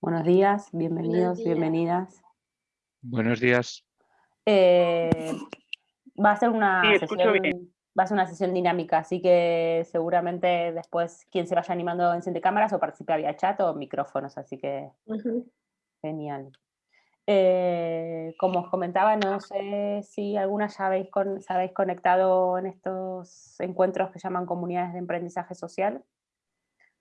Buenos días, bienvenidos, bienvenidas. Buenos días. Eh, va, a ser una sesión, va a ser una sesión dinámica, así que seguramente después quien se vaya animando enciende cámaras o participe vía chat o micrófonos, así que genial. Eh, como os comentaba, no sé si alguna ya habéis, con, habéis conectado en estos encuentros que llaman comunidades de aprendizaje social.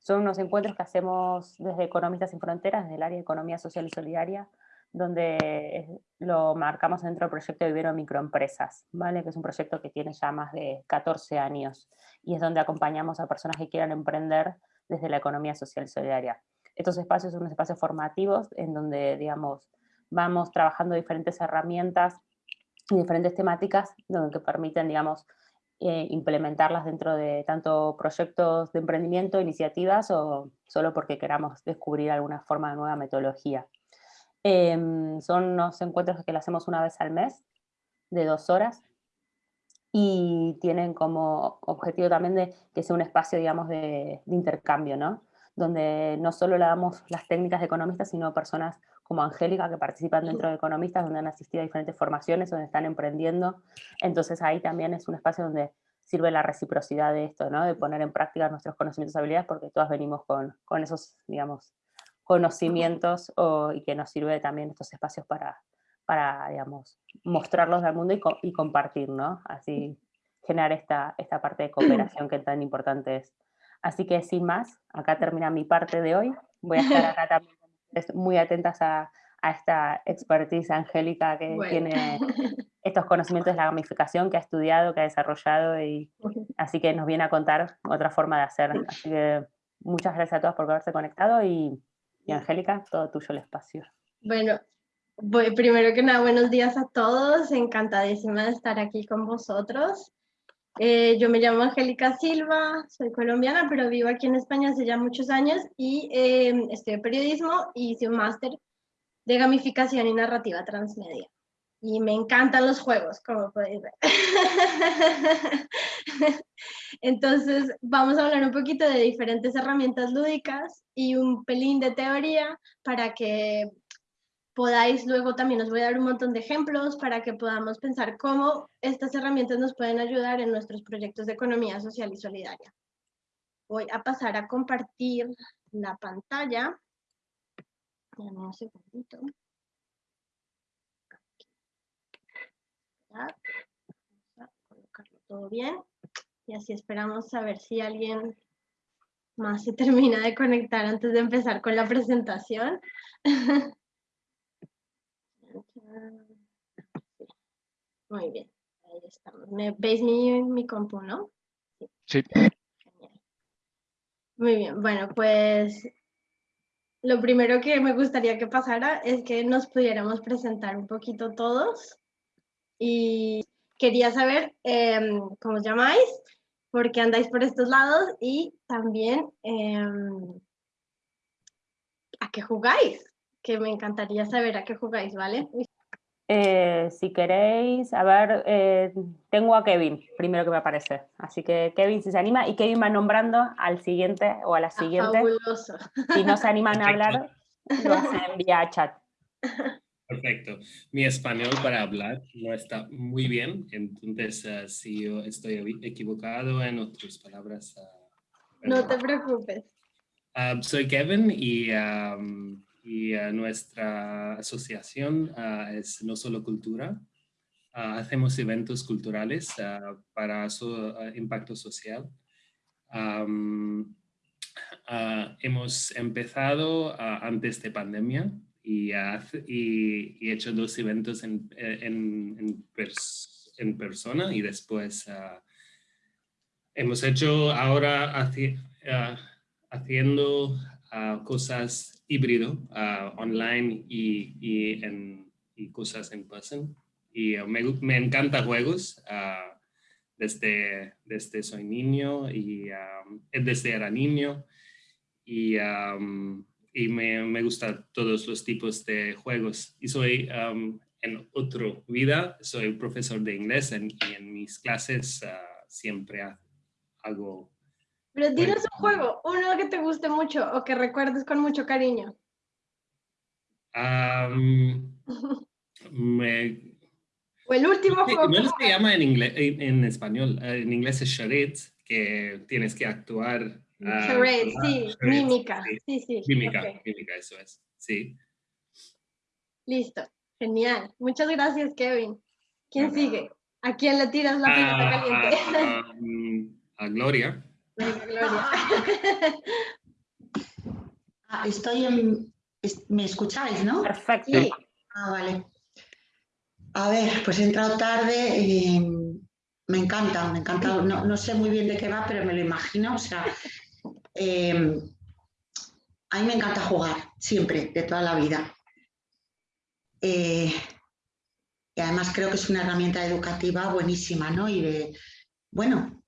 Son unos encuentros que hacemos desde Economistas sin Fronteras, desde el área de Economía Social y Solidaria, donde lo marcamos dentro del proyecto de Vivero Microempresas, ¿vale? que es un proyecto que tiene ya más de 14 años, y es donde acompañamos a personas que quieran emprender desde la economía social y solidaria. Estos espacios son unos espacios formativos en donde, digamos, vamos trabajando diferentes herramientas y diferentes temáticas que permiten, digamos, eh, implementarlas dentro de tanto proyectos de emprendimiento, iniciativas o solo porque queramos descubrir alguna forma de nueva metodología. Em, son unos encuentros que lo hacemos una vez al mes, de dos horas, y tienen como objetivo también de que sea un espacio, digamos, de, de intercambio, ¿no? Donde no solo le damos las técnicas de economistas, sino personas como Angélica, que participan dentro de Economistas, donde han asistido a diferentes formaciones, donde están emprendiendo. Entonces ahí también es un espacio donde sirve la reciprocidad de esto, ¿no? de poner en práctica nuestros conocimientos y habilidades, porque todas venimos con, con esos, digamos, conocimientos y que nos sirve también estos espacios para, para digamos, mostrarlos al mundo y, y compartir, ¿no? Así generar esta, esta parte de cooperación que tan importante es. Así que sin más, acá termina mi parte de hoy. Voy a estar acá también muy atentas a, a esta expertise angélica que tiene estos conocimientos de la gamificación que ha estudiado, que ha desarrollado, y así que nos viene a contar otra forma de hacer. Así que muchas gracias a todos por haberse conectado y, y Angélica, todo tuyo el espacio. Bueno, voy, primero que nada, buenos días a todos, encantadísima de estar aquí con vosotros. Eh, yo me llamo Angélica Silva, soy colombiana, pero vivo aquí en España hace ya muchos años y eh, estudio periodismo y hice un máster de gamificación y narrativa transmedia. Y me encantan los juegos, como podéis ver. Entonces, vamos a hablar un poquito de diferentes herramientas lúdicas y un pelín de teoría para que podáis luego también os voy a dar un montón de ejemplos para que podamos pensar cómo estas herramientas nos pueden ayudar en nuestros proyectos de economía social y solidaria. Voy a pasar a compartir la pantalla. Dame un segundito. Vamos a colocarlo todo bien. Y así esperamos a ver si alguien más se termina de conectar antes de empezar con la presentación. Muy bien, ahí estamos. ¿Me veis mi, mi compu, no? Sí. Muy bien, bueno, pues lo primero que me gustaría que pasara es que nos pudiéramos presentar un poquito todos. Y quería saber em, cómo os llamáis, por qué andáis por estos lados y también em, a qué jugáis, que me encantaría saber a qué jugáis, ¿vale? Eh, si queréis, a ver, eh, tengo a Kevin, primero que me aparece. Así que Kevin si se anima, y Kevin va nombrando al siguiente o a la ah, siguiente. Si no se animan a hablar, lo hacen vía chat. Perfecto. Mi español para hablar no está muy bien, entonces uh, si yo estoy equivocado en otras palabras... Uh, no te preocupes. Uh, soy Kevin y um, y nuestra asociación ah, es No Solo Cultura. Ah, hacemos eventos culturales ah, para su impacto social. hemos empezado antes de pandemia y, y, hecho dos eventos en, en, en, persona y después hemos hecho ahora haciendo cosas híbrido, online y, y, en, y, cosas en person. Y uh, me, me encanta juegos uh, desde, desde soy niño y um, desde era niño. Y, um, y me, me gustan todos los tipos de juegos. Y soy um, en otra vida, soy profesor de inglés y en mis clases uh, siempre hago pero dinos un juego, uno que te guste mucho o que recuerdes con mucho cariño. Am, me- O el último juego. no se llama en, inglés, en, en español, eh, en inglés es charades, que tienes que actuar. ah, Charade, sí, charades, mímica. sí, Sí. Mímica, ok. mímica, eso es, sí. Listo, genial. Muchas gracias, Kevin. ¿Quién Ajá. sigue? ¿A quién le tiras la pelota Ah, caliente? mm, a Gloria. Venga, Gloria. Ah, estoy en... ¿Me escucháis, no? Perfecto. Sí. Ah, vale. A ver, pues he entrado tarde. eh, me encanta, me encanta. No, no sé muy bien de qué va, pero me lo imagino. O sea, eh, a mí me encanta jugar, siempre, de toda la vida. Eh, y además creo que es una herramienta educativa buenísima, ¿no? Y de, bueno,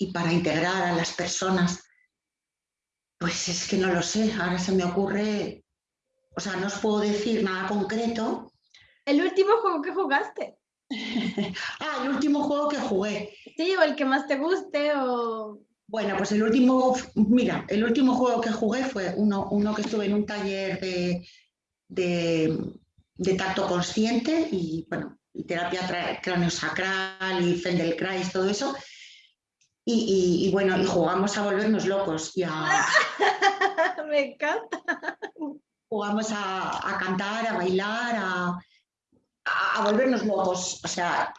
y para integrar a las personas, pues es que no lo sé, ahora se me ocurre, o sea, no os puedo decir nada concreto. El último juego que jugaste. Ah, el último juego que jugué. Sí, o el que más te guste, o. Bueno, pues el último, mira, el último juego que jugué fue uno, uno que estuve en un taller de, de, de tacto consciente y, bueno, y terapia craneosacral y Feldenkrais, todo eso. Y, y- y, bueno, y jugamos a volvernos locos y a, Me encanta. jugamos a, a cantar, a bailar, a, a- a volvernos locos. O sea,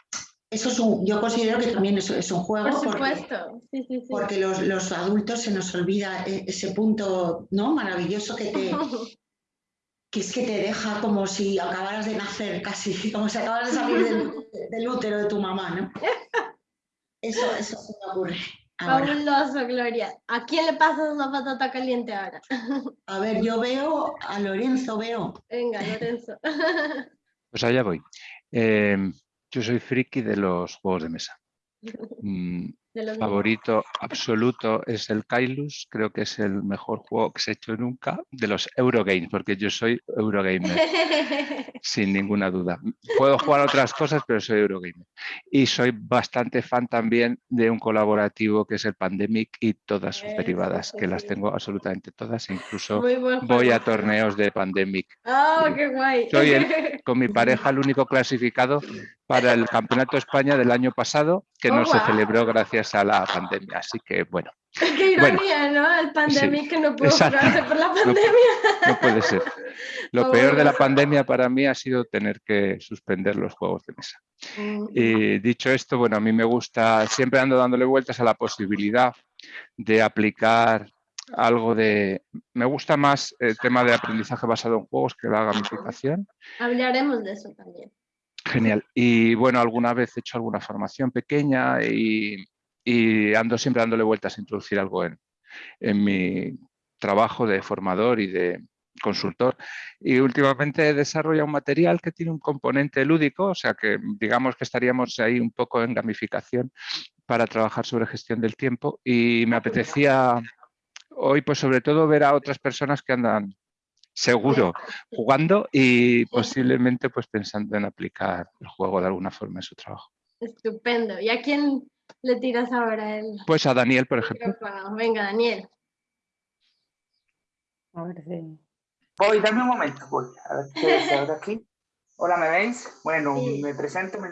eso es un, yo considero que también es, es un juego. Por porque- supuesto. Sí, sí, sí. porque los, los adultos se nos olvida e- ese punto ¿no? maravilloso que, te, que es que te deja como si acabaras de nacer casi, como si acabaras de salir del, del útero de tu mamá, ¿no? Eso, eso se me ocurre ahora. Fabuloso, Gloria. ¿A quién le pasas la patata caliente ahora? A ver, yo veo a Lorenzo, veo. Venga, Lorenzo. Pues allá voy. Eh, yo soy friki de los juegos de mesa. Mm, De los favorito absoluto es el Kailus, creo que es el mejor juego que se ha hecho nunca de los Eurogames, porque yo soy Eurogamer, sin ninguna duda. Puedo jugar otras cosas, pero soy Eurogamer. Y soy bastante fan también de un colaborativo que es el Pandemic y todas sus derivadas, sí, que las tengo absolutamente todas, incluso voy a torneos de Pandemic. ¡Oh, qué guay! Soy el- con mi pareja el único clasificado para el Campeonato España del año pasado, que Oh, no se guau. celebró gracias a la pandemia. Así que, bueno, Qué Bueno, ironía, ¿no? El pandemia que no pudo jugarse por la pandemia. no puede ser. Lo Oh, peor de la bueno. pandemia para mí ha sido tener que suspender los juegos de mesa. Y dicho esto, bueno, a mí me gusta, siempre ando dándole vueltas a la posibilidad de aplicar algo de... Me gusta más el tema de aprendizaje basado en juegos que la gamificación. Hablaremos de eso también. Genial. Y bueno, alguna vez he hecho alguna formación pequeña y, y ando siempre dándole vueltas a introducir algo en, en mi trabajo de formador y de consultor. Y últimamente he desarrollado un material que tiene un componente lúdico, o sea que digamos que estaríamos ahí un poco en gamificación para trabajar sobre gestión del tiempo y me apetecía hoy pues sobre todo ver a otras personas que andan seguro jugando y posiblemente pues pensando en aplicar el juego de alguna forma en su trabajo. Estupendo. ¿Y a quién le tiras ahora el Pues a Daniel, por ejemplo. Venga, Daniel. A ver si- Voy, dame un momento, voy. A ver qué se abre aquí. Hola, ¿me veis? Bueno, Sí. me presento. Mi,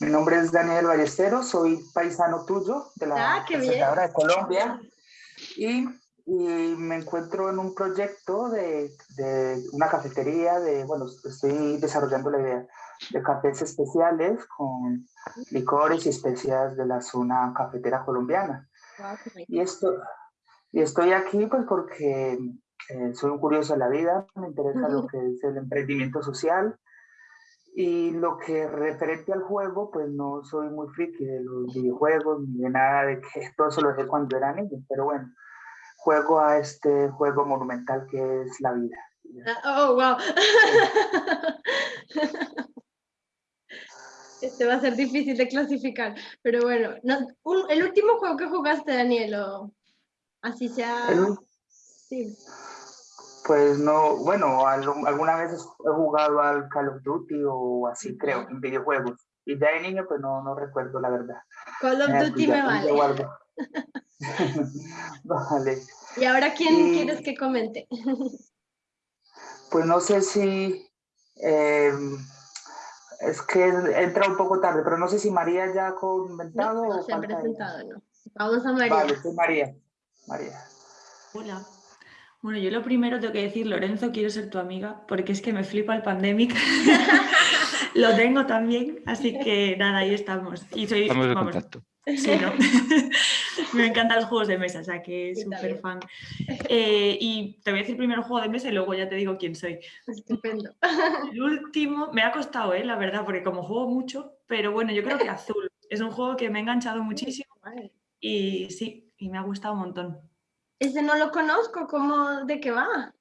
mi nombre es Daniel Ballesteros, soy paisano tuyo de la Ah, qué bien. presentadora de Colombia. Y, y me encuentro en un proyecto de, de una cafetería, de, bueno, estoy desarrollando la idea de cafés especiales con licores y especias de la zona cafetera colombiana. Y, esto, y estoy aquí pues porque eh, soy un curioso de la vida, me interesa lo que es el emprendimiento social y lo que referente al juego, pues no soy muy friki de los videojuegos ni de nada de que todo eso lo dejé cuando era niño, pero bueno, juego a este juego monumental que es la vida. Ah, Oh, wow. Este va a ser difícil de clasificar, pero bueno, no- un- el último juego que jugaste, Daniel, o así sea. El- Sí. Pues no, bueno, al- alguna vez he jugado al Call of Duty o así, creo, en videojuegos. Y ya de niño, pues no, no recuerdo la verdad. Call of Eh, Duty me vale. vale. ¿Y ahora quién Y- quieres que comente? pues no sé si... Em, es que entra un poco tarde, pero no sé si María ya ha comentado. No, no se ha presentado, no. Vamos a María. Vale, soy María. María. Hola. Bueno, yo lo primero tengo que decir, Lorenzo, quiero ser tu amiga, porque es que me flipa el pandemic. lo tengo también, así que nada, ahí estamos. Y soy, Estamos de contacto. Sí, ¿no? me encantan los juegos de mesa, o sea que súper fan. Eh, y te voy a decir primero el juego de mesa y luego ya te digo quién soy. Estupendo. El último, me ha costado, ¿eh? la verdad, porque como juego mucho, pero bueno, yo creo que Azul. Es un juego que me ha enganchado muchísimo y sí, y me ha gustado un montón. Ese no lo conozco, ¿cómo, ¿de qué va?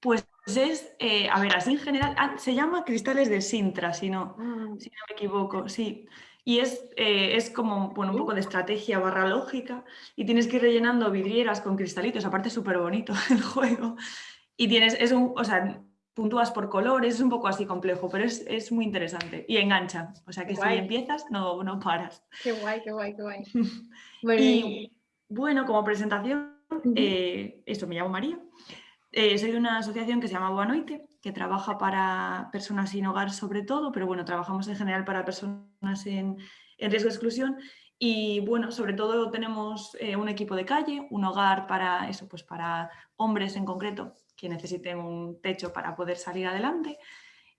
Pues es, eh, a ver, así en general, ah, se llama Cristales de Sintra, si no, Ah, si no me equivoco, sí. Y es, eh, es como, bueno, un poco de estrategia barra lógica y tienes que ir rellenando vidrieras con cristalitos, aparte es súper bonito el juego. Y tienes, es un, o sea, puntúas por colores, es un poco así complejo, pero es, es muy interesante y engancha. O sea que Guay. si empiezas, no, no paras. Qué guay, qué guay, qué guay. Bueno, Y bueno, como presentación, eh, eso, me llamo María. Eh, soy de una asociación que se llama Boanoite, que trabaja para personas sin hogar sobre todo, pero bueno, trabajamos en general para personas en, en riesgo de exclusión. Y bueno, sobre todo tenemos eh, un equipo de calle, un hogar para eso, pues para hombres en concreto que necesiten un techo para poder salir adelante.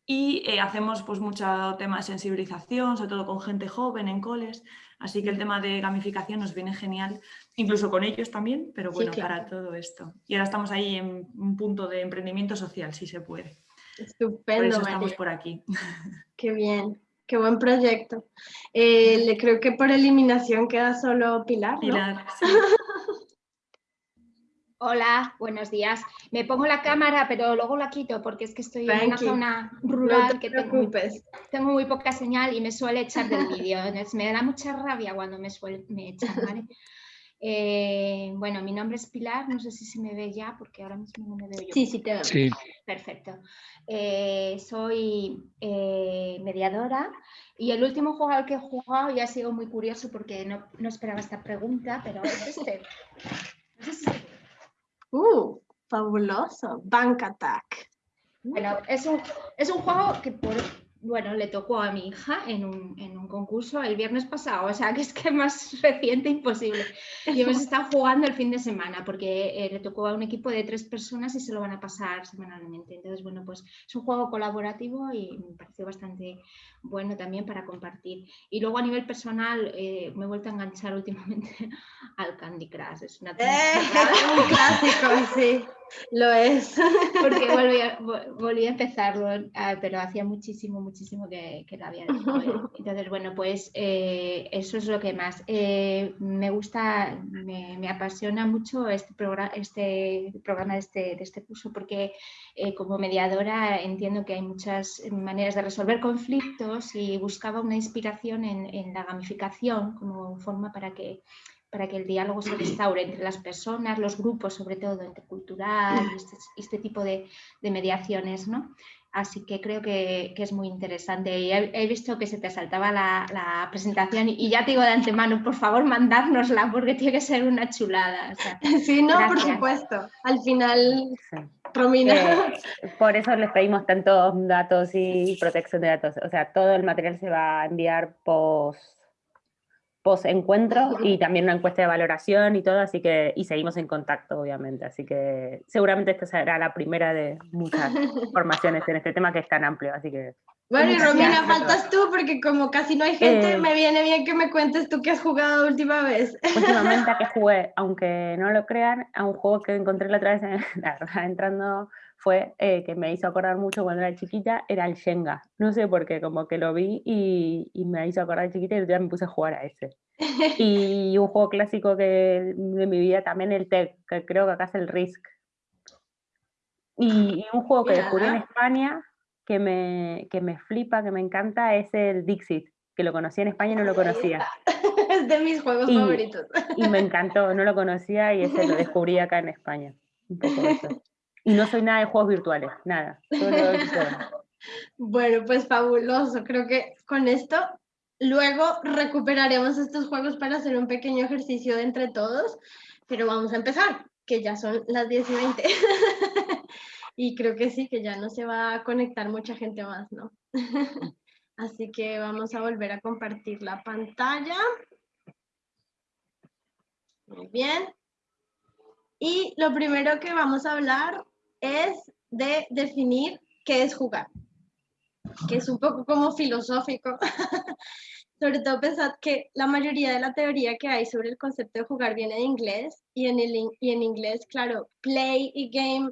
Y eh, hacemos pues mucho tema de sensibilización, sobre todo con gente joven en coles. Así que el tema de gamificación nos viene genial, incluso con ellos también, pero Sí, bueno, claro. para todo esto. Y ahora estamos ahí en un punto de emprendimiento social, si se puede. Por estupendo, eso María. estamos por aquí. Qué bien, qué buen proyecto. Eh, le creo que por eliminación queda solo Pilar, ¿no? Pilar, sí. Hola, buenos días. Me pongo la cámara, pero luego la quito porque es que estoy en una zona No rural te que tengo tengo muy poca señal y me suele echar del vídeo. Me da mucha rabia cuando me, suel- me echan, ¿vale? Eh, bueno, mi nombre es Pilar, no sé si se me ve ya porque ahora mismo no me veo yo. Sí, sí, te veo. Sí, Perfecto. Eh, soy eh, mediadora y el último juego al que he jugado ya ha sido muy curioso porque no, no esperaba esta pregunta, pero es este. No sé si se- Uh, fabuloso. Bank Attack. Bueno, es un, es un juego que por, bueno, le tocó a mi hija en un, en un concurso el viernes pasado, o sea que es que más reciente imposible. Y hemos estado jugando el fin de semana porque eh, le tocó a un equipo de tres personas y se lo van a pasar semanalmente. Entonces, bueno, pues es un juego colaborativo y me pareció bastante bueno también para compartir. Y luego a nivel personal eh, me he vuelto a enganchar últimamente al Candy Crush. Es una ¡Eh! Un clásico, sí, lo es. porque volví a, vo- volví a empezarlo, ah, pero hacía muchísimo, muchísimo que, que lo había dejado. Entonces, bueno, pues eh, eso es lo que más. Eh, me gusta, me, me apasiona mucho este, programa este programa de este, de este curso porque eh, como mediadora entiendo que hay muchas maneras de resolver conflictos y buscaba una inspiración en, en la gamificación como forma para que para que el diálogo se restaure entre las personas, los grupos, sobre todo intercultural, este, este tipo de, de mediaciones, ¿no? Así que creo que, que es muy interesante. Y he, he visto que se te saltaba la, la presentación y, ya te digo de antemano, por favor, mandárnosla porque tiene que ser una chulada. o sea, Sí, no, por Gracias. supuesto. Al final, Sí. Romina. Eh, por eso les pedimos tantos datos y protección de datos. O sea, todo el material se va a enviar post, post encuentro y también una encuesta de valoración y todo, así que, y seguimos en contacto, obviamente. Así que seguramente esta será la primera de muchas formaciones en este tema que es tan amplio, así que Bueno, y Romina, faltas tú porque como casi no hay gente, Eh. me viene bien que me cuentes tú qué has jugado última vez. últimamente que jugué, aunque no lo crean, a un juego que encontré la otra vez, en- la verdad, entrando, fue eh, que me hizo acordar mucho cuando era chiquita, era el Shenga. No sé por qué, como que lo vi y, y me hizo acordar de chiquita y ya me puse a jugar a ese. Y un juego clásico que, de mi vida también el TEC, que creo que acá es el Risk. Y, y un juego que descubrí en. España que me, que me flipa, que me encanta, es el Dixit, que lo conocí en España y no lo conocía. es de mis juegos Y- favoritos. Y me encantó, no lo conocía y ese lo descubrí acá en España. Un poco eso. Y no soy nada de juegos virtuales, nada. Bueno, pues fabuloso. Creo que con esto luego recuperaremos estos juegos para hacer un pequeño ejercicio entre todos, pero vamos a empezar, que ya son las 10 y 20. y creo que sí, que ya no se va a conectar mucha gente más, ¿no? Así que vamos a volver a compartir la pantalla. Muy bien. Y lo primero que vamos a hablar es de definir qué es jugar, que es un poco como filosófico. sobre todo pensad que la mayoría de la teoría que hay sobre el concepto de jugar viene de inglés y en, el, y en inglés, claro, play y game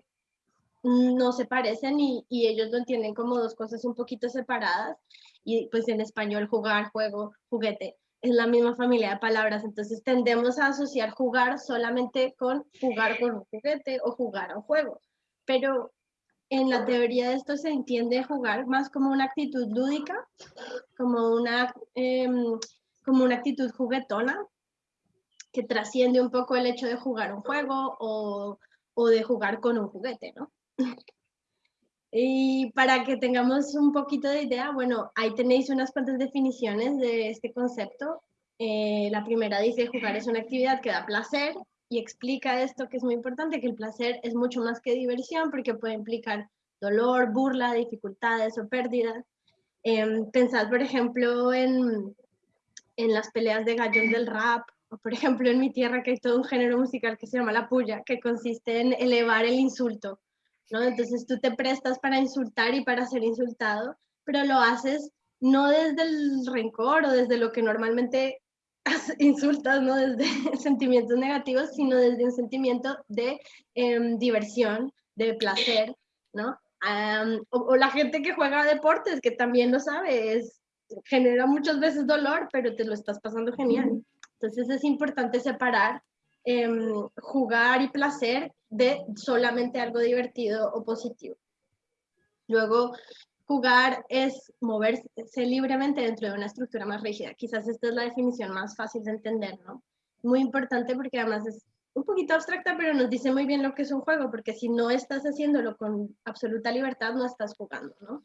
no se parecen y, y, ellos lo entienden como dos cosas un poquito separadas y pues en español jugar, juego, juguete es la misma familia de palabras, entonces tendemos a asociar jugar solamente con jugar con un juguete o jugar a un juego, pero en la teoría de esto se entiende jugar más como una actitud lúdica, como una, em, como una actitud juguetona, que trasciende un poco el hecho de jugar un juego o, o de jugar con un juguete, ¿no? Y para que tengamos un poquito de idea, bueno, ahí tenéis unas cuantas definiciones de este concepto. Eh, la primera dice, jugar es una actividad que da placer, y explica esto que es muy importante, que el placer es mucho más que diversión porque puede implicar dolor, burla, dificultades o pérdidas. Eh, pensad, por ejemplo, en, en las peleas de gallos del rap, o por ejemplo en mi tierra que hay todo un género musical que se llama la puya, que consiste en elevar el insulto. ¿no? Entonces tú te prestas para insultar y para ser insultado, pero lo haces no desde el rencor o desde lo que normalmente insultas, ¿no? Desde sentimientos negativos, sino desde un sentimiento de em, diversión, de placer, ¿no? o, la gente que juega deportes, que también lo sabe, es, genera muchas veces dolor, pero te lo estás pasando genial. Entonces es importante separar em, jugar y placer de solamente algo divertido o positivo. Luego, Jugar es moverse libremente dentro de una estructura más rígida. Quizás esta es la definición más fácil de entender, ¿no? Muy importante porque además es un poquito abstracta, pero nos dice muy bien lo que es un juego, porque si no estás haciéndolo con absoluta libertad, no estás jugando, ¿no?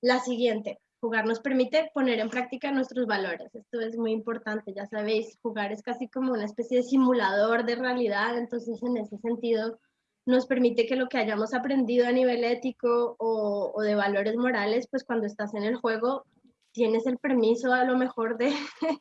La siguiente, jugar nos permite poner en práctica nuestros valores. Esto es muy importante, ya sabéis, jugar es casi como una especie de simulador de realidad, entonces en ese sentido nos permite que lo que hayamos aprendido a nivel ético o, de valores morales, pues cuando estás en el juego tienes el permiso a lo mejor de,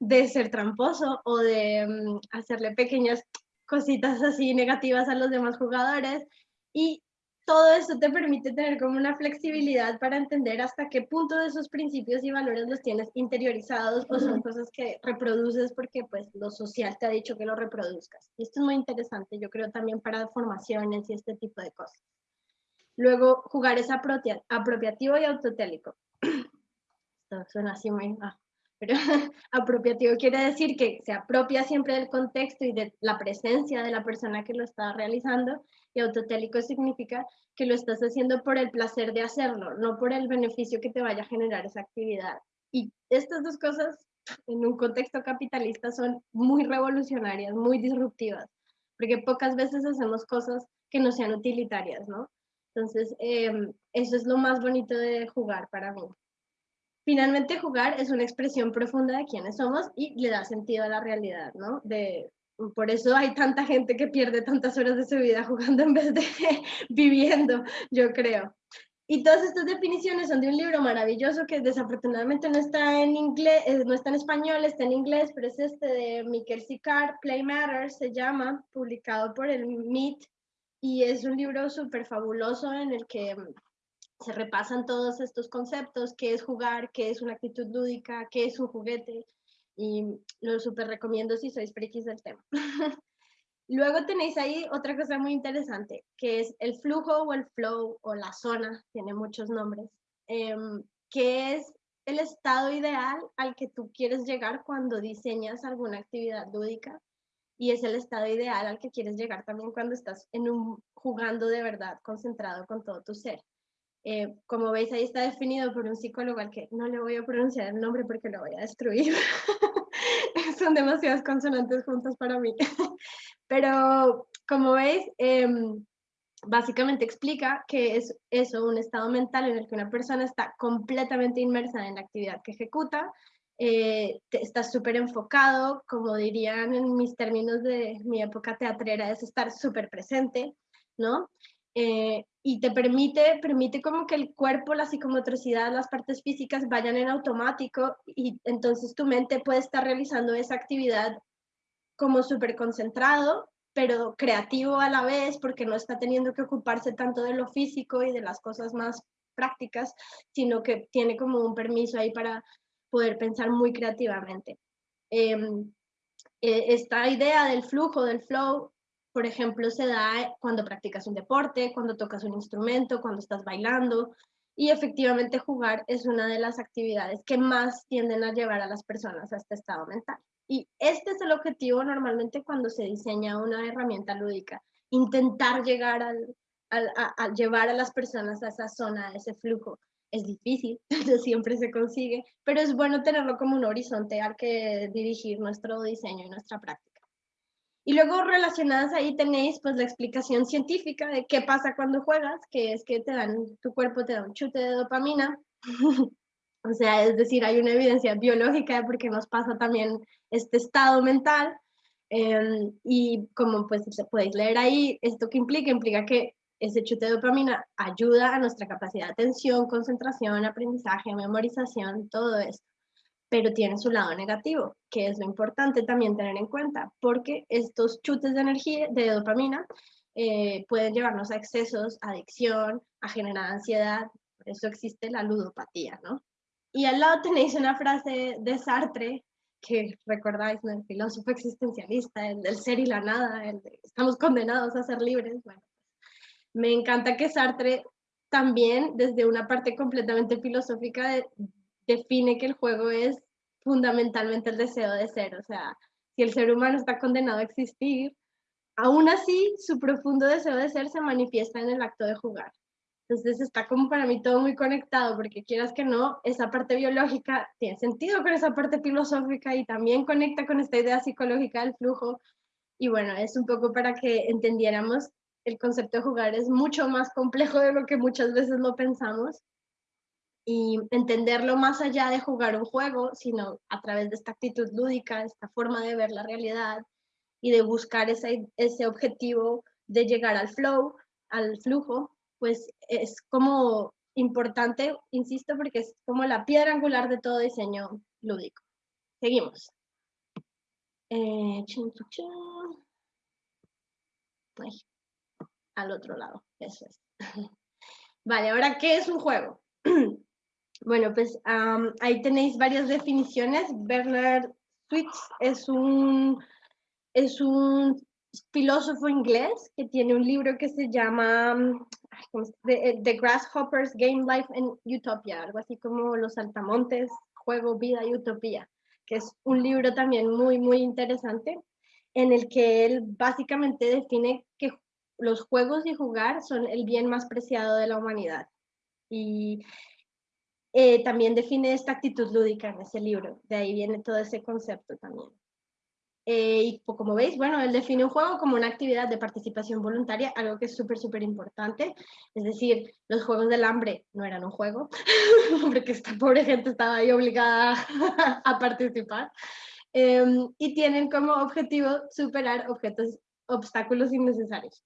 de ser tramposo o de mm, hacerle pequeñas cositas así negativas a los demás jugadores. Y todo eso te permite tener como una flexibilidad para entender hasta qué punto de esos principios y valores los tienes interiorizados o son cosas que reproduces porque pues lo social te ha dicho que lo reproduzcas. Esto es muy interesante, yo creo también para formaciones y este tipo de cosas. Luego, jugar es apropiativo y autotélico. Esto suena así muy... Ah, pero apropiativo quiere decir que se apropia siempre del contexto y de la presencia de la persona que lo está realizando y autotélico significa que lo estás haciendo por el placer de hacerlo, no por el beneficio que te vaya a generar esa actividad. Y estas dos cosas en un contexto capitalista son muy revolucionarias, muy disruptivas, porque pocas veces hacemos cosas que no sean utilitarias, ¿no? Entonces, em, eso es lo más bonito de jugar para mí. Finalmente, jugar es una expresión profunda de quiénes somos y le da sentido a la realidad, ¿no? De, por eso hay tanta gente que pierde tantas horas de su vida jugando en vez de viviendo, yo creo. Y todas estas definiciones son de un libro maravilloso que desafortunadamente no está en inglés, eh, no está en español, está en inglés, pero es este de Michael Sicard, Play Matters se llama, publicado por el MIT, y es un libro súper fabuloso en el que se repasan todos estos conceptos, qué es jugar, qué es una actitud lúdica, qué es un juguete, y lo súper recomiendo si sois frikis del tema. Luego tenéis ahí otra cosa muy interesante, que es el flujo o el flow o la zona, tiene muchos nombres, em, que es el estado ideal al que tú quieres llegar cuando diseñas alguna actividad lúdica y es el estado ideal al que quieres llegar también cuando estás en un, jugando de verdad, concentrado con todo tu ser. Eh, como veis, ahí está definido por un psicólogo al que no le voy a pronunciar el nombre porque lo voy a destruir. Son demasiadas consonantes juntas para mí. Pero como veis, em, básicamente explica que es eso, un estado mental en el que una persona está completamente inmersa en la actividad que ejecuta, eh, está súper enfocado, como dirían en mis términos de mi época teatrera, es estar súper presente, ¿no? eh, y te permite, permite como que el cuerpo, la psicomotricidad, las partes físicas vayan en automático y entonces tu mente puede estar realizando esa actividad como súper concentrado, pero creativo a la vez porque no está teniendo que ocuparse tanto de lo físico y de las cosas más prácticas, sino que tiene como un permiso ahí para poder pensar muy creativamente. Eh, esta idea del flujo, del flow, por ejemplo, se da cuando practicas un deporte, cuando tocas un instrumento, cuando estás bailando. Y efectivamente jugar es una de las actividades que más tienden a llevar a las personas a este estado mental. Y este es el objetivo normalmente cuando se diseña una herramienta lúdica, intentar llegar al, a, llevar a las personas a esa zona, a ese flujo. Es difícil, no siempre se consigue, pero es bueno tenerlo como un horizonte al que dirigir nuestro diseño y nuestra práctica. Y luego relacionadas ahí tenéis pues la explicación científica de qué pasa cuando juegas, que es que te dan, tu cuerpo te da un chute de dopamina. o sea, es decir, hay una evidencia biológica de por qué nos pasa también este estado mental. Em, y como pues podéis leer ahí, esto que implica, implica que ese chute de dopamina ayuda a nuestra capacidad de atención, concentración, aprendizaje, memorización, todo esto pero tiene su lado negativo, que es lo importante también tener en cuenta, porque estos chutes de energía, de dopamina, eh, pueden llevarnos a excesos, adicción, a generar ansiedad, por eso existe la ludopatía, ¿no? Y al lado tenéis una frase de Sartre, que recordáis, ¿no? el filósofo existencialista, el del ser y la nada, el de estamos condenados a ser libres. Bueno, me encanta que Sartre también, desde una parte completamente filosófica, define que el juego es fundamentalmente el deseo de ser. O sea, si el ser humano está condenado a existir, aún así su profundo deseo de ser se manifiesta en el acto de jugar. Entonces está como para mí todo muy conectado, porque quieras que no, esa parte biológica tiene sentido con esa parte filosófica y también conecta con esta idea psicológica del flujo. Y bueno, es un poco para que entendiéramos el concepto de jugar es mucho más complejo de lo que muchas veces lo pensamos y entenderlo más allá de jugar un juego, sino a través de esta actitud lúdica, esta forma de ver la realidad y de buscar ese, ese objetivo de llegar al flow, al flujo, pues es como importante, insisto, porque es como la piedra angular de todo diseño lúdico. Seguimos. Eh, al otro lado, eso es. Vale, ahora, ¿qué es un juego? Bueno, pues ahí tenéis varias definiciones. Bernard Switz es un, es un filósofo inglés que tiene un libro que se llama The, Grasshoppers Game Life and Utopia, algo así como Los Altamontes, Juego, Vida y Utopía, que es un libro también muy, muy interesante en el que él básicamente define que los juegos y jugar son el bien más preciado de la humanidad. Y eh, también define esta actitud lúdica en ese libro, de ahí viene todo ese concepto también. Eh, y como veis, bueno, él define un juego como una actividad de participación voluntaria, algo que es súper, súper importante. Es decir, los Juegos del Hambre no eran un juego, porque esta pobre gente estaba ahí obligada a participar. Em, y tienen como objetivo superar objetos, obstáculos innecesarios.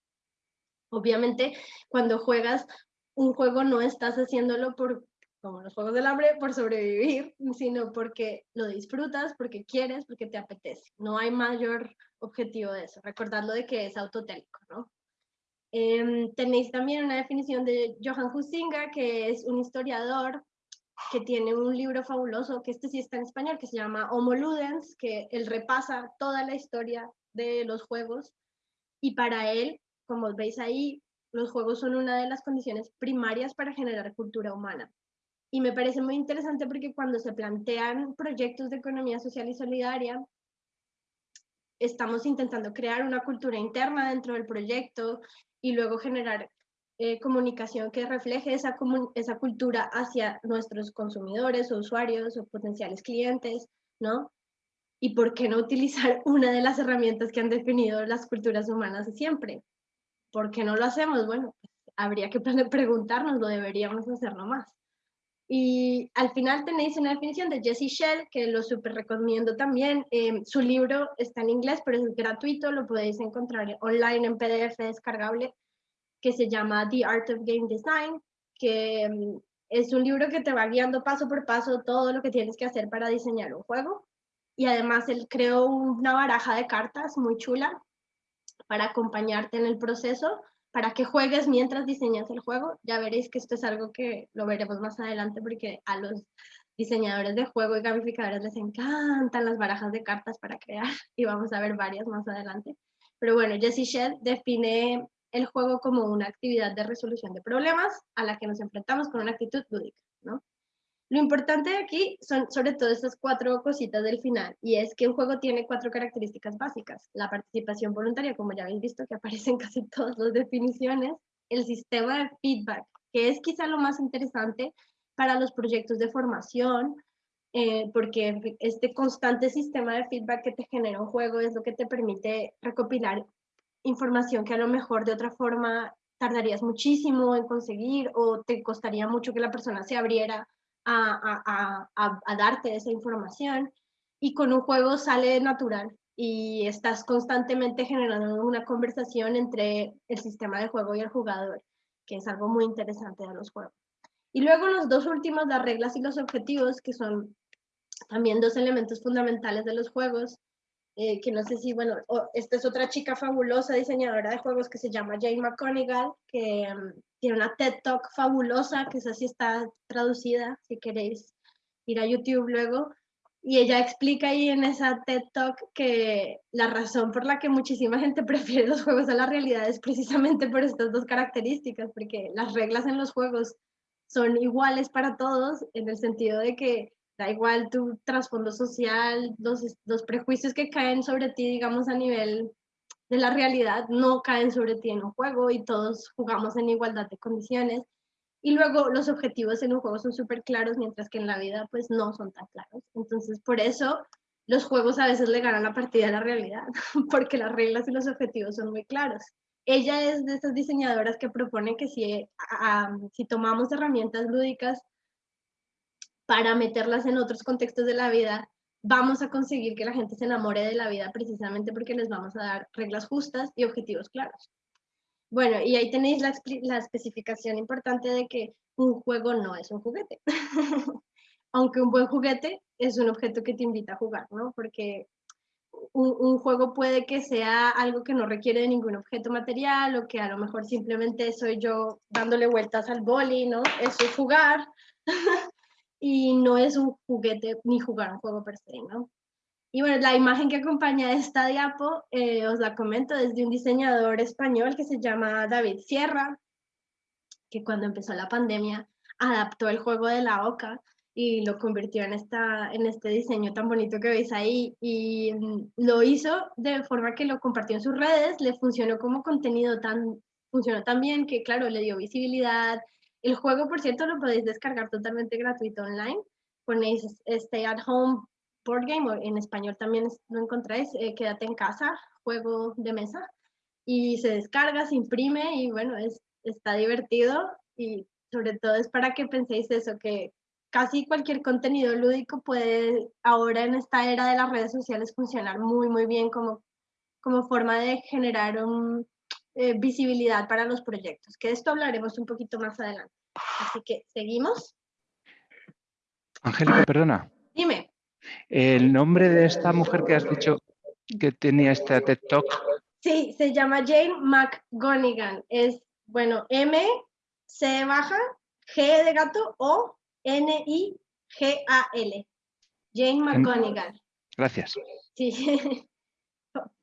Obviamente, cuando juegas un juego no estás haciéndolo por como los Juegos del Hambre, por sobrevivir, sino porque lo disfrutas, porque quieres, porque te apetece. No hay mayor objetivo de eso. Recordadlo de que es autotélico, ¿no? Em, tenéis también una definición de Johan Huizinga, que es un historiador que tiene un libro fabuloso, que este sí está en español, que se llama Homo Ludens, que él repasa toda la historia de los juegos. Y para él, como veis ahí, los juegos son una de las condiciones primarias para generar cultura humana. Y me parece muy interesante porque cuando se plantean proyectos de economía social y solidaria, estamos intentando crear una cultura interna dentro del proyecto y luego generar eh, comunicación que refleje esa, esa cultura hacia nuestros consumidores o usuarios o potenciales clientes, ¿no? Y por qué no utilizar una de las herramientas que han definido las culturas humanas siempre. ¿Por qué no lo hacemos? Bueno, habría que preguntarnos, lo deberíamos hacerlo más. Y al final tenéis una definición de Jessie Shell, que lo súper recomiendo también. Em, su libro está en inglés, pero es gratuito, lo podéis encontrar online en PDF descargable. que se llama The Art of Game Design, que mm, es un libro que te va guiando paso por paso todo lo que tienes que hacer para diseñar un juego. Y además él creó una baraja de cartas muy chula para acompañarte en el proceso, para que juegues mientras diseñas el juego. Ya veréis que esto es algo que lo veremos más adelante porque a los diseñadores de juego y gamificadores les encantan las barajas de cartas para crear y vamos a ver varias más adelante. Pero bueno, Jesse Shedd define el juego como una actividad de resolución de problemas a la que nos enfrentamos con una actitud lúdica, ¿no? Lo importante aquí son sobre todo estas cuatro cositas del final, y es que un juego tiene cuatro características básicas. La participación voluntaria, como ya habéis visto, que aparece en casi todas las definiciones. El sistema de feedback, que es quizá lo más interesante para los proyectos de formación, eh, porque este constante sistema de feedback que te genera un juego es lo que te permite recopilar información que a lo mejor de otra forma tardarías muchísimo en conseguir o te costaría mucho que la persona se abriera a, darte esa información. Y con un juego sale natural y estás constantemente generando una conversación entre el sistema de juego y el jugador, que es algo muy interesante de los juegos. Y luego los dos últimos, las reglas y los objetivos, que son también dos elementos fundamentales de los juegos, eh, que no sé si, bueno, esta es otra chica fabulosa diseñadora de juegos que se llama Jane McConigal, que mm, tiene una TED Talk fabulosa, que esa sí está traducida, si queréis ir a YouTube luego, y ella explica ahí en esa TED Talk que la razón por la que muchísima gente prefiere los juegos a la realidad es precisamente por estas dos características, porque las reglas en los juegos son iguales para todos, en el sentido de que da igual tu trasfondo social, los, los prejuicios que caen sobre ti, digamos, a nivel de la realidad, no caen sobre ti en un juego y todos jugamos en igualdad de condiciones. Y luego los objetivos en un juego son súper claros, mientras que en la vida pues no son tan claros. Entonces, por eso los juegos a veces le ganan la partida a la realidad, porque las reglas y los objetivos son muy claros. Ella es de esas diseñadoras que propone que si, si tomamos herramientas lúdicas para meterlas en otros contextos de la vida, vamos a conseguir que la gente se enamore de la vida precisamente porque les vamos a dar reglas justas y objetivos claros. Bueno, y ahí tenéis la, la especificación importante de que un juego no es un juguete. Aunque un buen juguete es un objeto que te invita a jugar, ¿no? Porque un, un, juego puede que sea algo que no requiere de ningún objeto material o que a lo mejor simplemente soy yo dándole vueltas al boli, ¿no? Eso es jugar. y no es un juguete ni jugar un juego per se. Y bueno, la imagen que acompaña esta diapo, eh, os la comento, desde un diseñador español que se llama David Sierra, que cuando empezó la pandemia adaptó el juego de la OCA y lo convirtió en, esta, en este diseño tan bonito que veis ahí y mm, lo hizo de forma que lo compartió en sus redes, le funcionó como contenido tan, funcionó tan bien que claro, le dio visibilidad, el juego, por cierto, lo podéis descargar totalmente gratuito online. Ponéis Stay at Home Board Game, o en español también lo encontráis, eh, Quédate en casa, juego de mesa. Y se descarga, se imprime y bueno, es, está divertido y sobre todo es para que penséis eso, que casi cualquier contenido lúdico puede ahora en esta era de las redes sociales funcionar muy, muy bien como, como forma de generar un, eh, visibilidad para los proyectos, que de esto hablaremos un poquito más adelante. Así que, ¿seguimos? Angélica, perdona. Dime. El nombre de esta mujer que has dicho que tenía este TED Talk. Sí, se llama Jane McGonigan. Es, bueno, M, C baja, G de gato, O, N, I, G, A, L. Jane McGonigan. Gracias. Sí.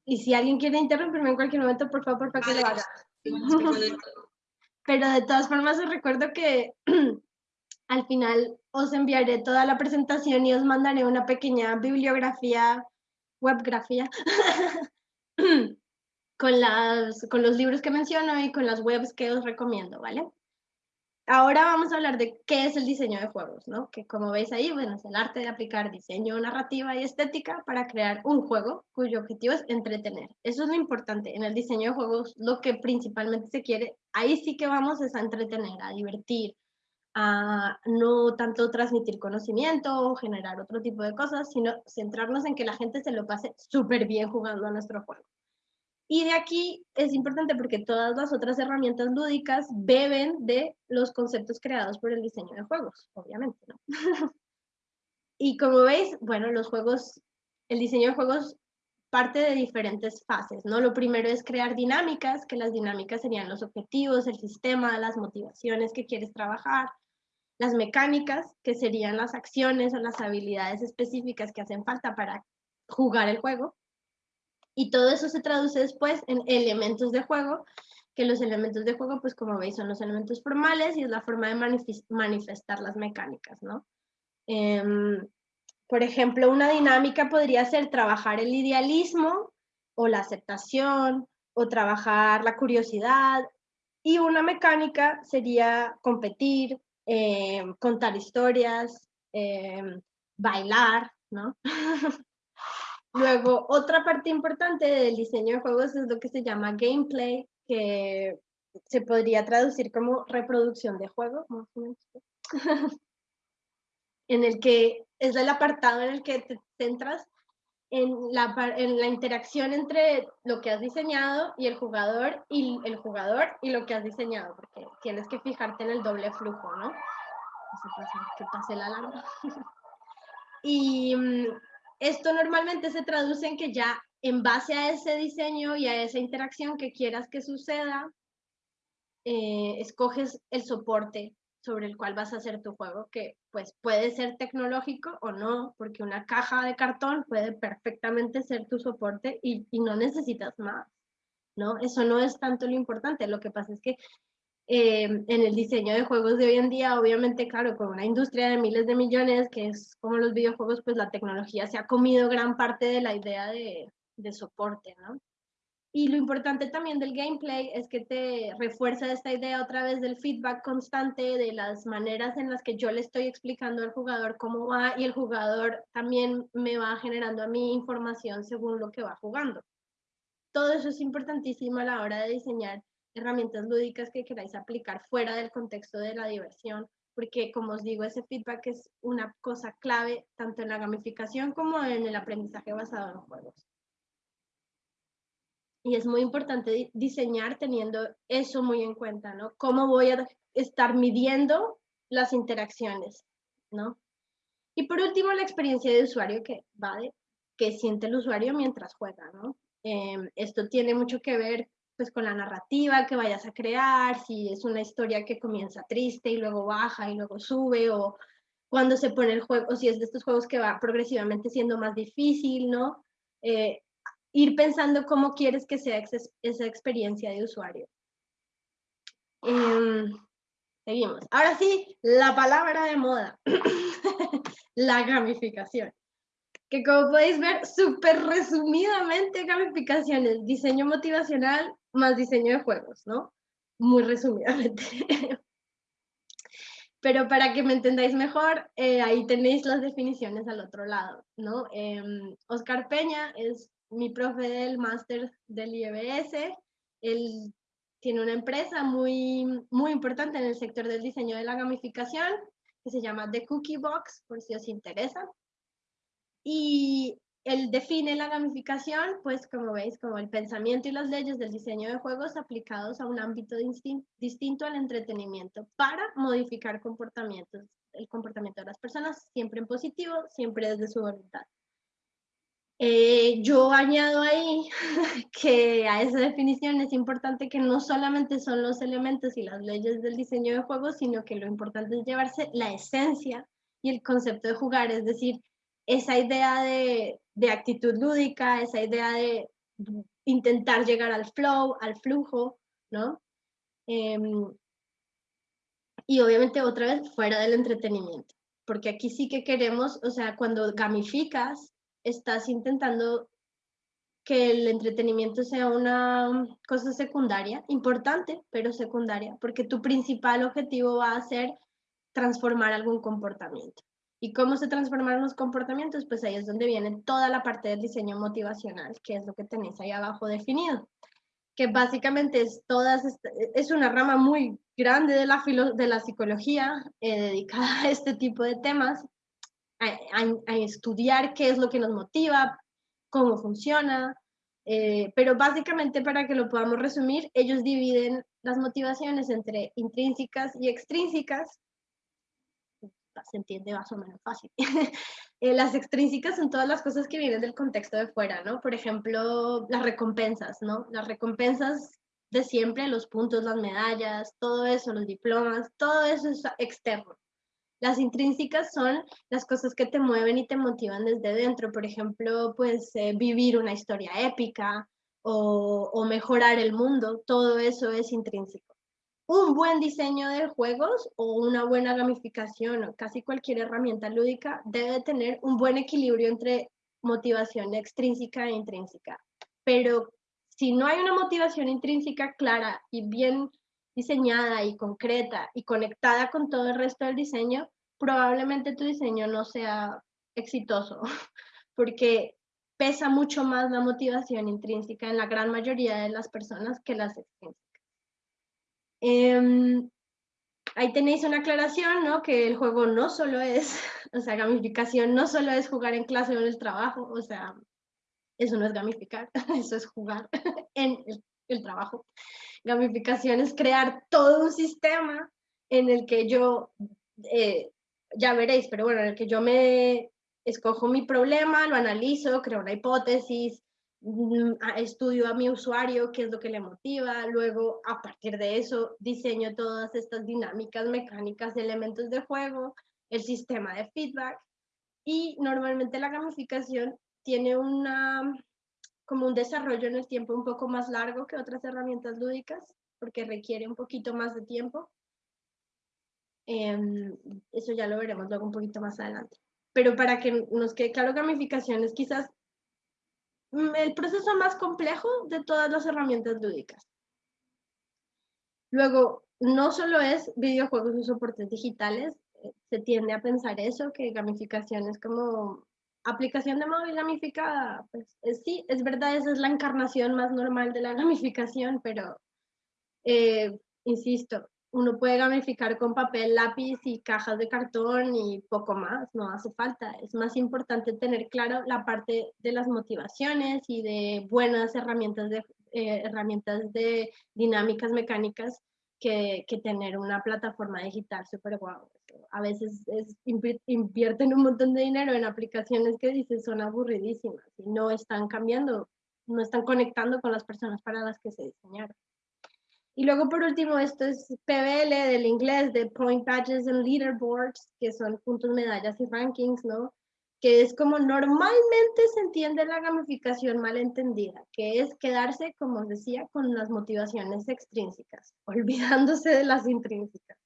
Y si alguien quiere interrumpirme en cualquier momento, por favor, para que lo haga. Pero de todas formas os recuerdo que al final os enviaré toda la presentación y os mandaré una pequeña bibliografía, webgrafía, con, las, con los libros que menciono y con las webs que os recomiendo, ¿vale? Ahora vamos a hablar de qué es el diseño de juegos, ¿no? Que como veis ahí, bueno, es el arte de aplicar diseño, narrativa y estética para crear un juego cuyo objetivo es entretener. Eso es lo importante. En el diseño de juegos, lo que principalmente se quiere, ahí sí que vamos es a entretener, a divertir, a no tanto transmitir conocimiento o generar otro tipo de cosas, sino centrarnos en que la gente se lo pase súper bien jugando a nuestro juego. Y de aquí es importante porque todas las otras herramientas lúdicas beben de los conceptos creados por el diseño de juegos, obviamente, ¿no? y como veis, bueno, los juegos, el diseño de juegos parte de diferentes fases, ¿no? Lo primero es crear dinámicas, que las dinámicas serían los objetivos, el sistema, las motivaciones que quieres trabajar, las mecánicas, que serían las acciones o las habilidades específicas que hacen falta para jugar el juego, y todo eso se traduce después en elementos de juego, que los elementos de juego, pues como veis, son los elementos formales y es la forma de manifestar las mecánicas, ¿no? Em, por ejemplo, una dinámica podría ser trabajar el idealismo o la aceptación o trabajar la curiosidad y una mecánica sería competir, em, contar historias, em, bailar, ¿no? Luego, otra parte importante del diseño de juegos es lo que se llama gameplay, que se podría traducir como reproducción de juego, en el que es el apartado en el que te centras en la, en la interacción entre lo que has diseñado y el jugador y el jugador y lo que has diseñado, porque tienes que fijarte en el doble flujo, ¿no? que pase la alarma. y mm, esto normalmente se traduce en que ya en base a ese diseño y a esa interacción que quieras que suceda, eh, escoges el soporte sobre el cual vas a hacer tu juego, que pues puede ser tecnológico o no, porque una caja de cartón puede perfectamente ser tu soporte y, y no necesitas más, ¿no? Eso no es tanto lo importante, lo que pasa es que eh, en el diseño de juegos de hoy en día, obviamente, claro, con una industria de miles de millones, que es como los videojuegos, pues la tecnología se ha comido gran parte de la idea de, de soporte, ¿no? Y lo importante también del gameplay es que te refuerza esta idea otra vez del feedback constante, de las maneras en las que yo le estoy explicando al jugador cómo va y el jugador también me va generando a mí información según lo que va jugando. Todo eso es importantísimo a la hora de diseñar herramientas lúdicas que queráis aplicar fuera del contexto de la diversión, porque como os digo, ese feedback es una cosa clave tanto en la gamificación como en el aprendizaje basado en juegos. Y es muy importante diseñar teniendo eso muy en cuenta, ¿no? ¿Cómo voy a estar midiendo las interacciones, ¿no? Y por último, la experiencia de usuario que va de que siente el usuario mientras juega, ¿no? Em, esto tiene mucho que ver pues con la narrativa que vayas a crear, si es una historia que comienza triste y luego baja y luego sube, o cuando se pone el juego, o si es de estos juegos que va progresivamente siendo más difícil, ¿no? Eh, ir pensando cómo quieres que sea esa experiencia de usuario. Em, seguimos. Ahora sí, la palabra de moda, la gamificación que como podéis ver, súper resumidamente gamificaciones, diseño motivacional más diseño de juegos, ¿no? Muy resumidamente. Pero para que me entendáis mejor, eh, ahí tenéis las definiciones al otro lado, ¿no? Em, Oscar Peña es mi profe del máster del IEBS, él tiene una empresa muy, muy importante en el sector del diseño de la gamificación, que se llama The Cookie Box, por si os interesa. Y él define la gamificación, pues como veis, como el pensamiento y las leyes del diseño de juegos aplicados a un ámbito distinto al entretenimiento para modificar comportamientos, el comportamiento de las personas, siempre en positivo, siempre desde su voluntad. Eh, yo añado ahí que a esa definición es importante que no solamente son los elementos y las leyes del diseño de juegos, sino que lo importante es llevarse la esencia y el concepto de jugar, es decir, esa idea de, actitud lúdica, esa idea de intentar llegar al flow, al flujo, ¿no? Em, y obviamente otra vez fuera del entretenimiento, porque aquí sí que queremos, o sea, cuando gamificas, estás intentando que el entretenimiento sea una cosa secundaria, importante, pero secundaria, porque tu principal objetivo va a ser transformar algún comportamiento. ¿Y cómo se transforman los comportamientos? Pues ahí es donde viene toda la parte del diseño motivacional, que es lo que tenéis ahí abajo definido, que básicamente es, todas, es una rama muy grande de la, de la psicología eh, dedicada a este tipo de temas, a, a, estudiar qué es lo que nos motiva, cómo funciona, Eh, pero básicamente para que lo podamos resumir, ellos dividen las motivaciones entre intrínsecas y extrínsecas. Se entiende más o menos fácil. Eh, las extrínsecas son todas las cosas que vienen del contexto de fuera, ¿no? Por ejemplo, las recompensas, ¿no? Las recompensas de siempre, los puntos, las medallas, todo eso, los diplomas, todo eso es externo. Las intrínsecas son las cosas que te mueven y te motivan desde dentro. Por ejemplo, pues eh, vivir una historia épica o, o mejorar el mundo. Todo eso es intrínseco. Un buen diseño de juegos o una buena gamificación o casi cualquier herramienta lúdica debe tener un buen equilibrio entre motivación extrínseca e intrínseca. Pero si no hay una motivación intrínseca clara y bien diseñada y concreta y conectada con todo el resto del diseño, probablemente tu diseño no sea exitoso, porque pesa mucho más la motivación intrínseca en la gran mayoría de las personas que las extrínsecas. Em, ahí tenéis una aclaración, ¿no? Que el juego no solo es, o sea, gamificación no solo es jugar en clase o en el trabajo, o sea, eso no es gamificar, eso es jugar en el trabajo. Gamificación es crear todo un sistema en el que yo eh, ya veréis, pero bueno, en el que yo me escojo mi problema, lo analizo, creo una hipótesis, estudio a mi usuario qué es lo que le motiva, luego a partir de eso diseño todas estas dinámicas, mecánicas, elementos de juego, el sistema de feedback y normalmente la gamificación tiene una como un desarrollo en el tiempo un poco más largo que otras herramientas lúdicas porque requiere un poquito más de tiempo Em, eso ya lo veremos luego un poquito más adelante. Pero para que nos quede claro, gamificación es quizás el proceso más complejo de todas las herramientas lúdicas. Luego, no solo es videojuegos y soportes digitales, eh, se tiende a pensar eso, que gamificación es como aplicación de móvil gamificada. Pues sí, es verdad, esa es la encarnación más normal de la gamificación, pero eh, insisto, uno puede gamificar con papel, lápiz y cajas de cartón y poco más, no hace falta. Es más importante tener claro la parte de las motivaciones y de buenas herramientas de, eh, herramientas de dinámicas mecánicas que, que, tener una plataforma digital súper guau. A veces es, invierten un montón de dinero en aplicaciones que dicen son aburridísimas y no están cambiando, no están conectando con las personas para las que se diseñaron. Y luego por último, esto es PBL del inglés, de Point Badges and Leaderboards, que son puntos, medallas y rankings, ¿no? Que es como normalmente se entiende la gamificación mal entendida, que es quedarse, como os decía, con las motivaciones extrínsecas, olvidándose de las intrínsecas.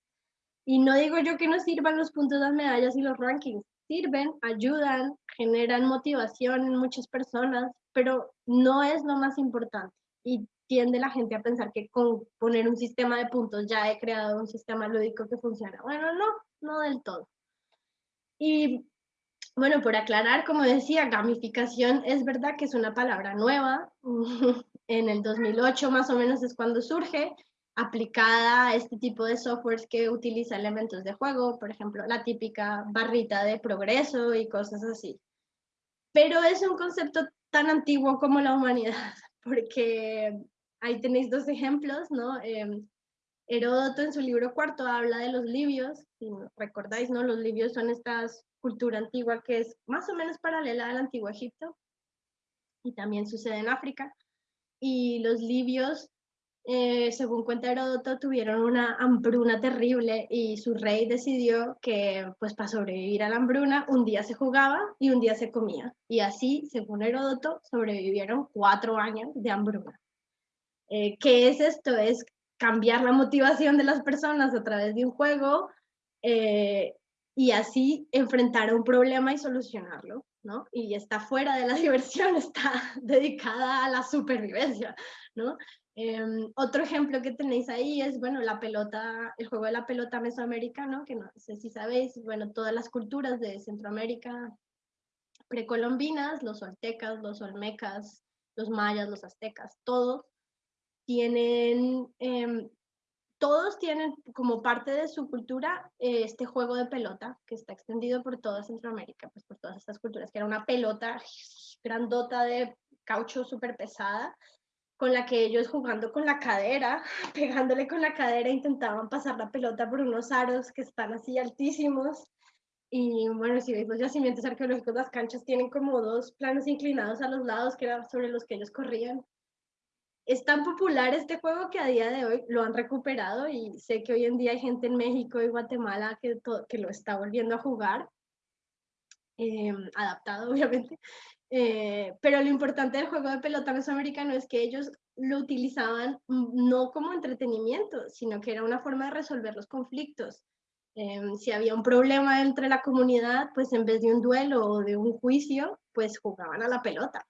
Y no digo yo que no sirvan los puntos, las medallas y los rankings, sirven, ayudan, generan motivación en muchas personas, pero no es lo más importante. Y tiende la gente a pensar que con poner un sistema de puntos ya he creado un sistema lúdico que funciona. Bueno, no, no del todo. Y bueno, por aclarar, como decía, gamificación es verdad que es una palabra nueva. en el 2008 más o menos es cuando surge, aplicada a este tipo de softwares que utiliza elementos de juego, por ejemplo, la típica barrita de progreso y cosas así. Pero es un concepto tan antiguo como la humanidad, porque ahí tenéis dos ejemplos, ¿no? Em, Heródoto en su libro cuarto habla de los libios, si recordáis, ¿no? Los libios son esta cultura antigua que es más o menos paralela al antiguo Egipto y también sucede en África. Y los libios, eh, según cuenta Heródoto, tuvieron una hambruna terrible y su rey decidió que, pues para sobrevivir a la hambruna, un día se jugaba y un día se comía. Y así, según Heródoto, sobrevivieron cuatro años de hambruna. Eh, ¿Qué es esto? Es cambiar la motivación de las personas a través de un juego eh, y así enfrentar un problema y solucionarlo, ¿no? Y está fuera de la diversión, está dedicada a la supervivencia, ¿no? Em, otro ejemplo que tenéis ahí es, bueno, la pelota, el juego de la pelota mesoamericano, que no sé si sabéis, bueno, todas las culturas de Centroamérica precolombinas, los oltecas, los olmecas, los mayas, los aztecas, todos tienen, em, todos tienen como parte de su cultura eh, este juego de pelota que está extendido por toda Centroamérica, pues por todas estas culturas, que era una pelota grandota de caucho súper pesada, con la que ellos jugando con la cadera, pegándole con la cadera, intentaban pasar la pelota por unos aros que están así altísimos. Y bueno, si veis los yacimientos arqueológicos, las canchas tienen como dos planos inclinados a los lados, que eran sobre los que ellos corrían. Es tan popular este juego que a día de hoy lo han recuperado y sé que hoy en día hay gente en México y Guatemala que, lo está volviendo a jugar, eh, adaptado obviamente. Eh, pero lo importante del juego de pelota mesoamericano es que ellos lo utilizaban no como entretenimiento, sino que era una forma de resolver los conflictos. Em, si había un problema entre la comunidad, pues en vez de un duelo o de un juicio, pues jugaban a la pelota.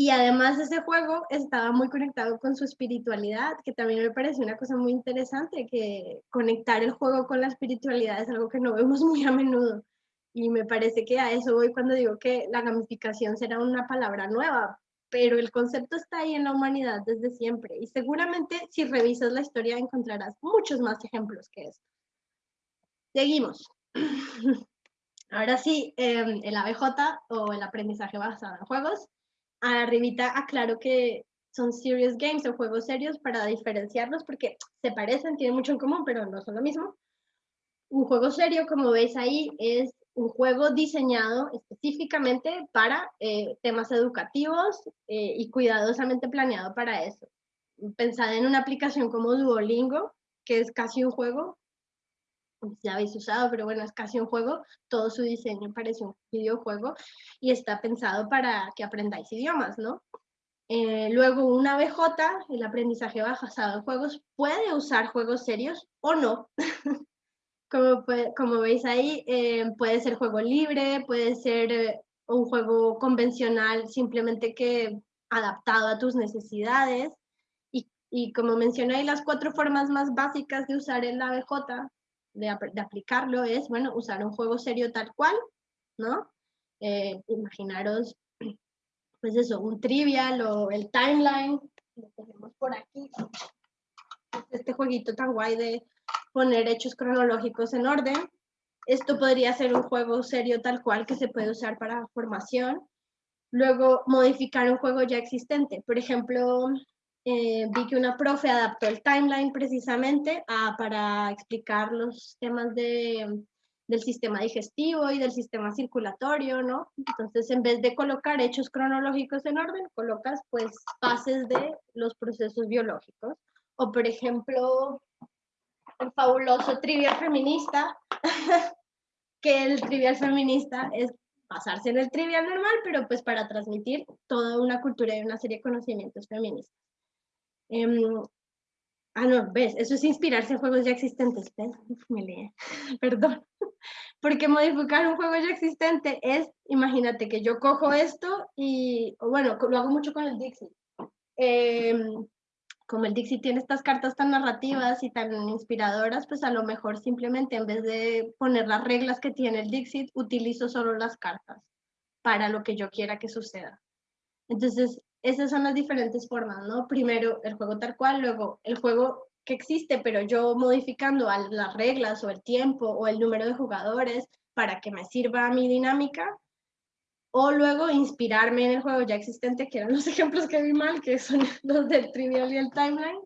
Y además ese juego estaba muy conectado con su espiritualidad, que también me parece una cosa muy interesante, que conectar el juego con la espiritualidad es algo que no vemos muy a menudo. Y me parece que a eso voy cuando digo que la gamificación será una palabra nueva, pero el concepto está ahí en la humanidad desde siempre. Y seguramente si revisas la historia encontrarás muchos más ejemplos que esto. Seguimos. Ahora sí, em, el ABJ o el aprendizaje basado en juegos. Arribita aclaro que son serious games o juegos serios para diferenciarlos porque se parecen, tienen mucho en común, pero no son lo mismo. Un juego serio, como veis ahí, es un juego diseñado específicamente para eh, temas educativos eh, y cuidadosamente planeado para eso. Pensad en una aplicación como Duolingo, que es casi un juego, ya habéis usado, pero bueno, es casi un juego, todo su diseño parece un videojuego y está pensado para que aprendáis idiomas, ¿no? Eh, luego, una BJ, el aprendizaje basado en juegos, puede usar juegos serios o no. como, como veis ahí, eh, puede ser juego libre, puede ser eh, un juego convencional, simplemente que adaptado a tus necesidades. Y, y como mencioné, ahí las cuatro formas más básicas de usar el ABJ de, aplicarlo es, bueno, usar un juego serio tal cual, ¿no? Eh, imaginaros, pues eso, un trivial o el timeline, lo tenemos por aquí, este jueguito tan guay de poner hechos cronológicos en orden. Esto podría ser un juego serio tal cual que se puede usar para formación. Luego, modificar un juego ya existente. Por ejemplo, eh, vi que una profe adaptó el timeline precisamente para explicar los temas de, del sistema digestivo y del sistema circulatorio, ¿no? Entonces, en vez de colocar hechos cronológicos en orden, colocas pues fases de los procesos biológicos. O, por ejemplo, el fabuloso trivial feminista, que el trivial feminista es basarse en el trivial normal, pero pues para transmitir toda una cultura y una serie de conocimientos feministas. Em, ah, no, ves, eso es inspirarse en juegos ya existentes. ¿ves? me leí, perdón. Porque modificar un juego ya existente es, imagínate que yo cojo esto y, bueno, lo hago mucho con el Dixie. Em, como el Dixie tiene estas cartas tan narrativas y tan inspiradoras, pues a lo mejor simplemente en vez de poner las reglas que tiene el Dixit, utilizo solo las cartas para lo que yo quiera que suceda. Entonces, esas son las diferentes formas, ¿no? Primero el juego tal cual, luego el juego que existe, pero yo modificando las reglas o el tiempo o el número de jugadores para que me sirva a mi dinámica, o luego inspirarme en el juego ya existente, que eran los ejemplos que vi mal, que son los del Trivial y el Timeline.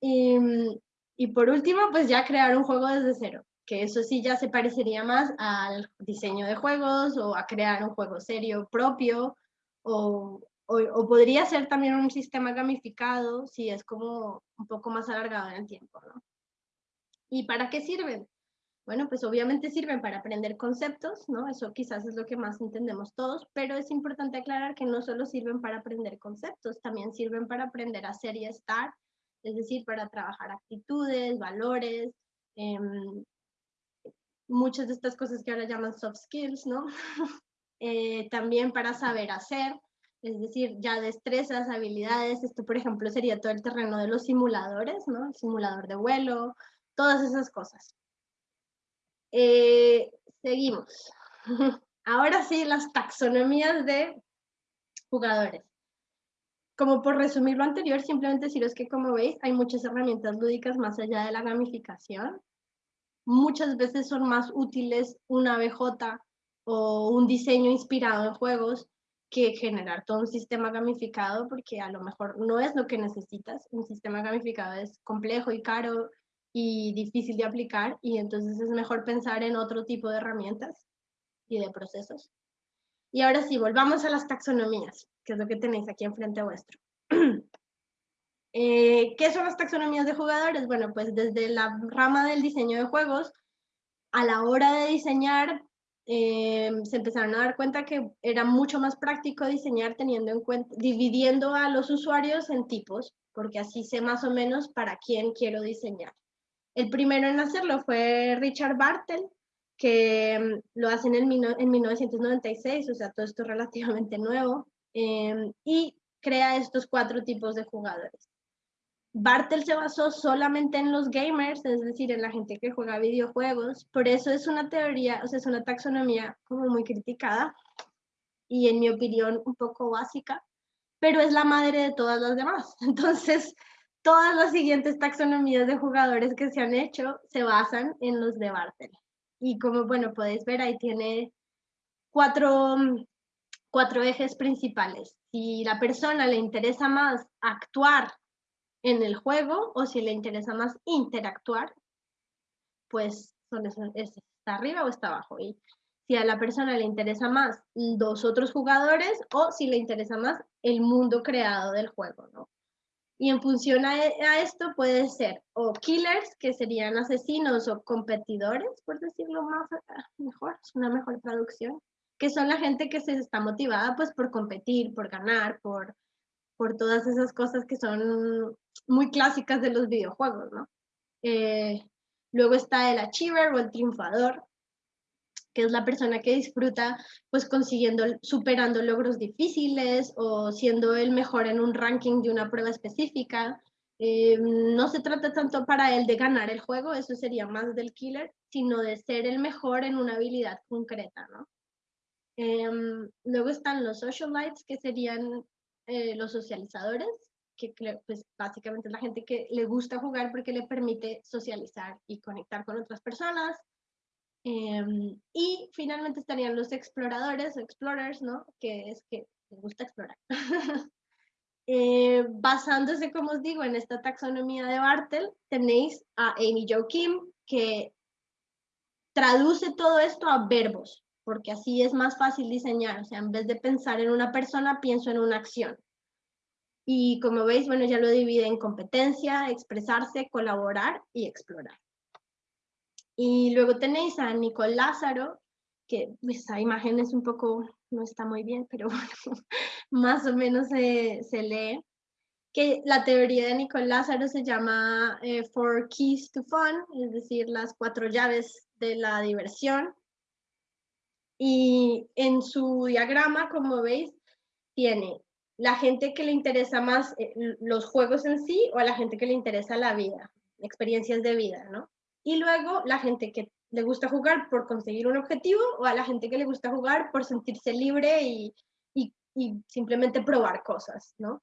Y, y por último, pues ya crear un juego desde cero, que eso sí ya se parecería más al diseño de juegos o a crear un juego serio propio o, o, podría ser también un sistema gamificado si es como un poco más alargado en el tiempo, ¿no? ¿Y para qué sirven? Bueno, pues obviamente sirven para aprender conceptos, ¿no? Eso quizás es lo que más entendemos todos, pero es importante aclarar que no solo sirven para aprender conceptos, también sirven para aprender a ser y estar, es decir, para trabajar actitudes, valores, em, muchas de estas cosas que ahora llaman soft skills, ¿no? Eh, también para saber hacer, es decir, ya destrezas, habilidades, esto por ejemplo sería todo el terreno de los simuladores, ¿no? El simulador de vuelo, todas esas cosas. Eh, seguimos. Ahora sí, las taxonomías de jugadores. Como por resumir lo anterior, simplemente deciros que como veis hay muchas herramientas lúdicas más allá de la gamificación. Muchas veces son más útiles una BJ o un diseño inspirado en juegos que generar todo un sistema gamificado porque a lo mejor no es lo que necesitas. Un sistema gamificado es complejo y caro y difícil de aplicar y entonces es mejor pensar en otro tipo de herramientas y de procesos. Y ahora sí, volvamos a las taxonomías, que es lo que tenéis aquí enfrente vuestro. Eh, ¿Qué son las taxonomías de jugadores? Bueno, pues desde la rama del diseño de juegos, a la hora de diseñar, eh, se empezaron a dar cuenta que era mucho más práctico diseñar teniendo en cuenta, dividiendo a los usuarios en tipos, porque así sé más o menos para quién quiero diseñar. El primero en hacerlo fue Richard Bartel, que mm, lo hace en, en 1996, o sea, todo esto es relativamente nuevo, em, y crea estos cuatro tipos de jugadores. Bartel se basó solamente en los gamers, es decir, en la gente que juega videojuegos, por eso es una teoría, o sea, es una taxonomía como muy criticada y en mi opinión un poco básica, pero es la madre de todas las demás. Entonces, todas las siguientes taxonomías de jugadores que se han hecho se basan en los de Bartel. Y como, bueno, podéis ver, ahí tiene cuatro, cuatro ejes principales. Si la persona le interesa más actuar en el juego o si le interesa más interactuar, pues esos, está arriba o está abajo. Y si a la persona le interesa más los otros jugadores o si le interesa más el mundo creado del juego, ¿no? Y en función a, esto puede ser o killers, que serían asesinos o competidores, por decirlo más ah, mejor, es una mejor traducción, que son la gente que se está motivada pues por competir, por ganar, por, por todas esas cosas que son muy clásicas de los videojuegos, ¿no? Eh, luego está el achiever o el triunfador, que es la persona que disfruta pues consiguiendo, superando logros difíciles o siendo el mejor en un ranking de una prueba específica. Eh, no se trata tanto para él de ganar el juego, eso sería más del killer, sino de ser el mejor en una habilidad concreta, ¿no? Em, luego están los socialites, que serían eh, los socializadores, que pues, básicamente es la gente que le gusta jugar porque le permite socializar y conectar con otras personas. Em, y finalmente estarían los exploradores explorers, ¿no? Que es que les gusta explorar. Eh, basándose, como os digo, en esta taxonomía de Bartel, tenéis a Amy Jo Kim, que traduce todo esto a verbos, porque así es más fácil diseñar. O sea, en vez de pensar en una persona, pienso en una acción. Y como veis, bueno, ya lo divide en competencia, expresarse, colaborar y explorar. Y luego tenéis a Nicole Lázaro, que esa imagen es un poco, no está muy bien, pero bueno, más o menos se, se lee, que la teoría de Nicole Lázaro se llama eh, Four Keys to Fun, es decir, las cuatro llaves de la diversión. Y en su diagrama, como veis, tiene la gente que le interesa más eh, los juegos en sí o a la gente que le interesa la vida, experiencias de vida, ¿no? y luego la gente que le gusta jugar por conseguir un objetivo o a la gente que le gusta jugar por sentirse libre y, y, simplemente probar cosas, ¿no?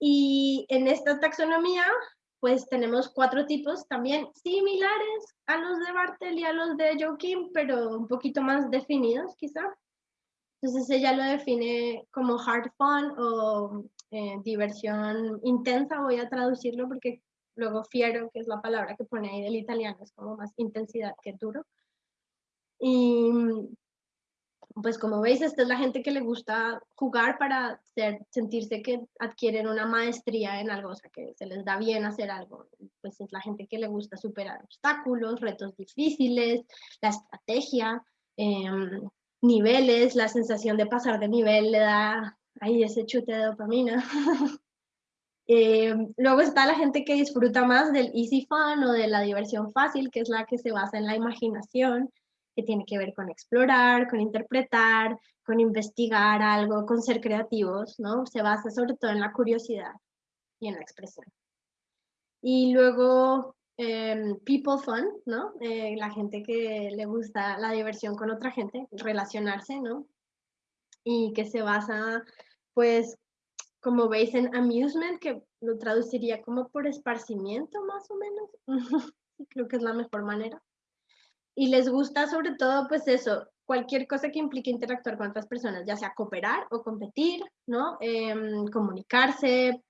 Y en esta taxonomía, pues tenemos cuatro tipos también similares a los de Bartel y a los de Joaquín, pero un poquito más definidos quizá. Entonces ella lo define como hard fun o eh, diversión intensa, voy a traducirlo porque Luego fiero, que es la palabra que pone ahí del italiano, es como más intensidad que duro. Y pues como veis, esta es la gente que le gusta jugar para sentirse que adquieren una maestría en algo, o sea, que se les da bien hacer algo. Pues es la gente que le gusta superar obstáculos, retos difíciles, la estrategia, em, niveles, la sensación de pasar de nivel le da ahí ese chute de dopamina. Eh, luego está la gente que disfruta más del easy fun o de la diversión fácil, que es la que se basa en la imaginación, que tiene que ver con explorar, con interpretar, con investigar algo, con ser creativos, ¿no? Se basa sobre todo en la curiosidad y en la expresión. Y luego em, people fun, ¿no? Eh, la gente que le gusta la diversión con otra gente, relacionarse, ¿no? Y que se basa pues como veis en amusement, que lo traduciría como por esparcimiento más o menos. Creo que es la mejor manera. Y les gusta sobre todo pues eso, cualquier cosa que implique interactuar con otras personas, ya sea cooperar o competir, ¿no? Em, comunicarse,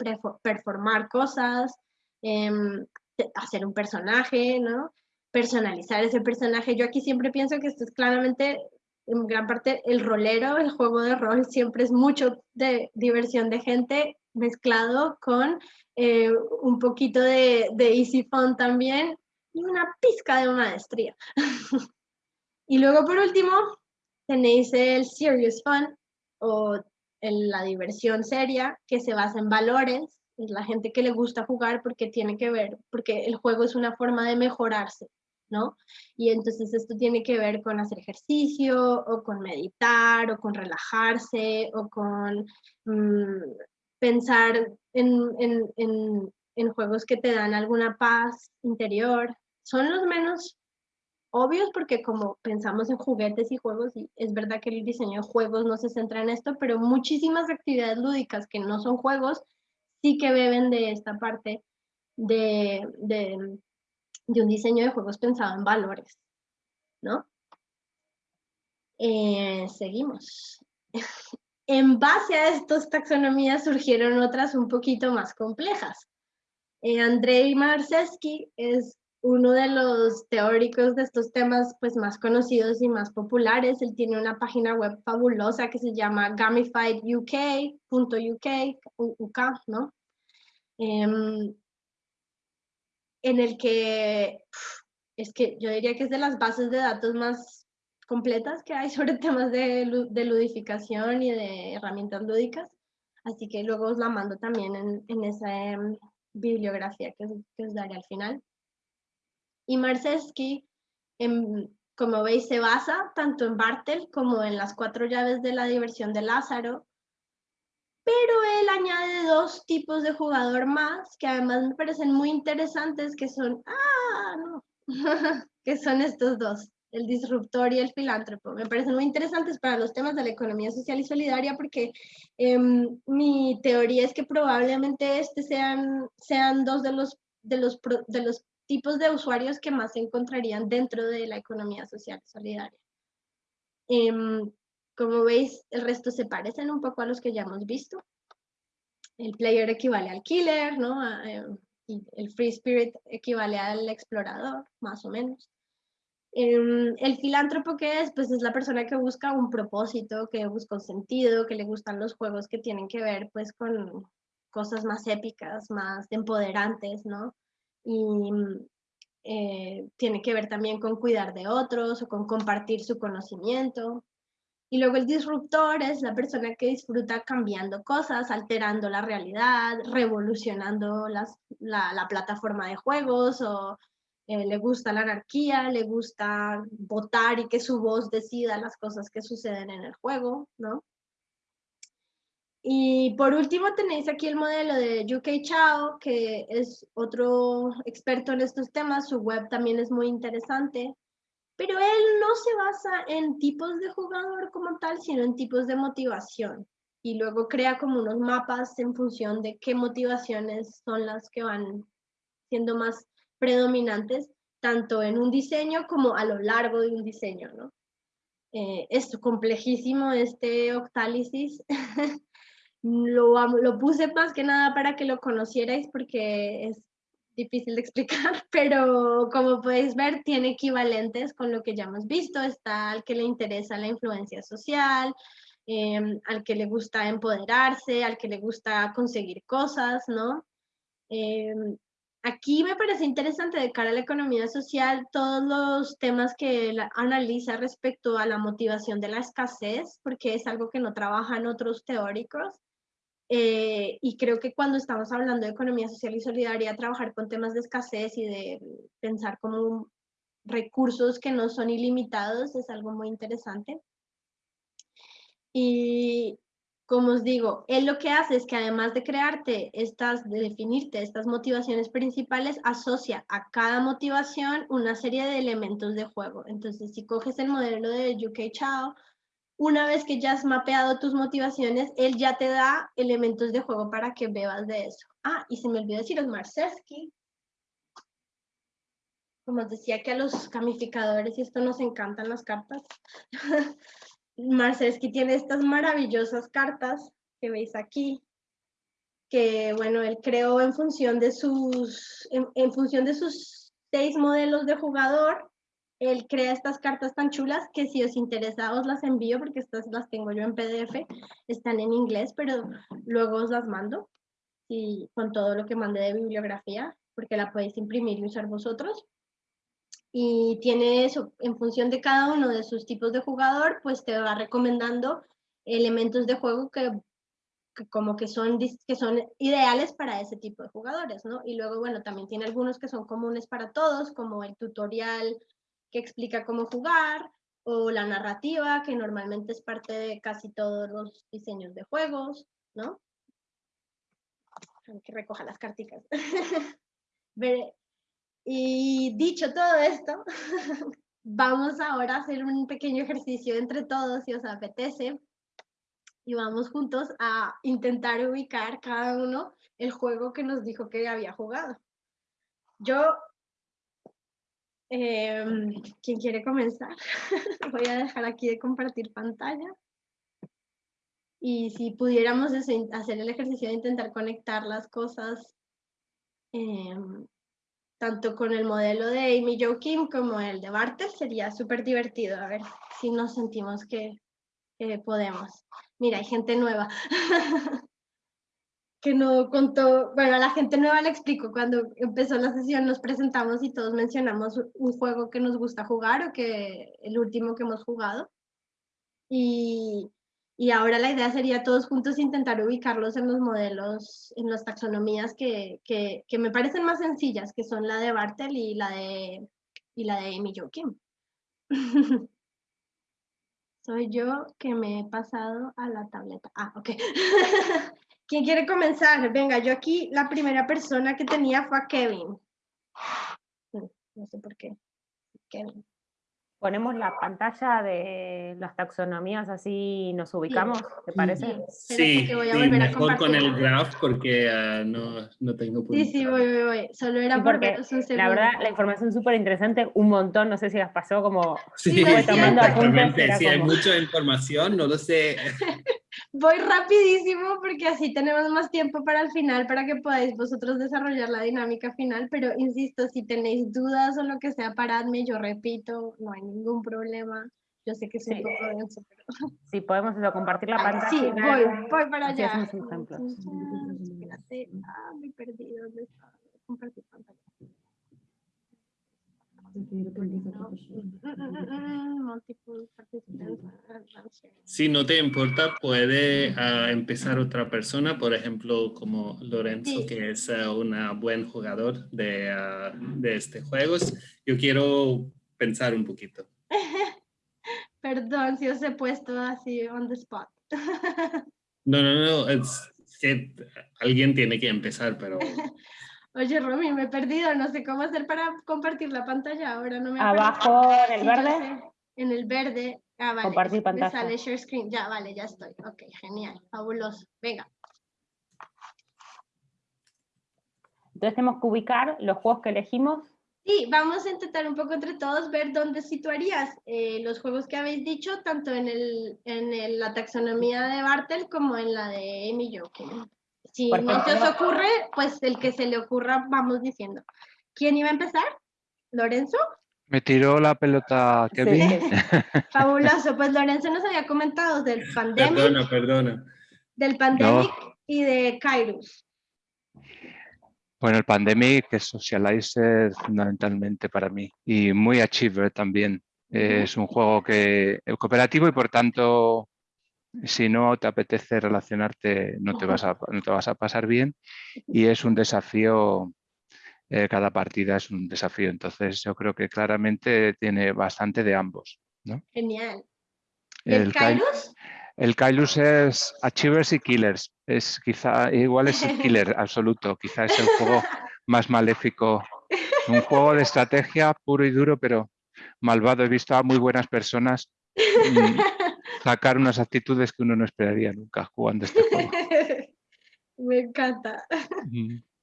performar cosas, em, hacer un personaje, ¿no? Personalizar ese personaje. Yo aquí siempre pienso que esto es claramente, en gran parte, el rolero, el juego de rol siempre es mucho de diversión de gente mezclado con eh, un poquito de, de easy fun también y una pizca de maestría. y luego por último tenéis el serious fun o la diversión seria que se basa en valores, es la gente que le gusta jugar porque tiene que ver, porque el juego es una forma de mejorarse, ¿no? Y entonces esto tiene que ver con hacer ejercicio o con meditar o con relajarse o con mm, pensar en, en, juegos que te dan alguna paz interior. Son los menos obvios porque como pensamos en juguetes y juegos, y es verdad que el diseño de juegos no se centra en esto, pero muchísimas actividades lúdicas que no son juegos sí que beben de esta parte de, de, un diseño de juegos pensado en valores, ¿no? Eh, seguimos. En base a estas taxonomías surgieron otras un poquito más complejas. Eh, Andrei Marceschi es uno de los teóricos de estos temas pues, más conocidos y más populares. Él tiene una página web fabulosa que se llama gamifieduk.uk, UK, ¿no? Em, en el que es que yo diría que es de las bases de datos más completas que hay sobre temas de, de ludificación y de herramientas lúdicas. Así que luego os la mando también en, en esa em, bibliografía que, que, os daré al final. Y Marceschi, em, como veis, se basa tanto en Bartel como en las cuatro llaves de la diversión de Lázaro, pero él añade dos tipos de jugador más que además me parecen muy interesantes, que son, ah, no, que son estos dos el disruptor y el filántropo. Me parecen muy interesantes para los temas de la economía social y solidaria porque em, mi teoría es que probablemente este sean, sean dos de los, de, los, de los tipos de usuarios que más se encontrarían dentro de la economía social y solidaria. Em, como veis, el resto se parecen un poco a los que ya hemos visto. El player equivale al killer, ¿no? Em, el free spirit equivale al explorador, más o menos. Em, el filántropo que es, pues es la persona que busca un propósito, que busca un sentido, que le gustan los juegos que tienen que ver pues con cosas más épicas, más empoderantes, ¿no? Y eh, tiene que ver también con cuidar de otros o con compartir su conocimiento. Y luego el disruptor es la persona que disfruta cambiando cosas, alterando la realidad, revolucionando las, la, la plataforma de juegos o eh, le gusta la anarquía, le gusta votar y que su voz decida las cosas que suceden en el juego, ¿no? Y por último tenéis aquí el modelo de UK Chao, que es otro experto en estos temas, su web también es muy interesante, pero él no se basa en tipos de jugador como tal, sino en tipos de motivación. Y luego crea como unos mapas en función de qué motivaciones son las que van siendo más predominantes tanto en un diseño como a lo largo de un diseño, ¿no? Eh, es complejísimo este octálisis. lo, lo puse más que nada para que lo conocierais porque es difícil de explicar, pero como podéis ver tiene equivalentes con lo que ya hemos visto. Está al que le interesa la influencia social, em, al que le gusta empoderarse, al que le gusta conseguir cosas, ¿no? Em, Aquí me parece interesante de cara a la economía social todos los temas que analiza respecto a la motivación de la escasez, porque es algo que no trabajan otros teóricos. Eh, y creo que cuando estamos hablando de economía social y solidaria, trabajar con temas de escasez y de pensar como recursos que no son ilimitados es algo muy interesante. Y como os digo, él lo que hace es que además de crearte estas, de definirte estas motivaciones principales, asocia a cada motivación una serie de elementos de juego. Entonces, si coges el modelo de UK Chao, una vez que ya has mapeado tus motivaciones, él ya te da elementos de juego para que bebas de eso. Ah, y se me olvidó deciros Marcesky. como os decía que a los gamificadores y esto nos encantan las cartas, Marcelski tiene estas maravillosas cartas que veis aquí, que bueno, él creó en función de sus, en, función de sus seis modelos de jugador, él crea estas cartas tan chulas que si os interesa os las envío porque estas las tengo yo en PDF, están en inglés, pero luego os las mando y con todo lo que mandé de bibliografía, porque la podéis imprimir y usar vosotros. Y tiene eso, en función de cada uno de sus tipos de jugador, pues te va recomendando elementos de juego que como que son, que son ideales para ese tipo de jugadores, ¿no? Y luego, bueno, también tiene algunos que son comunes para todos, como el tutorial que explica cómo jugar, o la narrativa, que normalmente es parte de casi todos los diseños de juegos, ¿no? Que recoja las carticas. y dicho todo esto, vamos ahora a hacer un pequeño ejercicio entre todos, si os apetece, y vamos juntos a intentar ubicar cada uno el juego que nos dijo que había jugado. Yo, em, ¿quién quiere comenzar? Voy a dejar aquí de compartir pantalla. Y si pudiéramos hacer el ejercicio de intentar conectar las cosas, em, tanto con el modelo de Amy Jo Kim como el de Bartel, sería súper divertido. A ver si nos sentimos que podemos. Mira, hay gente nueva. que no contó, bueno, a la gente nueva le explico, cuando empezó la sesión nos presentamos y todos mencionamos un juego que nos gusta jugar o que el último que hemos jugado. Y, y ahora la idea sería todos juntos intentar ubicarlos en los modelos, en las taxonomías que, que, que me parecen más sencillas, que son la de Bartel y la de, y la de Amy Joachim. Soy yo que me he pasado a la tableta. Ah, ok. ¿Quién quiere comenzar? Venga, yo aquí la primera persona que tenía fue a Kevin. No sé por qué. Kevin. Ponemos la pantalla de las taxonomías así nos ubicamos, ¿te parece? Sí, mejor con el graph porque ah, no, no, tengo punto. Sí, sí, voy, voy, voy. Solo era porque la verdad la información es súper interesante, un montón, no sé si las pasó como... Sí, sí exactamente, si hay mucha información, no lo sé. voy rapidísimo porque así tenemos más tiempo para el final, para que podáis vosotros desarrollar la dinámica final, pero insisto, si tenéis dudas o lo que sea, paradme, yo repito, no hay ningún problema. Yo sé que es un poco denso, pero... Sí, podemos compartir la pantalla. Sí, voy, voy para allá. Espérate, ah, me he perdido. ¿Dónde está? Compartir pantalla. Si no te importa, puede uh, empezar otra persona, por ejemplo, como Lorenzo, sí. que es uh, un buen jugador de, uh, de este juego. Yo quiero pensar un poquito. Perdón si os he puesto así on the spot. no, no, no, es que alguien tiene que empezar, pero... Oye, Romy, me he perdido, no sé cómo hacer para compartir la pantalla ahora. No me Abajo en el verde. En el verde. Ah, vale. Compartir pantalla. Me sale share screen. Ya, vale, ya estoy. Ok, genial, fabuloso. Venga. Entonces tenemos que ubicar los juegos que elegimos. Sí, vamos a intentar un poco entre todos ver dónde situarías eh, los juegos que habéis dicho, tanto en, el, en la taxonomía de Bartel como en la de Amy Joking. Si no se os ocurre, pues el que se le ocurra vamos diciendo. ¿Quién iba a empezar? ¿Lorenzo? Me tiró la pelota Kevin. Fabuloso. Pues Lorenzo nos había comentado del pandemic. Perdona, perdona. Del pandemic y de Kairos. Bueno, el pandemic es socializer fundamentalmente para mí y muy achiever también. Es un juego que es cooperativo y por tanto si no te apetece relacionarte no te vas a, no te vas a pasar bien y es un desafío, eh, cada partida es un desafío, entonces yo creo que claramente tiene bastante de ambos. ¿no? Genial. ¿El, Kailus? El Kailus es Achievers y Killers, es quizá, igual es el killer absoluto, quizá es el juego más maléfico, un juego de estrategia puro y duro, pero malvado. He visto a muy buenas personas sacar unas actitudes que uno no esperaría nunca jugando este juego. Me encanta.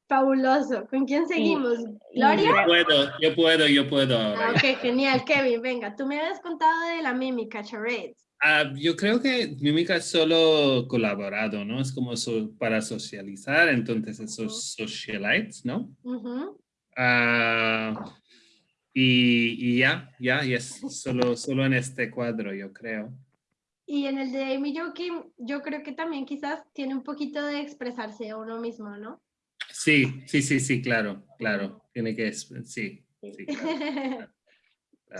Fabuloso. ¿Con quién seguimos? ¿Gloria? Yo puedo, yo puedo, yo puedo. Ah, ok, genial. Kevin, venga, tú me habías contado de la mímica, charades. Ah, yo creo que mímica es solo colaborado, ¿no? Es como para socializar, entonces esos socialites, ¿no? Ah, y, ya, ya, y es solo, solo en este cuadro, yo creo. Y en el de Amy Joaquin, yo creo que también quizás tiene un poquito de expresarse a uno mismo, ¿no? Sí, sí, sí, sí, claro, claro. Tiene que, sí, sí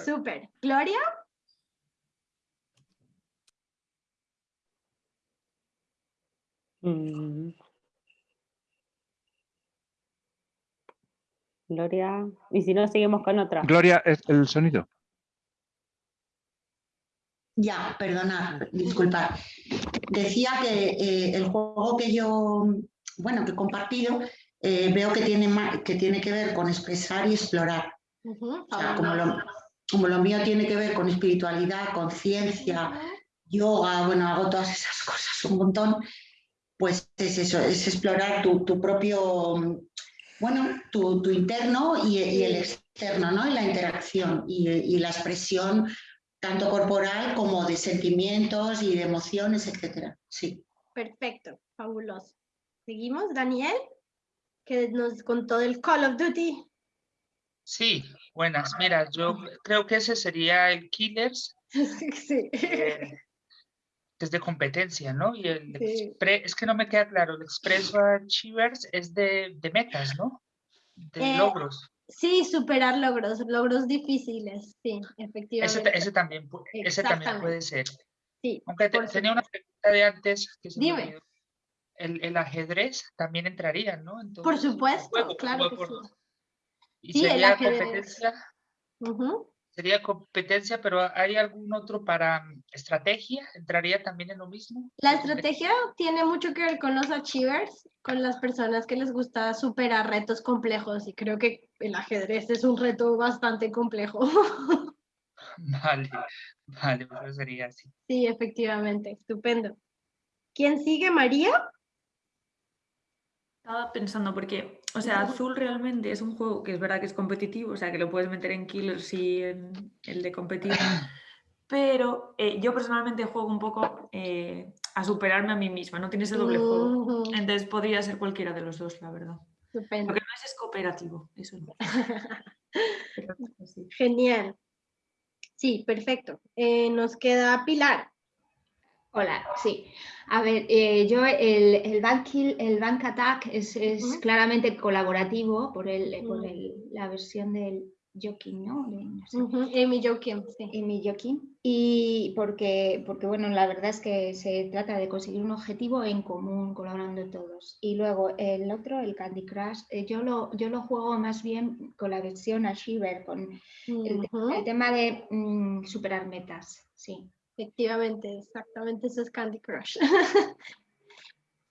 Súper. ¿Gloria? Mm. Gloria. Y si no, seguimos con otra. Gloria, ¿es el sonido? Ya, perdona, disculpa. Decía que eh, el juego que yo, bueno, que he compartido, eh, veo que tiene, que tiene que ver con expresar y explorar. como, lo, como lo mío tiene que ver con espiritualidad, conciencia, yoga, bueno, hago todas esas cosas un montón, pues es eso, es explorar tu, propio, bueno, tu, interno y, el externo, ¿no? Y la interacción y, la expresión tanto corporal como de sentimientos y de emociones, etcétera. Sí. Perfecto, fabuloso. Seguimos, Daniel, que nos contó del Call of Duty. Sí, buenas. Mira, yo creo que ese sería el Killers. sí. Eh, es de competencia, ¿no? Y el es que no me queda claro, el Expreso Achievers es de, de metas, ¿no? De eh, logros. Sí, superar logros, logros difíciles, sí, efectivamente. Ese, también, ese también puede ser. Sí. Aunque tenía una pregunta de antes. Que Dime. el, el, ajedrez también entraría, ¿no? por supuesto, claro que sí. Y sería competencia. Sería competencia, pero ¿hay algún otro para mm, estrategia? ¿Entraría también en lo mismo? La estrategia tiene mucho que ver con los achievers, con las personas que les gusta superar retos complejos y creo que el ajedrez es un reto bastante complejo. Vale, vale, pues sería así. Sí, efectivamente, estupendo. ¿Quién sigue, María? Estaba pensando porque, o sea, Azul realmente es un juego que es verdad que es competitivo, o sea, que lo puedes meter en Killers y en el de competir, pero eh, yo personalmente juego un poco eh, a superarme a mí misma, no tiene ese doble juego. Entonces podría ser cualquiera de los dos, la verdad. Estupendo. Porque no es, cooperativo, eso no. Genial. Sí, perfecto. Eh, nos queda Pilar. Hola, sí. A ver, eh, yo el, el, bank el Bank Attack es, es claramente colaborativo por, el, por el, la versión del Joking, ¿no? Amy Joking, sí. Amy Joking. Y porque, porque, bueno, la verdad es que se trata de conseguir un objetivo en común, colaborando todos. Y luego el otro, el Candy Crush, eh, yo, lo, yo lo juego más bien con la versión Shiver, con el, tema de mm, superar metas, sí. Efectivamente, exactamente, eso es Candy Crush.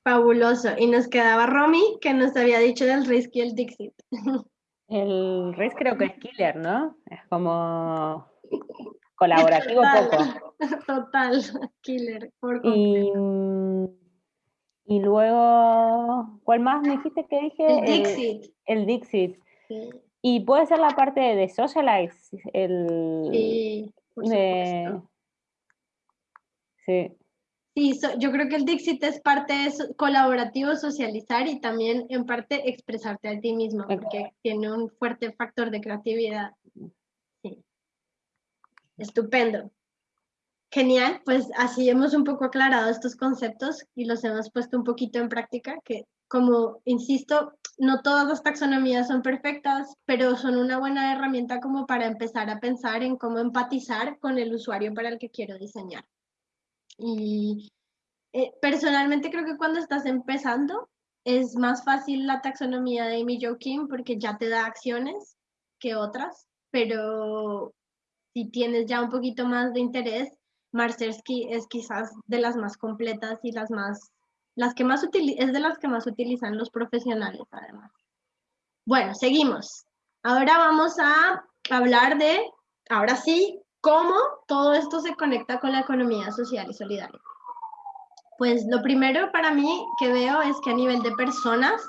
Fabuloso. Y nos quedaba Romy, que nos había dicho del Risk y el Dixit. El Risk creo que es killer, ¿no? Es como colaborativo poco. Total, killer. y, y, luego, ¿cuál más me dijiste que dije? El Dixit. El, Dixit. Y puede ser la parte de Socialize. El, sí, por supuesto. Sí. Sí, yo creo que el Dixit es parte de colaborativo, socializar y también en parte expresarte a ti mismo, porque tiene un fuerte factor de creatividad. Sí. Estupendo. Genial, pues así hemos un poco aclarado estos conceptos y los hemos puesto un poquito en práctica, que como insisto, no todas las taxonomías son perfectas, pero son una buena herramienta como para empezar a pensar en cómo empatizar con el usuario para el que quiero diseñar. Y eh, personalmente creo que cuando estás empezando es más fácil la taxonomía de Amy Jo Kim porque ya te da acciones que otras, pero si tienes ya un poquito más de interés, Marcersky es quizás de las más completas y las más, las que más es de las que más utilizan los profesionales además. Bueno, seguimos. Ahora vamos a hablar de, ahora sí, ¿Cómo todo esto se conecta con la economía social y solidaria? Pues lo primero para mí que veo es que a nivel de personas,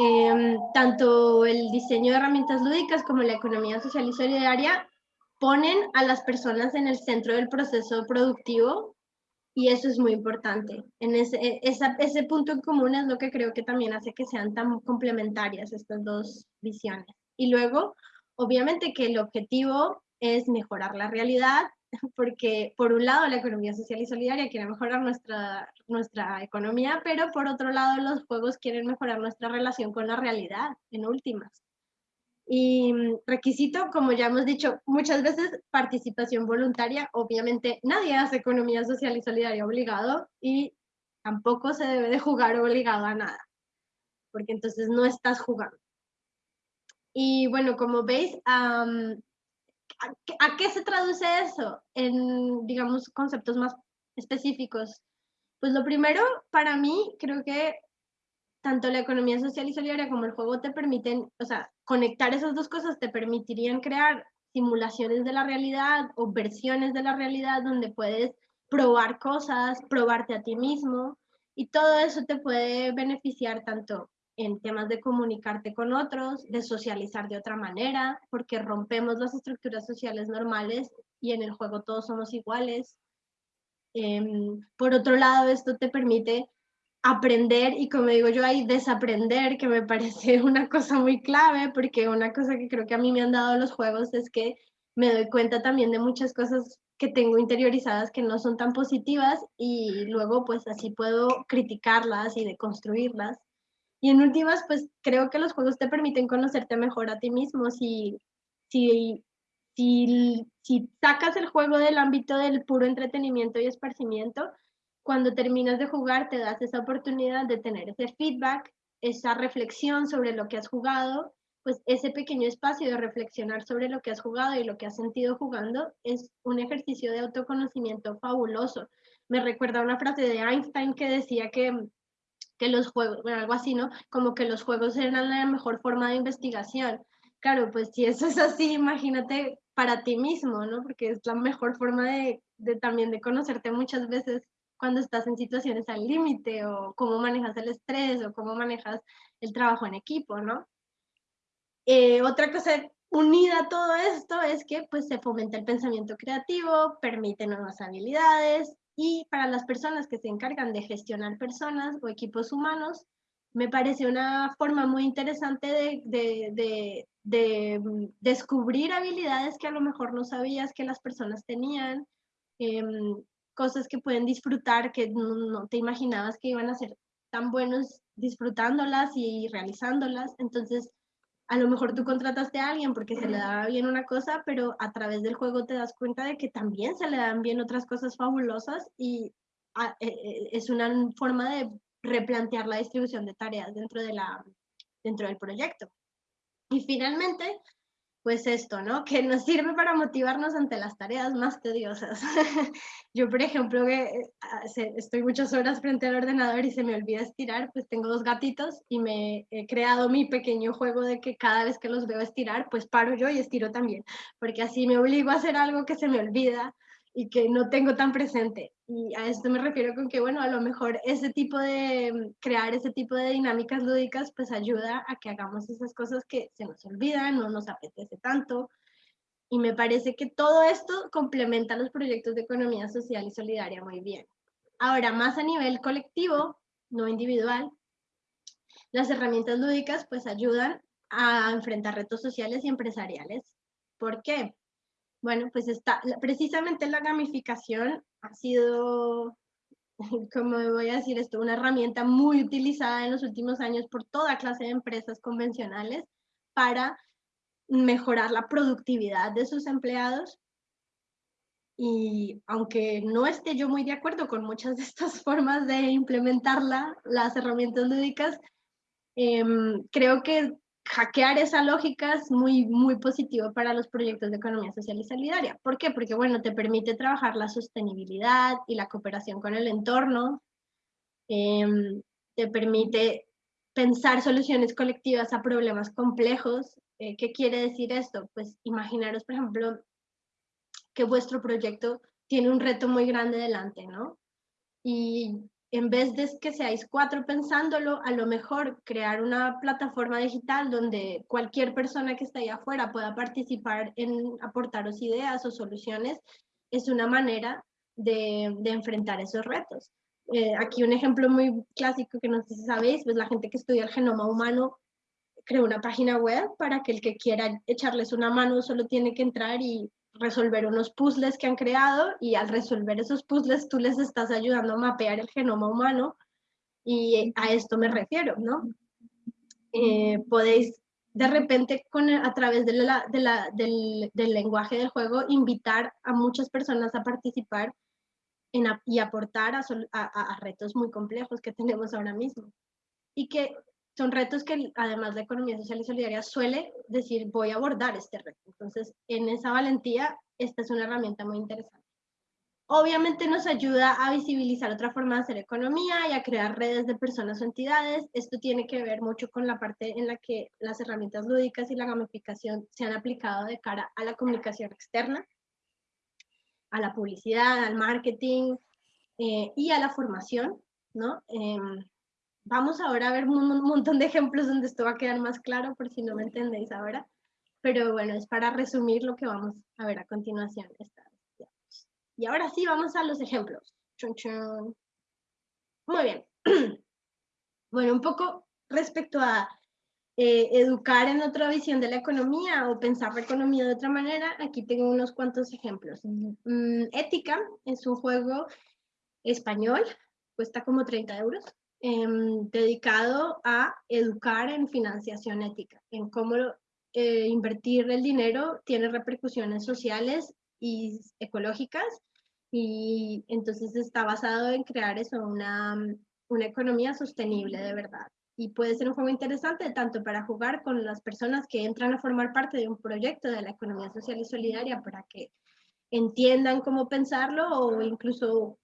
em, tanto el diseño de herramientas lúdicas como la economía social y solidaria ponen a las personas en el centro del proceso productivo y eso es muy importante. En ese, e, ese punto en común es lo que creo que también hace que sean tan complementarias estas dos visiones. Y luego, obviamente que el objetivo es mejorar la realidad, porque por un lado la economía social y solidaria quiere mejorar nuestra, nuestra economía, pero por otro lado los juegos quieren mejorar nuestra relación con la realidad, en últimas. Y mm, requisito, como ya hemos dicho muchas veces, participación voluntaria. Obviamente nadie hace economía social y solidaria obligado y tampoco se debe de jugar obligado a nada, porque entonces no estás jugando. Y bueno, como veis, ¿a, qué se traduce eso en, digamos, conceptos más específicos? Pues lo primero, para mí, creo que tanto la economía social y solidaria como el juego te permiten, o sea, conectar esas dos cosas te permitirían crear simulaciones de la realidad o versiones de la realidad donde puedes probar cosas, probarte a ti mismo y todo eso te puede beneficiar tanto en temas de comunicarte con otros, de socializar de otra manera, porque rompemos las estructuras sociales normales y en el juego todos somos iguales. Em, por otro lado, esto te permite aprender y como digo yo ahí desaprender que me parece una cosa muy clave porque una cosa que creo que a mí me han dado los juegos es que me doy cuenta también de muchas cosas que tengo interiorizadas que no son tan positivas y luego pues así puedo criticarlas y deconstruirlas. Y en últimas pues creo que los juegos te permiten conocerte mejor a ti mismo si, si, si, si sacas el juego del ámbito del puro entretenimiento y esparcimiento, cuando terminas de jugar te das esa oportunidad de tener ese feedback, esa reflexión sobre lo que has jugado, pues ese pequeño espacio de reflexionar sobre lo que has jugado y lo que has sentido jugando es un ejercicio de autoconocimiento fabuloso. Me recuerda una frase de Einstein que decía que, que los juegos, bueno, algo así, ¿no? Como que los juegos eran la mejor forma de investigación. Claro, pues si eso es así, imagínate para ti mismo, ¿no? Porque es la mejor forma de, de también de conocerte muchas veces cuando estás en situaciones al límite o cómo manejas el estrés o cómo manejas el trabajo en equipo, ¿no? Eh, otra cosa unida a todo esto es que pues se fomenta el pensamiento creativo, permite nuevas habilidades y para las personas que se encargan de gestionar personas o equipos humanos, me parece una forma muy interesante de, de, de, mm, descubrir habilidades que a lo mejor no sabías que las personas tenían, em, cosas que pueden disfrutar que no, te imaginabas que iban a ser tan buenos disfrutándolas y realizándolas. Entonces, a lo mejor tú contrataste a alguien porque se le daba bien una cosa, pero a través del juego te das cuenta de que también se le dan bien otras cosas fabulosas y ah, e, e, es una forma de replantear la distribución de tareas dentro, de la, dentro del proyecto. Y finalmente, pues esto, ¿no? Que nos sirve para motivarnos ante las tareas más tediosas. Yo, por ejemplo, que eh, estoy muchas horas frente al ordenador y se me olvida estirar, pues tengo dos gatitos y me he creado mi pequeño juego de que cada vez que los veo estirar, pues paro yo y estiro también, porque así me obligo a hacer algo que se me olvida y que no tengo tan presente. Y a esto me refiero con que, bueno, a lo mejor ese tipo de, crear ese tipo de dinámicas lúdicas, pues ayuda a que hagamos esas cosas que se nos olvidan, no nos apetece tanto. Y me parece que todo esto complementa los proyectos de economía social y solidaria muy bien. Ahora, más a nivel colectivo, no individual, las herramientas lúdicas pues ayudan a enfrentar retos sociales y empresariales. ¿Por qué? Bueno, pues está, precisamente la gamificación ha sido, como voy a decir esto, una herramienta muy utilizada en los últimos años por toda clase de empresas convencionales para mejorar la productividad de sus empleados. Y aunque no esté yo muy de acuerdo con muchas de estas formas de implementarla, las herramientas lúdicas, em, creo que hackear esa lógica es muy, muy positivo para los proyectos de economía social y solidaria. ¿Por qué? Porque, bueno, te permite trabajar la sostenibilidad y la cooperación con el entorno, em, te permite pensar soluciones colectivas a problemas complejos. Eh, ¿Qué quiere decir esto? Pues imaginaros, por ejemplo, que vuestro proyecto tiene un reto muy grande delante, ¿no? Y en vez de que seáis cuatro pensándolo, a lo mejor crear una plataforma digital donde cualquier persona que esté ahí afuera pueda participar en aportaros ideas o soluciones, es una manera de, de enfrentar esos retos. Eh, aquí un ejemplo muy clásico que no sé si sabéis, pues la gente que estudia el genoma humano creó una página web para que el que quiera echarles una mano solo tiene que entrar y resolver unos puzzles que han creado y al resolver esos puzzles tú les estás ayudando a mapear el genoma humano y a esto me refiero, ¿no? Eh, podéis de repente con, a través del, lenguaje del juego invitar a muchas personas a participar y aportar a retos muy complejos que tenemos ahora mismo. Y que son retos que además la economía social y solidaria suele decir voy a abordar este reto. Entonces, en esa valentía, esta es una herramienta muy interesante. Obviamente nos ayuda a visibilizar otra forma de hacer economía y a crear redes de personas o entidades. Esto tiene que ver mucho con la parte en la que las herramientas lúdicas y la gamificación se han aplicado de cara a la comunicación externa, a la publicidad, al marketing eh, y a la formación, ¿no? Eh, Vamos ahora a ver un montón de ejemplos donde esto va a quedar más claro por si no me entendéis ahora. Pero bueno, es para resumir lo que vamos a ver a continuación. Y ahora sí, vamos a los ejemplos. Muy bien. Bueno, un poco respecto a eh, educar en otra visión de la economía o pensar la economía de otra manera, aquí tengo unos cuantos ejemplos. Mm, Ética es un juego español, cuesta como 30 euros. Em, dedicado a educar en financiación ética, en cómo eh, invertir el dinero tiene repercusiones sociales y ecológicas y entonces está basado en crear eso, una, una economía sostenible de verdad. Y puede ser un juego interesante tanto para jugar con las personas que entran a formar parte de un proyecto de la economía social y solidaria para que entiendan cómo pensarlo o incluso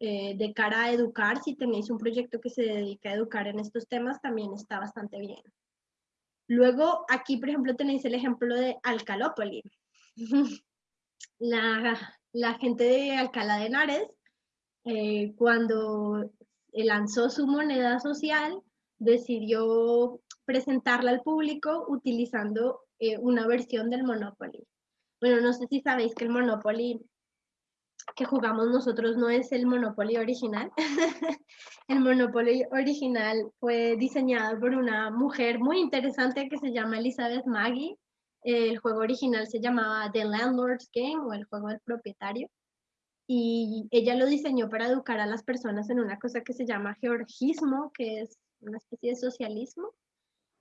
eh, de cara a educar, si tenéis un proyecto que se dedica a educar en estos temas, también está bastante bien. Luego, aquí, por ejemplo, tenéis el ejemplo de Alcalópoli. la, la, gente de Alcalá de Henares, eh, cuando lanzó su moneda social, decidió presentarla al público utilizando eh, una versión del Monopoly. Bueno, no sé si sabéis que el Monopoly que jugamos nosotros no es el Monopoly original. el Monopoly original fue diseñado por una mujer muy interesante que se llama Elizabeth Maggie. El juego original se llamaba The Landlord's Game o el juego del propietario. Y ella lo diseñó para educar a las personas en una cosa que se llama georgismo, que es una especie de socialismo.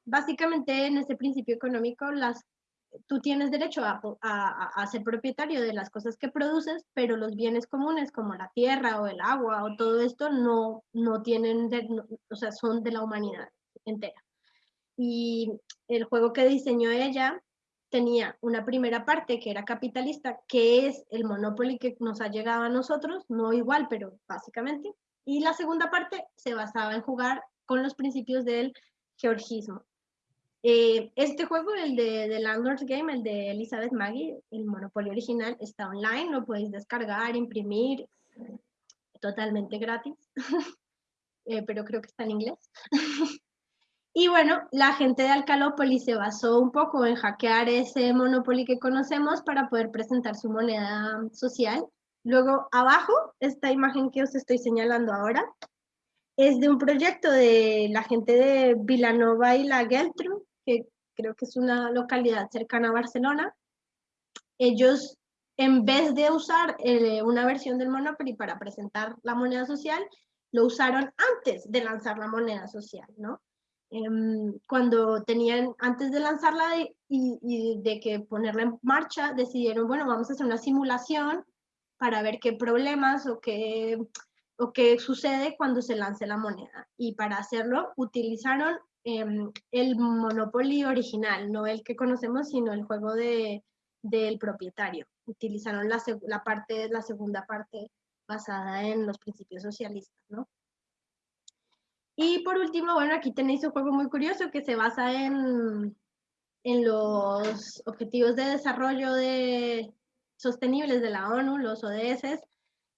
Básicamente en ese principio económico las tú tienes derecho a, ser propietario de las cosas que produces, pero los bienes comunes como la tierra o el agua o todo esto no, no tienen, o sea, son de la humanidad entera. Y el juego que diseñó ella tenía una primera parte que era capitalista, que es el monopoly que nos ha llegado a nosotros, no igual, pero básicamente. Y la segunda parte se basaba en jugar con los principios del georgismo. Eh, este juego, el de, de, Landlord's Game, el de Elizabeth Maggie, el Monopoly original, está online, lo podéis descargar, imprimir, totalmente gratis, eh, pero creo que está en inglés. y bueno, la gente de Alcalópolis se basó un poco en hackear ese Monopoly que conocemos para poder presentar su moneda social. Luego, abajo, esta imagen que os estoy señalando ahora, es de un proyecto de la gente de Vilanova y la Geltrú, que creo que es una localidad cercana a Barcelona, ellos en vez de usar eh, una versión del Monopoly para presentar la moneda social, lo usaron antes de lanzar la moneda social, ¿no? Em, cuando tenían, antes de lanzarla y, y, de que ponerla en marcha, decidieron, bueno, vamos a hacer una simulación para ver qué problemas o qué, o qué sucede cuando se lance la moneda. Y para hacerlo utilizaron Em, el Monopoly original, no el que conocemos, sino el juego de, del propietario. Utilizaron la, la, parte, la segunda parte basada en los principios socialistas, ¿no? Y por último, bueno, aquí tenéis un juego muy curioso que se basa en, en los Objetivos de Desarrollo de, Sostenibles de la ONU, los ODS.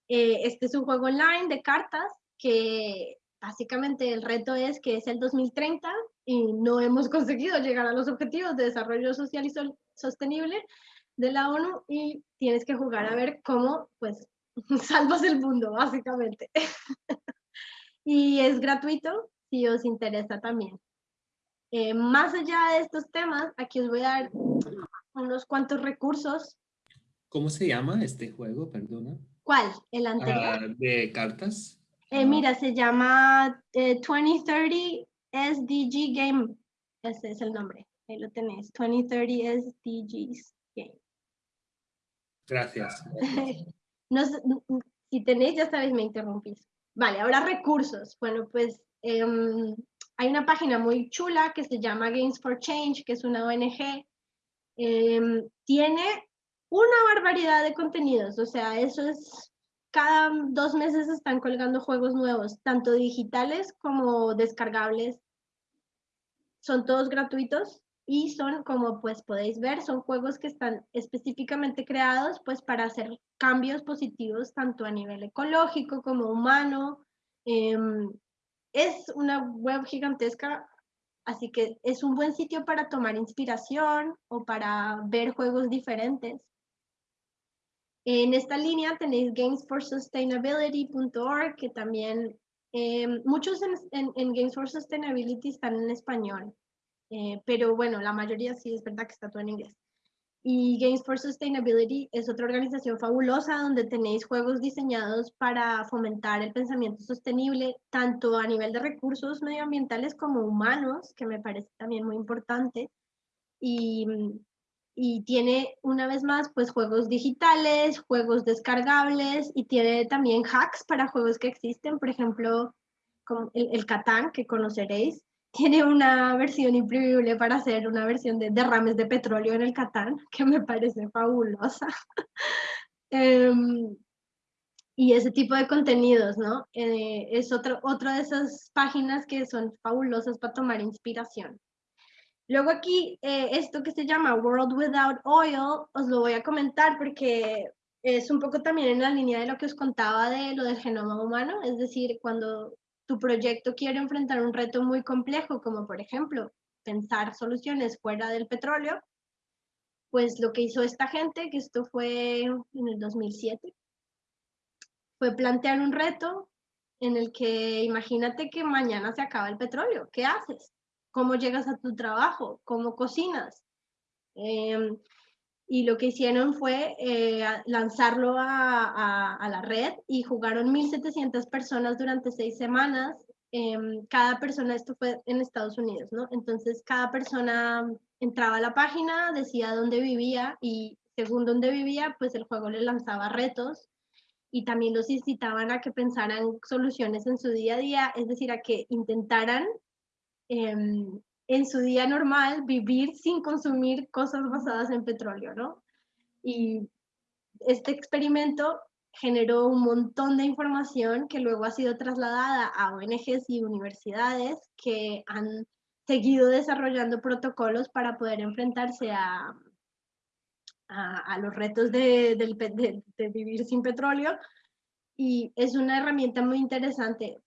Eh, este es un juego online de cartas que básicamente el reto es que es el 2030 y no hemos conseguido llegar a los objetivos de desarrollo social y sostenible de la ONU y tienes que jugar a ver cómo pues salvas el mundo básicamente. y es gratuito si os interesa también. Eh, más allá de estos temas, aquí os voy a dar unos cuantos recursos. ¿Cómo se llama este juego? Perdona. ¿Cuál? ¿El anterior? Ah, de cartas. Eh, mira, se llama 2030 eh, SDG Game. Ese es el nombre. Ahí lo tenéis. 2030 SDGs Game. Gracias. no, si tenéis, ya sabéis, me interrumpís. Vale, ahora recursos. Bueno, pues em, hay una página muy chula que se llama Games for Change, que es una ONG. Em, tiene una barbaridad de contenidos, o sea, eso es, cada dos meses están colgando juegos nuevos, tanto digitales como descargables. Son todos gratuitos y son, como pues podéis ver, son juegos que están específicamente creados pues para hacer cambios positivos tanto a nivel ecológico como humano. Em, es una web gigantesca, así que es un buen sitio para tomar inspiración o para ver juegos diferentes. En esta línea tenéis gamesforsustainability.org, que también em, muchos en, en, Games for Sustainability están en español. Eh, pero bueno, la mayoría sí es verdad que está todo en inglés. Y Games for Sustainability es otra organización fabulosa donde tenéis juegos diseñados para fomentar el pensamiento sostenible, tanto a nivel de recursos medioambientales como humanos, que me parece también muy importante. Y, y tiene una vez más pues juegos digitales, juegos descargables y tiene también hacks para juegos que existen, por ejemplo, como el, el Catán que conoceréis, tiene una versión imprimible para hacer una versión de derrames de petróleo en el Catán, que me parece fabulosa. Em, y ese tipo de contenidos, ¿no? Eh, es otro, otra de esas páginas que son fabulosas para tomar inspiración. Luego aquí, eh, esto que se llama World Without Oil, os lo voy a comentar porque es un poco también en la línea de lo que os contaba de lo del genoma humano, es decir, cuando tu proyecto quiere enfrentar un reto muy complejo, como por ejemplo pensar soluciones fuera del petróleo, pues lo que hizo esta gente, que esto fue en el 2007, fue plantear un reto en el que imagínate que mañana se acaba el petróleo, ¿qué haces? ¿Cómo llegas a tu trabajo? ¿Cómo cocinas? Em, y lo que hicieron fue eh, lanzarlo a, la red y jugaron 1.700 personas durante seis semanas. Em, cada persona, esto fue en Estados Unidos, ¿no? Entonces cada persona entraba a la página, decía dónde vivía y según dónde vivía, pues el juego le lanzaba retos y también los incitaban a que pensaran soluciones en su día a día, es decir, a que intentaran em, en su día normal vivir sin consumir cosas basadas en petróleo, ¿no? Y este experimento generó un montón de información que luego ha sido trasladada a ONGs y universidades que han seguido desarrollando protocolos para poder enfrentarse a, a, los retos de, de, vivir sin petróleo. Y es una herramienta muy interesante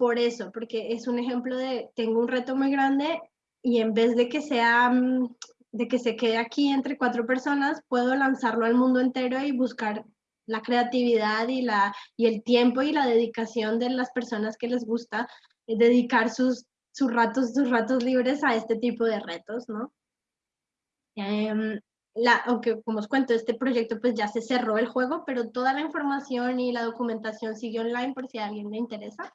por eso, porque es un ejemplo de, tengo un reto muy grande y en vez de que sea mm, de que se quede aquí entre cuatro personas, puedo lanzarlo al mundo entero y buscar la creatividad y, la, y el tiempo y la dedicación de las personas que les gusta eh, dedicar sus, sus, ratos, sus ratos libres a este tipo de retos, ¿no? Em, la, aunque como os cuento, este proyecto pues ya se cerró el juego, pero toda la información y la documentación sigue online por si a alguien le interesa.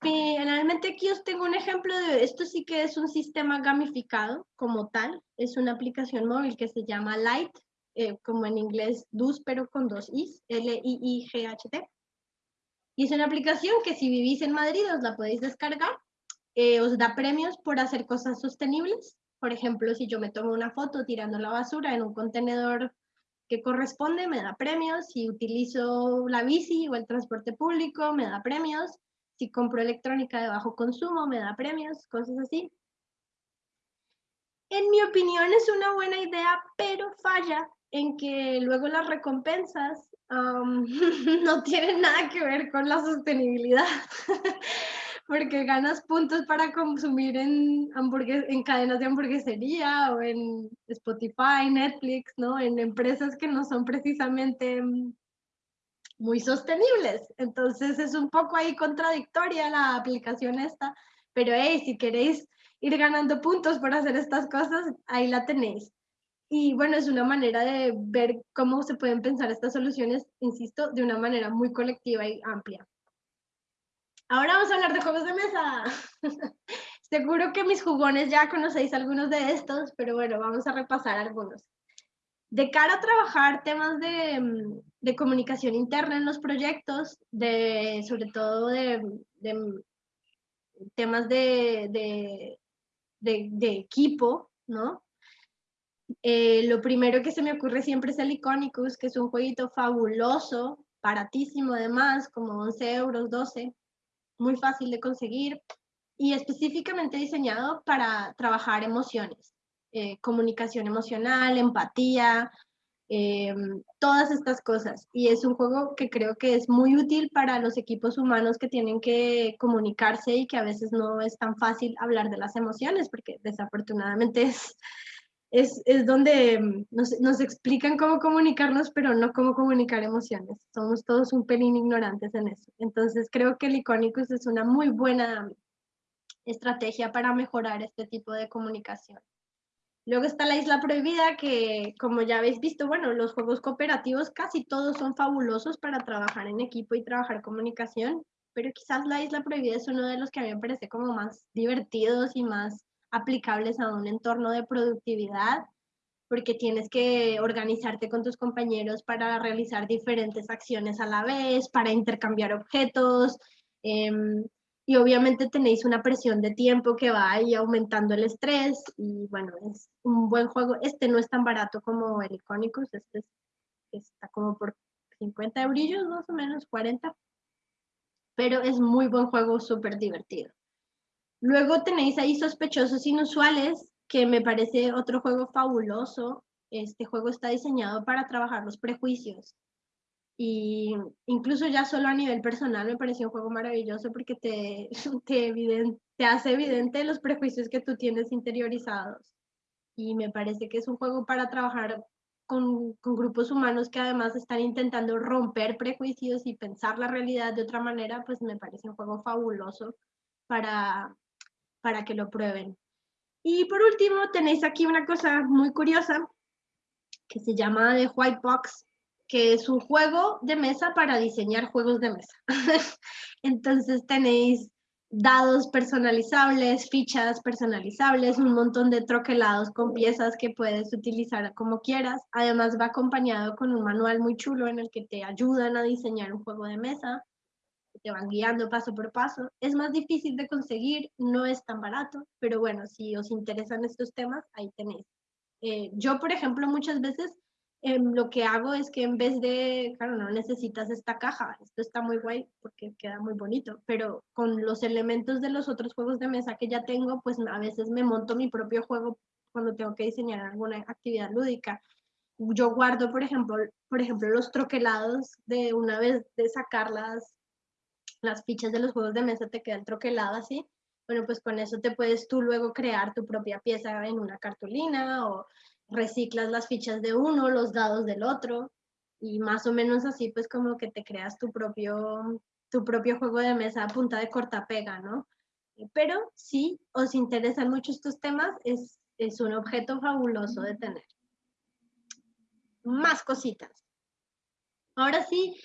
Finalmente aquí os tengo un ejemplo de esto sí que es un sistema gamificado como tal. Es una aplicación móvil que se llama Light, eh, como en inglés DUS, pero con dos Is, L-I-I-G-H-T. Y es una aplicación que si vivís en Madrid os la podéis descargar. Eh, os da premios por hacer cosas sostenibles. Por ejemplo, si yo me tomo una foto tirando la basura en un contenedor que corresponde, me da premios. Si utilizo la bici o el transporte público, me da premios si compro electrónica de bajo consumo, me da premios, cosas así. En mi opinión es una buena idea, pero falla en que luego las recompensas no tiene nada que ver con la sostenibilidad, porque ganas puntos para consumir en, en cadenas de hamburguesería o en Spotify, Netflix, ¿no? En empresas que no son precisamente mm, muy sostenibles. Entonces es un poco ahí contradictoria la aplicación esta, pero hey, si queréis ir ganando puntos por hacer estas cosas, ahí la tenéis. Y bueno, es una manera de ver cómo se pueden pensar estas soluciones, insisto, de una manera muy colectiva y amplia. Ahora vamos a hablar de juegos de mesa. Seguro que mis jugones ya conocéis algunos de estos, pero bueno, vamos a repasar algunos. De cara a trabajar temas de, de comunicación interna en los proyectos, de, sobre todo de, de temas de, de, equipo, ¿no? Eh, lo primero que se me ocurre siempre es el Iconicus, que es un jueguito fabuloso, baratísimo además, como 11 euros, 12, muy fácil de conseguir y específicamente diseñado para trabajar emociones, eh, comunicación emocional, empatía, eh, todas estas cosas. Y es un juego que creo que es muy útil para los equipos humanos que tienen que comunicarse y que a veces no es tan fácil hablar de las emociones, porque desafortunadamente es, es, es donde nos, nos, explican cómo comunicarnos, pero no cómo comunicar emociones. Somos todos un pelín ignorantes en eso. Entonces creo que el Iconicus es una muy buena estrategia para mejorar este tipo de comunicación. Luego está la Isla Prohibida, que como ya habéis visto, bueno, los juegos cooperativos casi todos son fabulosos para trabajar en equipo y trabajar comunicación, pero quizás la Isla Prohibida es uno de los que a mí me parece como más divertidos y más aplicables a un entorno de productividad, porque tienes que organizarte con tus compañeros para realizar diferentes acciones a la vez, para intercambiar objetos, em, y obviamente tenéis una presión de tiempo que va ahí aumentando el estrés y bueno, es un buen juego. Este no es tan barato como el Iconicus, este está como por 50 eurillos más o menos, 40, pero es muy buen juego, súper divertido. Luego tenéis ahí Sospechosos Inusuales, que me parece otro juego fabuloso. Este juego está diseñado para trabajar los prejuicios. Y incluso ya solo a nivel personal me pareció un juego maravilloso porque te, te, hace evidente los prejuicios que tú tienes interiorizados. Y me parece que es un juego para trabajar con, con, grupos humanos que además están intentando romper prejuicios y pensar la realidad de otra manera, pues me parece un juego fabuloso para, para que lo prueben. Y por último, tenéis aquí una cosa muy curiosa que se llama The White Box, que es un juego de mesa para diseñar juegos de mesa. Entonces tenéis dados personalizables, fichas personalizables, un montón de troquelados con piezas que puedes utilizar como quieras. Además va acompañado con un manual muy chulo en el que te ayudan a diseñar un juego de mesa, te van guiando paso por paso. Es más difícil de conseguir, no es tan barato, pero bueno, si os interesan estos temas, ahí tenéis. Eh, yo, por ejemplo, muchas veces Em, lo que hago es que en vez de, claro, no necesitas esta caja, esto está muy guay porque queda muy bonito, pero con los elementos de los otros juegos de mesa que ya tengo, pues a veces me monto mi propio juego cuando tengo que diseñar alguna actividad lúdica. Yo guardo, por ejemplo, por ejemplo los troquelados de una vez de sacar las, las fichas de los juegos de mesa, te queda el troquelado así. Bueno, pues con eso te puedes tú luego crear tu propia pieza en una cartulina o reciclas las fichas de uno, los dados del otro, y más o menos así pues como que te creas tu propio, tu propio juego de mesa a punta de corta-pega, ¿no? Pero si os interesan mucho estos temas, es, es un objeto fabuloso de tener. Más cositas. Ahora sí,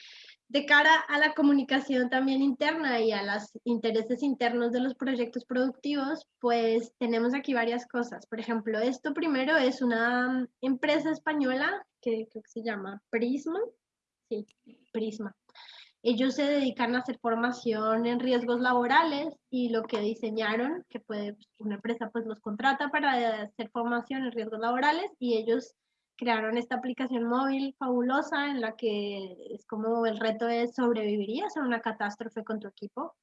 de cara a la comunicación también interna y a los intereses internos de los proyectos productivos, pues tenemos aquí varias cosas. Por ejemplo, esto primero es una empresa española que creo que se llama Prisma. Sí, Prisma. Ellos se dedican a hacer formación en riesgos laborales y lo que diseñaron, que puede, una empresa pues los contrata para hacer formación en riesgos laborales y ellos crearon esta aplicación móvil fabulosa en la que es como el reto es sobrevivirías a una catástrofe con tu equipo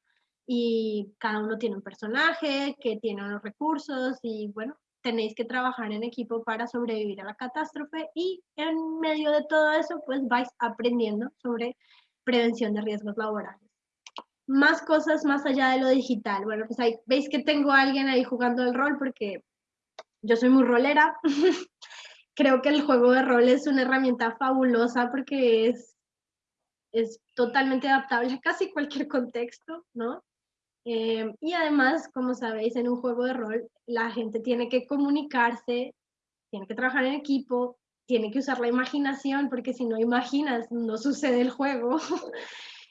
y cada uno tiene un personaje que tiene unos recursos y bueno, tenéis que trabajar en equipo para sobrevivir a la catástrofe y en medio de todo eso pues vais aprendiendo sobre prevención de riesgos laborales. Más cosas más allá de lo digital. Bueno, pues ahí veis que tengo a alguien ahí jugando el rol porque yo soy muy rolera. Creo que el juego de rol es una herramienta fabulosa porque es, es totalmente adaptable a casi cualquier contexto, ¿no? Eh, y además, como sabéis, en un juego de rol la gente tiene que comunicarse, tiene que trabajar en equipo, tiene que usar la imaginación, porque si no imaginas, no sucede el juego.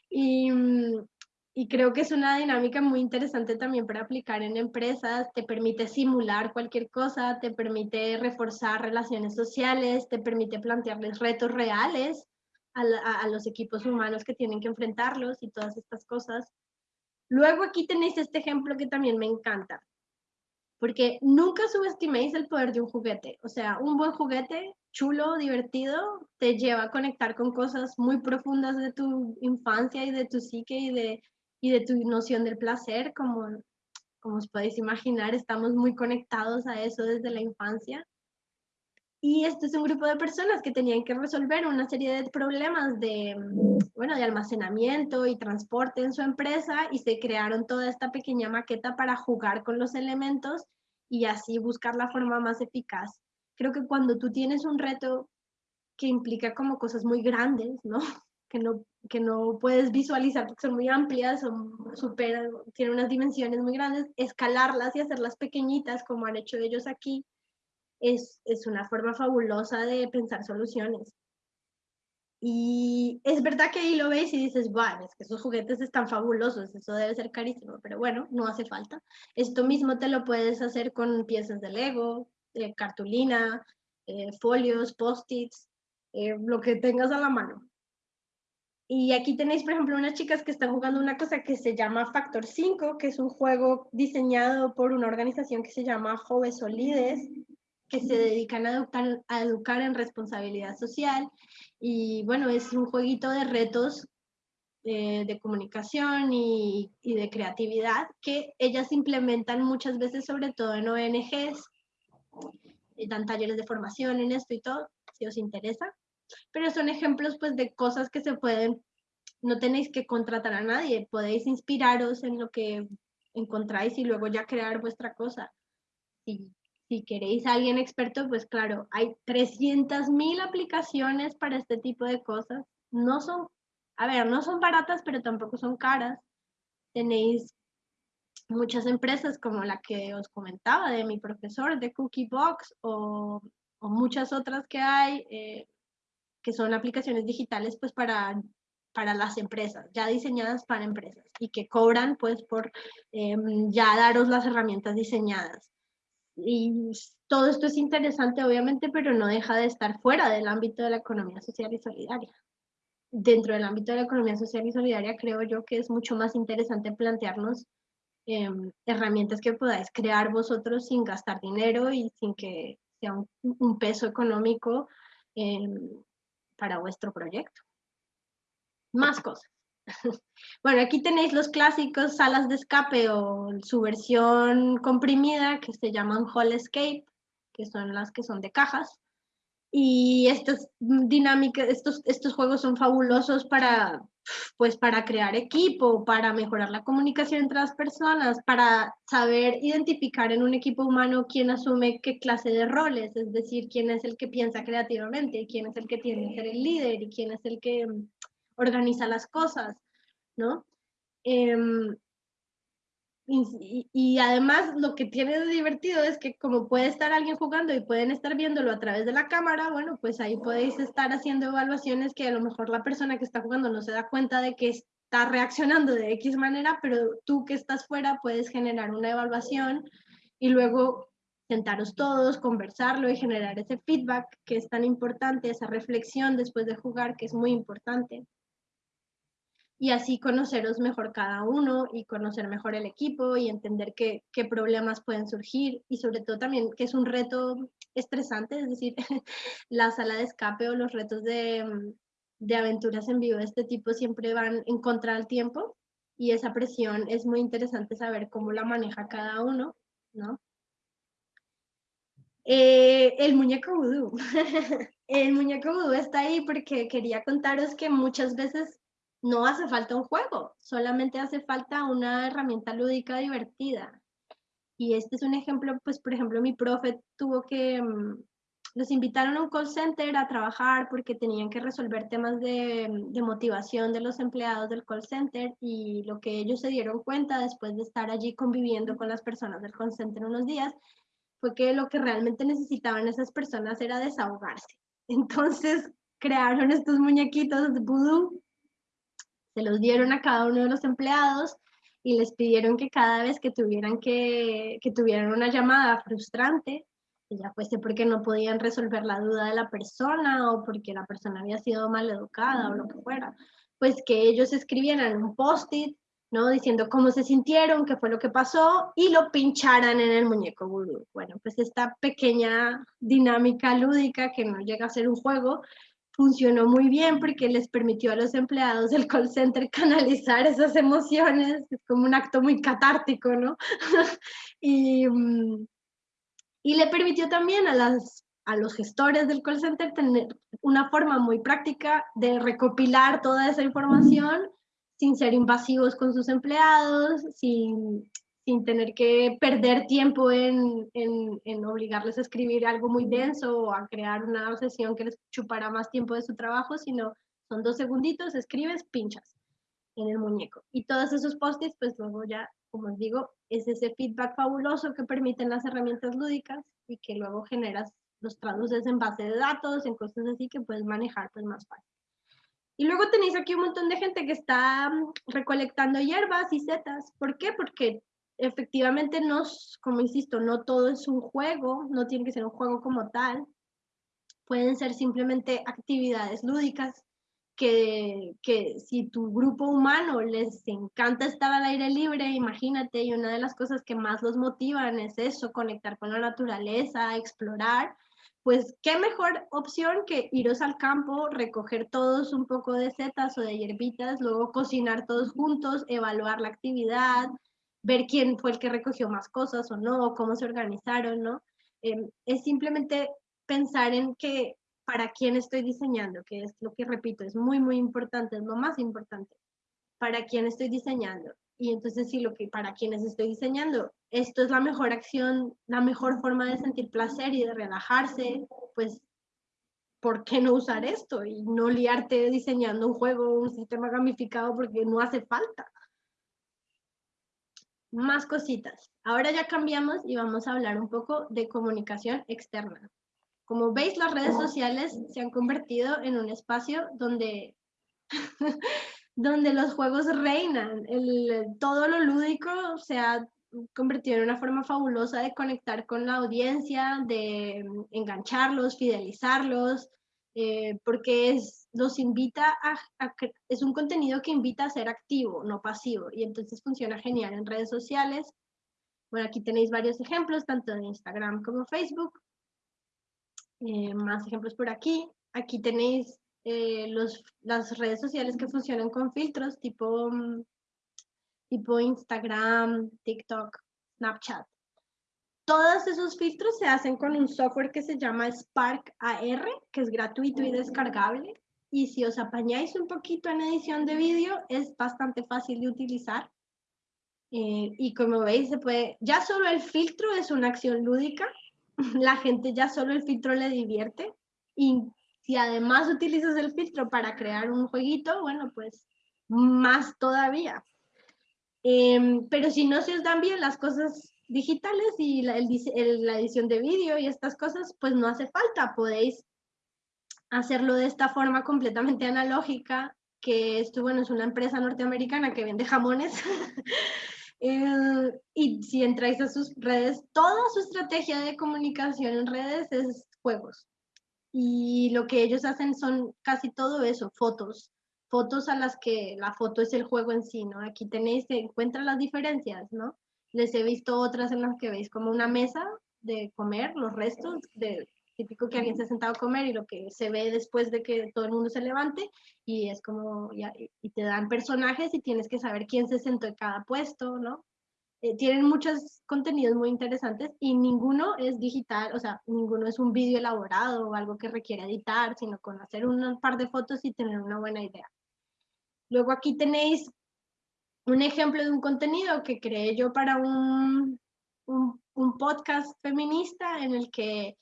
y, y creo que es una dinámica muy interesante también para aplicar en empresas, te permite simular cualquier cosa, te permite reforzar relaciones sociales, te permite plantearles retos reales a, a los equipos humanos que tienen que enfrentarlos y todas estas cosas. Luego aquí tenéis este ejemplo que también me encanta, porque nunca subestiméis el poder de un juguete. O sea, un buen juguete, chulo, divertido, te lleva a conectar con cosas muy profundas de tu infancia y de tu psique y de, y de tu noción del placer, como, como os podéis imaginar, estamos muy conectados a eso desde la infancia. Y este es un grupo de personas que tenían que resolver una serie de problemas de, bueno, de almacenamiento y transporte en su empresa y se crearon toda esta pequeña maqueta para jugar con los elementos y así buscar la forma más eficaz. Creo que cuando tú tienes un reto que implica como cosas muy grandes, ¿no? Que no, que no puedes visualizar porque son muy amplias, son super, tienen unas dimensiones muy grandes, escalarlas y hacerlas pequeñitas como han hecho ellos aquí, es, una forma fabulosa de pensar soluciones. Y es verdad que ahí lo ves y dices, bueno, es que esos juguetes están fabulosos, eso debe ser carísimo, pero bueno, no hace falta. Esto mismo te lo puedes hacer con piezas de Lego, de cartulina, eh, folios, post-its, eh, lo que tengas a la mano. Y aquí tenéis, por ejemplo, unas chicas que están jugando una cosa que se llama Factor 5, que es un juego diseñado por una organización que se llama Jove Solides, que se dedican a educar, en responsabilidad social. Y bueno, es un jueguito de retos eh, de comunicación y, y, de creatividad que ellas implementan muchas veces, sobre todo en ONGs, dan talleres de formación en esto y todo, si os interesa. Pero son ejemplos pues de cosas que se pueden, no tenéis que contratar a nadie, podéis inspiraros en lo que encontráis y luego ya crear vuestra cosa. Y si queréis a alguien experto, pues claro, hay 300.000 aplicaciones para este tipo de cosas. No son, a ver, no son baratas, pero tampoco son caras. Tenéis muchas empresas como la que os comentaba de mi profesor de Cookie Box o, muchas otras que hay eh, que son aplicaciones digitales pues para, para las empresas, ya diseñadas para empresas y que cobran pues por em, ya daros las herramientas diseñadas. Y todo esto es interesante, obviamente, pero no deja de estar fuera del ámbito de la economía social y solidaria. Dentro del ámbito de la economía social y solidaria, creo yo que es mucho más interesante plantearnos em, herramientas que podáis crear vosotros sin gastar dinero y sin que sea un, peso económico em, para vuestro proyecto. Más cosas. Bueno, aquí tenéis los clásicos salas de escape o su versión comprimida que se llaman Hall Escape, que son las que son de cajas. Y estas dinámicas, estos, estos juegos son fabulosos para, pues para crear equipo, para mejorar la comunicación entre las personas, para saber identificar en un equipo humano quién asume qué clase de roles, es decir, quién es el que piensa creativamente, quién es el que tiene que ser el líder y quién es el que organiza las cosas, ¿no? Em, y, además lo que tiene de divertido es que como puede estar alguien jugando y pueden estar viéndolo a través de la cámara, bueno, pues ahí podéis estar haciendo evaluaciones que a lo mejor la persona que está jugando no se da cuenta de que está reaccionando de X manera, pero tú que estás fuera puedes generar una evaluación y luego sentaros todos, conversarlo y generar ese feedback que es tan importante, esa reflexión después de jugar que es muy importante y así conoceros mejor cada uno y conocer mejor el equipo y entender qué, qué, problemas pueden surgir y sobre todo también que es un reto estresante, es decir, la sala de escape o los retos de, de aventuras en vivo de este tipo siempre van en contra del tiempo y esa presión es muy interesante saber cómo la maneja cada uno, ¿no? Eh, el muñeco vudú. el muñeco vudú está ahí porque quería contaros que muchas veces no hace falta un juego, solamente hace falta una herramienta lúdica divertida. Y este es un ejemplo, pues por ejemplo mi profe tuvo que, mm, los invitaron a un call center a trabajar porque tenían que resolver temas de, de, motivación de los empleados del call center y lo que ellos se dieron cuenta después de estar allí conviviendo con las personas del call center unos días fue que lo que realmente necesitaban esas personas era desahogarse. Entonces crearon estos muñequitos de vudú, se los dieron a cada uno de los empleados y les pidieron que cada vez que tuvieran que, que tuvieran una llamada frustrante, ya fuese porque no podían resolver la duda de la persona o porque la persona había sido mal educada o lo que fuera, pues que ellos escribieran un post-it ¿no? Diciendo cómo se sintieron, qué fue lo que pasó y lo pincharan en el muñeco vudú. Bueno, pues esta pequeña dinámica lúdica que no llega a ser un juego funcionó muy bien porque les permitió a los empleados del call center canalizar esas emociones, es como un acto muy catártico, ¿no? y, mm, y le permitió también a las a los gestores del call center tener una forma muy práctica de recopilar toda esa información sin ser invasivos con sus empleados, sin, sin tener que perder tiempo en, en, en, obligarles a escribir algo muy denso o a crear una sesión que les chupará más tiempo de su trabajo, sino son dos segunditos, escribes, pinchas en el muñeco. Y todos esos post-its, pues luego ya, como os digo, es ese feedback fabuloso que permiten las herramientas lúdicas y que luego generas, los traduces en base de datos, en cosas así que puedes manejar pues más fácil. Y luego tenéis aquí un montón de gente que está mm, recolectando hierbas y setas. ¿Por qué? Porque efectivamente no, como insisto, no todo es un juego, no tiene que ser un juego como tal. Pueden ser simplemente actividades lúdicas que, que si tu grupo humano les encanta estar al aire libre, imagínate, y una de las cosas que más los motivan es eso, conectar con la naturaleza, explorar, pues qué mejor opción que iros al campo, recoger todos un poco de setas o de hierbitas, luego cocinar todos juntos, evaluar la actividad, ver quién fue el que recogió más cosas o no, cómo se organizaron, ¿no? Em, es simplemente pensar en que para quién estoy diseñando, que es lo que repito, es muy, muy importante, es lo más importante. Para quién estoy diseñando. Y entonces, sí, lo que para quienes estoy diseñando, esto es la mejor acción, la mejor forma de sentir placer y de relajarse, pues, ¿por qué no usar esto? Y no liarte diseñando un juego, un sistema gamificado, porque no hace falta. Más cositas. Ahora ya cambiamos y vamos a hablar un poco de comunicación externa. Como veis, las redes sociales se han convertido en un espacio donde donde los juegos reinan. El, todo lo lúdico se ha convertido en una forma fabulosa de conectar con la audiencia, de engancharlos, fidelizarlos, eh, porque es, los invita a, es un contenido que invita a ser activo, no pasivo, y entonces funciona genial en redes sociales. Bueno, aquí tenéis varios ejemplos, tanto en Instagram como Facebook. Eh, más ejemplos por aquí. Aquí tenéis eh, los, las redes sociales que funcionan con filtros tipo, mm, tipo Instagram, TikTok, Snapchat. Todos esos filtros se hacen con un software que se llama Spark AR, que es gratuito y descargable. Y si os apañáis un poquito en edición de vídeo, es bastante fácil de utilizar. Eh, y como veis, se puede, ya solo el filtro es una acción lúdica. La gente ya solo el filtro le divierte. Y si además utilizas el filtro para crear un jueguito, bueno, pues más todavía. Em, pero si no se os dan bien las cosas digitales y la, la edición de vídeo y estas cosas, pues no hace falta, podéis hacerlo de esta forma completamente analógica, que esto, bueno, es una empresa norteamericana que vende jamones. Eh, y si entráis a sus redes, toda su estrategia de comunicación en redes es juegos y lo que ellos hacen son casi todo eso, fotos, fotos a las que la foto es el juego en sí, ¿no? Aquí tenéis, se encuentran las diferencias, ¿no? Les he visto otras en las que veis como una mesa de comer, los restos, de típico que alguien se ha sentado a comer y lo que se ve después de que todo el mundo se levante y es como, y te dan personajes y tienes que saber quién se sentó en cada puesto, ¿no? eh, tienen muchos contenidos muy interesantes y ninguno es digital, o sea, ninguno es un vídeo elaborado o algo que requiere editar, sino con hacer un par de fotos y tener una buena idea. Luego aquí tenéis un ejemplo de un contenido que creé yo para un, un, podcast feminista en el que,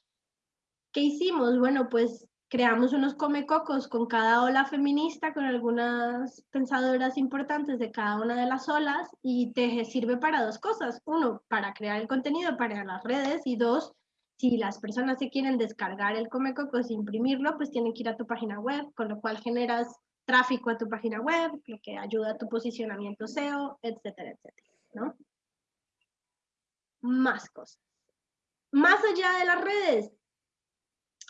¿qué hicimos? Bueno, pues creamos unos comecocos con cada ola feminista, con algunas pensadoras importantes de cada una de las olas y te sirve para dos cosas. Uno, para crear el contenido para las redes y dos, si las personas se quieren descargar el comecocos e imprimirlo, pues tienen que ir a tu página web, con lo cual generas tráfico a tu página web, lo que ayuda a tu posicionamiento SEO, etcétera, etcétera, ¿no? Más cosas. Más allá de las redes,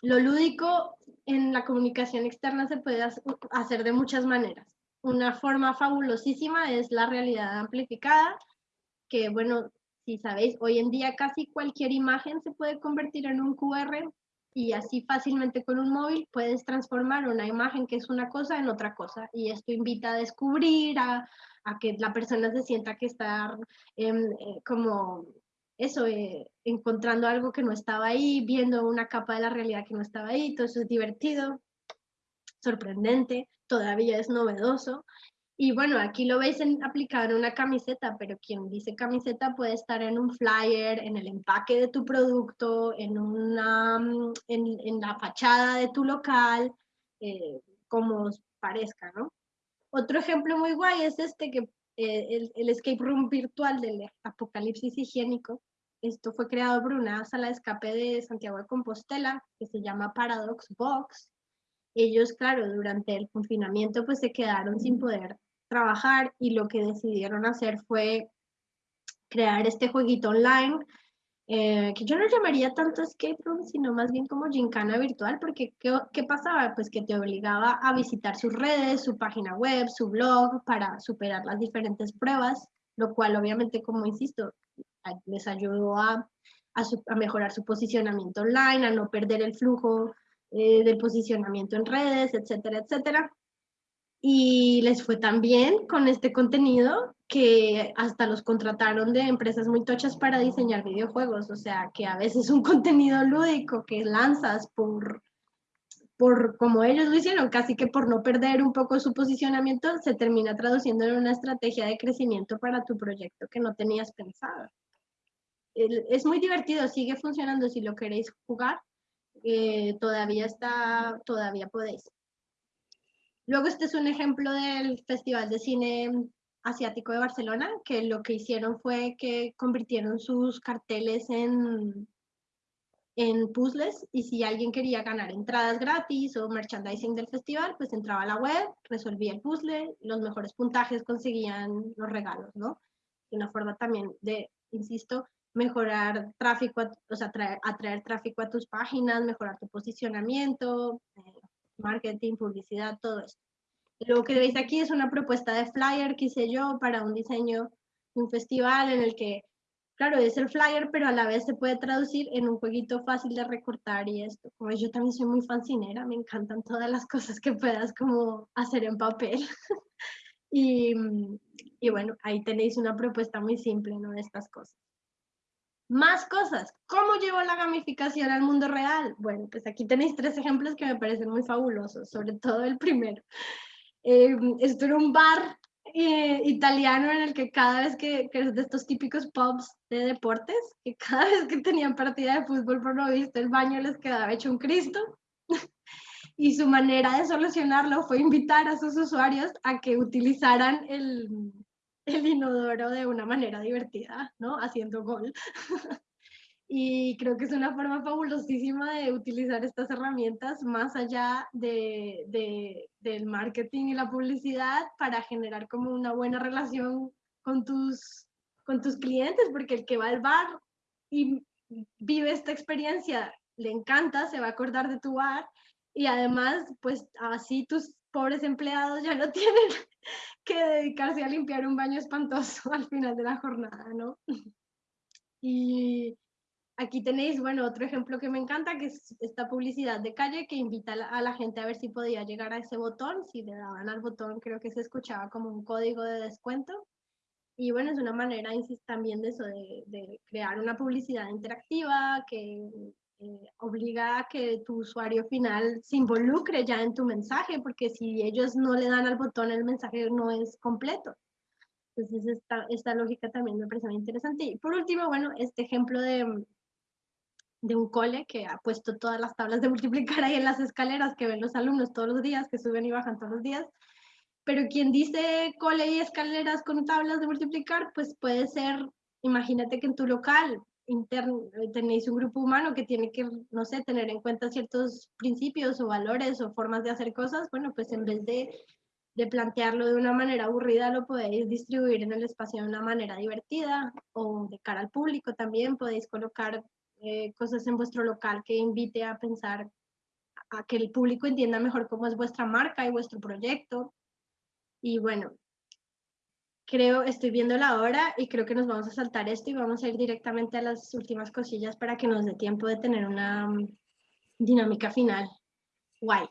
lo lúdico en la comunicación externa se puede hacer de muchas maneras. Una forma fabulosísima es la realidad amplificada, que bueno, si sabéis, hoy en día casi cualquier imagen se puede convertir en un QR y así fácilmente con un móvil puedes transformar una imagen que es una cosa en otra cosa. Y esto invita a descubrir, a, que la persona se sienta que está em, eh, como eso, eh, encontrando algo que no estaba ahí, viendo una capa de la realidad que no estaba ahí, todo eso es divertido, sorprendente, todavía es novedoso. Y bueno, aquí lo veis en, aplicado en una camiseta, pero quien dice camiseta puede estar en un flyer, en el empaque de tu producto, en, una, mm, en, la fachada de tu local, eh, como os parezca, ¿no? Otro ejemplo muy guay es este que eh, el, escape room virtual del apocalipsis higiénico. Esto fue creado por una sala de escape de Santiago de Compostela que se llama Paradox Box. Ellos, claro, durante el confinamiento pues se quedaron sin poder trabajar y lo que decidieron hacer fue crear este jueguito online eh, que yo no llamaría tanto escape room, sino más bien como gincana virtual, porque ¿qué, ¿qué, pasaba? Pues que te obligaba a visitar sus redes, su página web, su blog, para superar las diferentes pruebas, lo cual obviamente, como insisto, les ayudó a, a, mejorar su posicionamiento online, a no perder el flujo eh, del posicionamiento en redes, etcétera, etcétera. Y les fue tan bien con este contenido que hasta los contrataron de empresas muy tochas para diseñar videojuegos. O sea, que a veces un contenido lúdico que lanzas por, por como ellos lo hicieron, casi que por no perder un poco su posicionamiento, se termina traduciendo en una estrategia de crecimiento para tu proyecto que no tenías pensado. Es muy divertido, sigue funcionando si lo queréis jugar. Eh, todavía está, todavía podéis. Luego este es un ejemplo del Festival de Cine Asiático de Barcelona, que lo que hicieron fue que convirtieron sus carteles en, en puzzles y si alguien quería ganar entradas gratis o merchandising del festival, pues entraba a la web, resolvía el puzzle, los mejores puntajes conseguían los regalos, ¿no? Una forma también de, insisto, mejorar tráfico, o sea, atraer, tráfico a tus páginas, mejorar tu posicionamiento, eh, marketing, publicidad, todo esto. Lo que veis aquí es una propuesta de flyer que hice yo para un diseño un festival en el que, claro, es el flyer, pero a la vez se puede traducir en un jueguito fácil de recortar y esto. Como yo también soy muy fancinera, me encantan todas las cosas que puedas como hacer en papel. y, y bueno, ahí tenéis una propuesta muy simple, ¿no? De estas cosas. Más cosas. ¿Cómo llevo la gamificación al mundo real? Bueno, pues aquí tenéis tres ejemplos que me parecen muy fabulosos, sobre todo el primero. Eh, esto era un bar eh, italiano en el que cada vez que, que, de estos típicos pubs de deportes, que cada vez que tenían partida de fútbol, por lo visto, el baño les quedaba hecho un Cristo. y su manera de solucionarlo fue invitar a sus usuarios a que utilizaran el, el inodoro de una manera divertida, ¿no? Haciendo gol. y creo que es una forma fabulosísima de utilizar estas herramientas más allá de, de, del marketing y la publicidad para generar como una buena relación con tus, con tus clientes, porque el que va al bar y vive esta experiencia le encanta, se va a acordar de tu bar y además, pues así tus pobres empleados ya no tienen que dedicarse a limpiar un baño espantoso al final de la jornada, ¿no? Y aquí tenéis, bueno, otro ejemplo que me encanta, que es esta publicidad de calle que invita a la gente a ver si podía llegar a ese botón. Si le daban al botón, creo que se escuchaba como un código de descuento. Y bueno, es una manera también de eso, de, crear una publicidad interactiva que eh, obliga a que tu usuario final se involucre ya en tu mensaje, porque si ellos no le dan al botón, el mensaje no es completo. Entonces, esta, esta lógica también me parece muy interesante. Y por último, bueno, este ejemplo de, de un cole que ha puesto todas las tablas de multiplicar ahí en las escaleras que ven los alumnos todos los días, que suben y bajan todos los días. Pero quien dice cole y escaleras con tablas de multiplicar, pues puede ser, imagínate que en tu local interno tenéis un grupo humano que tiene que, no sé, tener en cuenta ciertos principios o valores o formas de hacer cosas, bueno, pues en vez de, de plantearlo de una manera aburrida, lo podéis distribuir en el espacio de una manera divertida o de cara al público también, podéis colocar eh, cosas en vuestro local que invite a pensar, a que el público entienda mejor cómo es vuestra marca y vuestro proyecto. Y bueno, creo, estoy viendo la hora y creo que nos vamos a saltar esto y vamos a ir directamente a las últimas cosillas para que nos dé tiempo de tener una mm, dinámica final. Guay.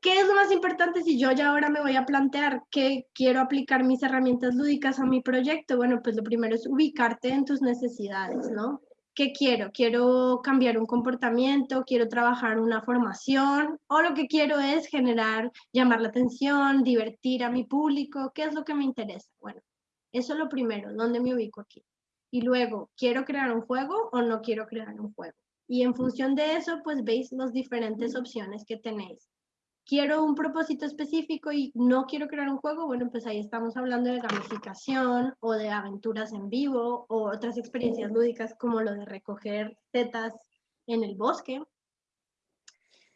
¿Qué es lo más importante si yo ya ahora me voy a plantear que quiero aplicar mis herramientas lúdicas a mi proyecto? Bueno, pues lo primero es ubicarte en tus necesidades, ¿no? ¿Qué quiero? ¿Quiero cambiar un comportamiento? ¿Quiero trabajar una formación? ¿O lo que quiero es generar, llamar la atención, divertir a mi público? ¿Qué es lo que me interesa? Bueno, eso es lo primero, ¿dónde me ubico aquí? Y luego, ¿quiero crear un juego o no quiero crear un juego? Y en función de eso, pues veis las diferentes opciones que tenéis quiero un propósito específico y no quiero crear un juego, bueno, pues ahí estamos hablando de gamificación o de aventuras en vivo o otras experiencias lúdicas como lo de recoger tetas en el bosque.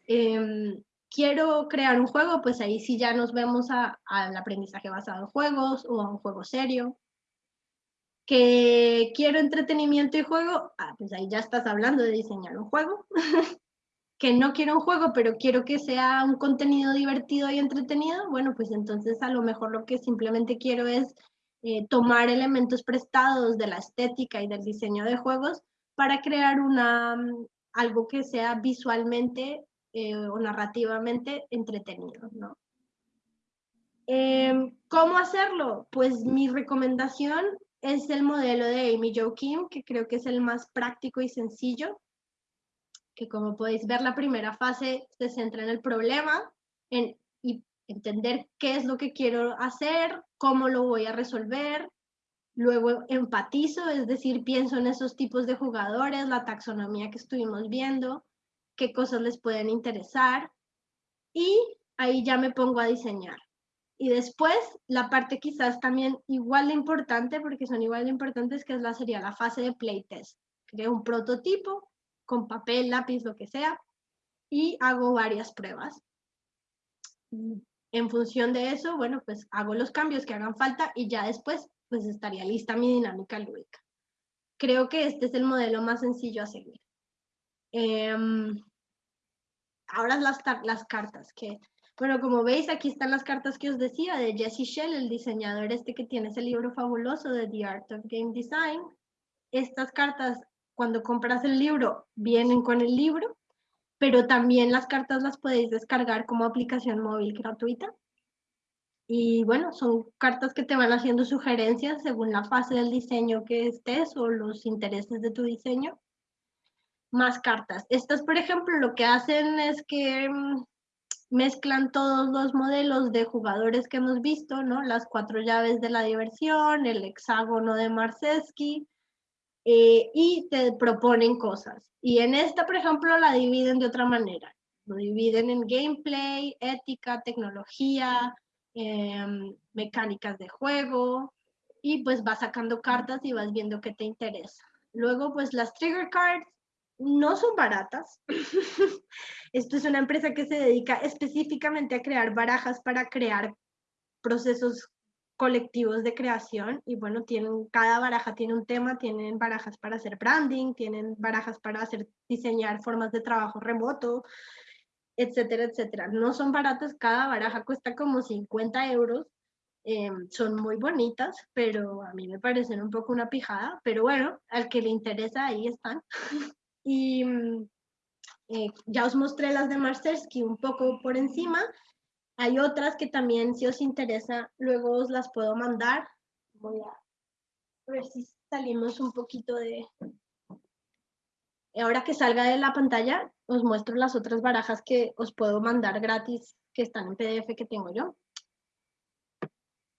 Em, quiero crear un juego, pues ahí sí ya nos vemos al aprendizaje basado en juegos o a un juego serio. Que quiero entretenimiento y juego, ah, pues ahí ya estás hablando de diseñar un juego. que no quiero un juego, pero quiero que sea un contenido divertido y entretenido, bueno, pues entonces a lo mejor lo que simplemente quiero es eh, tomar elementos prestados de la estética y del diseño de juegos para crear una, mm, algo que sea visualmente eh, o narrativamente entretenido. Em, ¿Cómo hacerlo? Pues mi recomendación es el modelo de Amy Jo Kim, que creo que es el más práctico y sencillo que como podéis ver la primera fase se centra en el problema en, y entender qué es lo que quiero hacer, cómo lo voy a resolver, luego empatizo, es decir, pienso en esos tipos de jugadores, la taxonomía que estuvimos viendo, qué cosas les pueden interesar y ahí ya me pongo a diseñar. Y después la parte quizás también igual de importante, porque son igual de importantes, que es la, sería la fase de playtest. Creo un prototipo, con papel, lápiz, lo que sea, y hago varias pruebas. En función de eso, bueno, pues hago los cambios que hagan falta y ya después, pues estaría lista mi dinámica lúdica. Creo que este es el modelo más sencillo a seguir. Em, ahora las, las cartas, que, bueno, como veis, aquí están las cartas que os decía de Jesse Shell, el diseñador este que tiene ese libro fabuloso de The Art of Game Design. Estas cartas cuando compras el libro, vienen con el libro, pero también las cartas las podéis descargar como aplicación móvil gratuita. Y bueno, son cartas que te van haciendo sugerencias según la fase del diseño que estés o los intereses de tu diseño. Más cartas. Estas, por ejemplo, lo que hacen es que mm, mezclan todos los modelos de jugadores que hemos visto, ¿no? Las cuatro llaves de la diversión, el hexágono de Marceski, eh, y te proponen cosas. Y en esta, por ejemplo, la dividen de otra manera. Lo dividen en gameplay, ética, tecnología, em, mecánicas de juego, y pues vas sacando cartas y vas viendo qué te interesa. Luego, pues las trigger cards no son baratas. Esto es una empresa que se dedica específicamente a crear barajas para crear procesos colectivos de creación y bueno, tienen, cada baraja tiene un tema, tienen barajas para hacer branding, tienen barajas para hacer, diseñar formas de trabajo remoto, etcétera, etcétera. No son baratas, cada baraja cuesta como 50 euros, eh, son muy bonitas, pero a mí me parecen un poco una pijada, pero bueno, al que le interesa, ahí están. y mm, eh, ya os mostré las de Marcersky un poco por encima, hay otras que también, si os interesa, luego os las puedo mandar. Voy a ver si salimos un poquito de... Ahora que salga de la pantalla, os muestro las otras barajas que os puedo mandar gratis que están en PDF que tengo yo.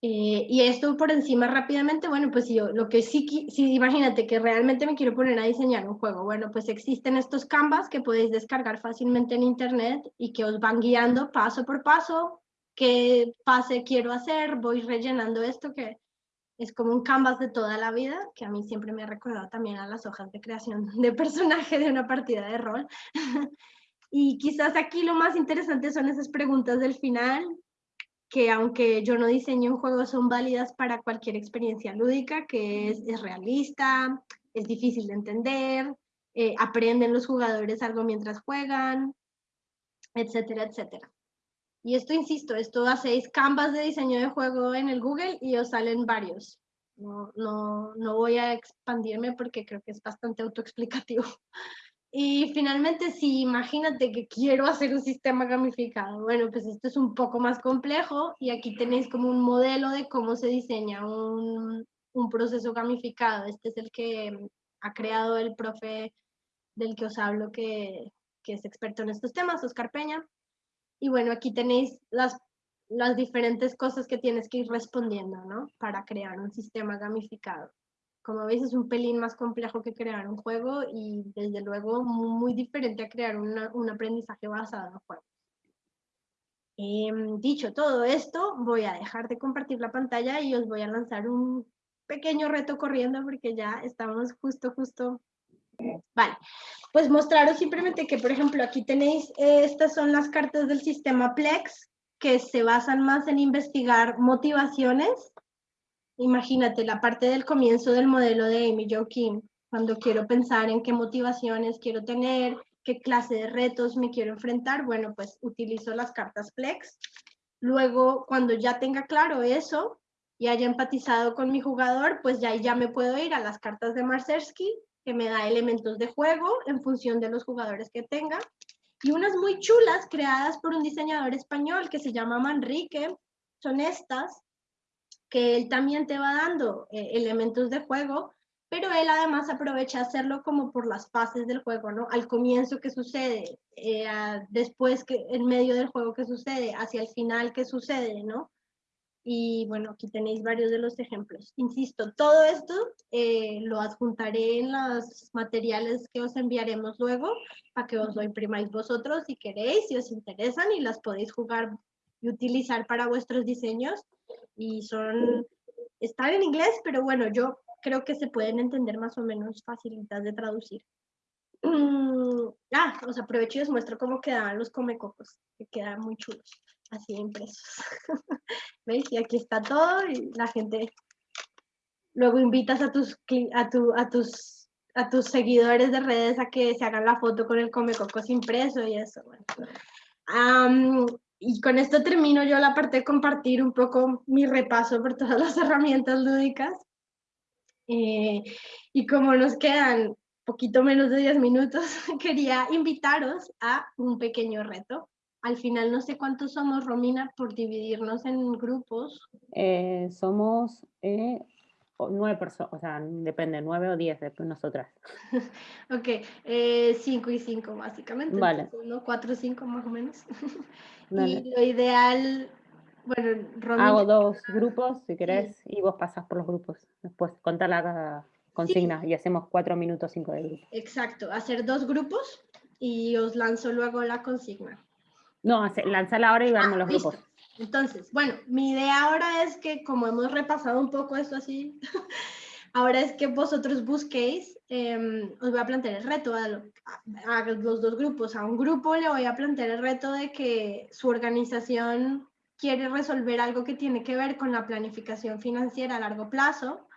Eh, y esto por encima rápidamente, bueno, pues yo lo que sí, sí, imagínate que realmente me quiero poner a diseñar un juego, bueno, pues existen estos canvas que podéis descargar fácilmente en internet y que os van guiando paso por paso, qué pase quiero hacer, voy rellenando esto que es como un canvas de toda la vida, que a mí siempre me ha recordado también a las hojas de creación de personaje de una partida de rol. y quizás aquí lo más interesante son esas preguntas del final, que aunque yo no diseñé un juego, son válidas para cualquier experiencia lúdica, que es, es realista, es difícil de entender, eh, aprenden los jugadores algo mientras juegan, etcétera, etcétera. Y esto, insisto, esto hacéis canvas de diseño de juego en el Google y os salen varios. No, no, no voy a expandirme porque creo que es bastante autoexplicativo. Y finalmente, si imagínate que quiero hacer un sistema gamificado, bueno, pues esto es un poco más complejo y aquí tenéis como un modelo de cómo se diseña un, un proceso gamificado. Este es el que ha creado el profe del que os hablo, que, que es experto en estos temas, Oscar Peña. Y bueno, aquí tenéis las, las diferentes cosas que tienes que ir respondiendo, ¿no? Para crear un sistema gamificado. Como veis, es un pelín más complejo que crear un juego y desde luego muy diferente a crear un aprendizaje basado en juegos. Em, dicho todo esto, voy a dejar de compartir la pantalla y os voy a lanzar un pequeño reto corriendo porque ya estamos justo, justo Vale, pues mostraros simplemente que, por ejemplo, aquí tenéis, eh, estas son las cartas del sistema Plex, que se basan más en investigar motivaciones. Imagínate la parte del comienzo del modelo de Amy Jo Kim, cuando quiero pensar en qué motivaciones quiero tener, qué clase de retos me quiero enfrentar, bueno, pues utilizo las cartas Plex. Luego, cuando ya tenga claro eso y haya empatizado con mi jugador, pues ya, ya me puedo ir a las cartas de Marsersky que me da elementos de juego en función de los jugadores que tenga. Y unas muy chulas creadas por un diseñador español que se llama Manrique. Son estas, que él también te va dando eh, elementos de juego, pero él además aprovecha hacerlo como por las fases del juego, ¿no? Al comienzo que sucede, eh, después que en medio del juego que sucede, hacia el final que sucede, ¿no? Y bueno, aquí tenéis varios de los ejemplos. Insisto, todo esto eh, lo adjuntaré en los materiales que os enviaremos luego para que os lo imprimáis vosotros si queréis, si os interesan y las podéis jugar y utilizar para vuestros diseños. Y son, están en inglés, pero bueno, yo creo que se pueden entender más o menos facilitas de traducir. ah, os aprovecho y os muestro cómo quedaban los comecocos, que quedan muy chulos así impresos. ¿Veis? Y aquí está todo y la gente... Luego invitas a tus, a, tu, a, tus, a tus seguidores de redes a que se hagan la foto con el Comecocos impreso y eso. Y con esto termino yo la parte de compartir un poco mi repaso por todas las herramientas lúdicas. Eh, y como nos quedan poquito menos de 10 minutos, quería invitaros a un pequeño reto al final no sé cuántos somos, Romina, por dividirnos en grupos. Eh, somos eh, nueve personas, o sea, depende, nueve o diez de nosotras. ok, eh, cinco y cinco básicamente. Vale. uno, cuatro o cinco más o menos. y lo ideal, bueno, Romina... Hago dos grupos, si querés, y vos pasás por los grupos. Después contar la consigna y hacemos cuatro minutos, cinco de grupo. Exacto, hacer dos grupos y os lanzo luego la consigna. No, lanzarla ahora y vemos ah, los grupos. Entonces, bueno, mi idea ahora es que como hemos repasado un poco esto así, ahora es que vosotros busquéis, em, os voy a plantear el reto a, los dos grupos. A un grupo le voy a plantear el reto de que su organización quiere resolver algo que tiene que ver con la planificación financiera a largo plazo.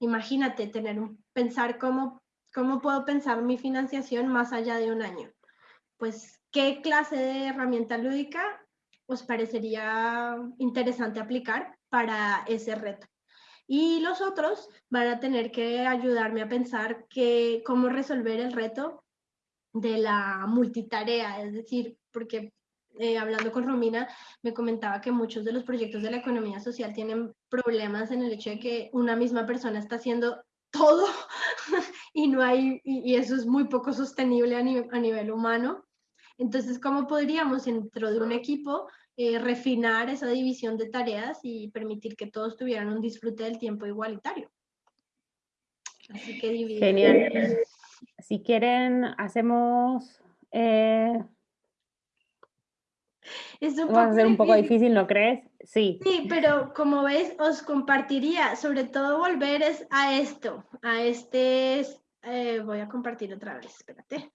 Imagínate tener un, pensar cómo, cómo puedo pensar mi financiación más allá de un año. Pues ¿Qué clase de herramienta lúdica os parecería interesante aplicar para ese reto? Y los otros van a tener que ayudarme a pensar que, cómo resolver el reto de la multitarea, es decir, porque eh, hablando con Romina, me comentaba que muchos de los proyectos de la economía social tienen problemas en el hecho de que una misma persona está haciendo todo y no hay, y, eso es muy poco sostenible a, nivel humano. Entonces, ¿cómo podríamos dentro de un equipo eh, refinar esa división de tareas y permitir que todos tuvieran un disfrute del tiempo igualitario? Así que Genial. Si quieren, hacemos... Eh, es un Va a ser un poco difícil, ¿no crees? Sí. Sí, pero como ves, os compartiría, sobre todo volver es a esto, a este, eh, voy a compartir otra vez, espérate.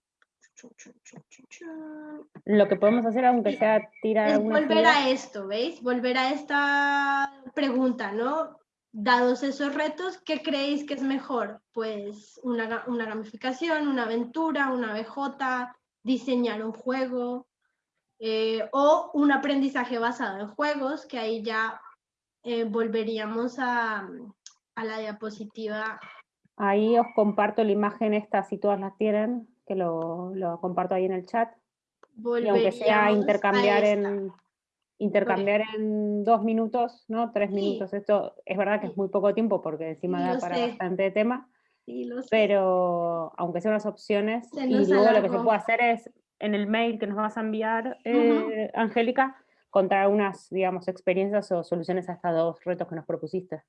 Lo que podemos hacer, aunque sea tirar es volver a esto, ¿veis? Volver a esta pregunta, ¿no? Dados esos retos, ¿qué creéis que es mejor? Pues una, una gamificación, una aventura, una BJ, diseñar un juego, eh, o un aprendizaje basado en juegos, que ahí ya eh, volveríamos a, a, la diapositiva. Ahí os comparto la imagen esta, si todas la tienen, que lo, lo comparto ahí en el chat. Y aunque sea intercambiar en intercambiar en dos minutos, ¿no? Tres minutos, esto es verdad que es muy poco tiempo porque encima da para bastante tema, pero aunque sean unas opciones, y luego lo que se puede hacer es en el mail que nos vas a enviar, eh, Angélica, contar unas, digamos, experiencias o soluciones a estos dos retos que nos propusiste.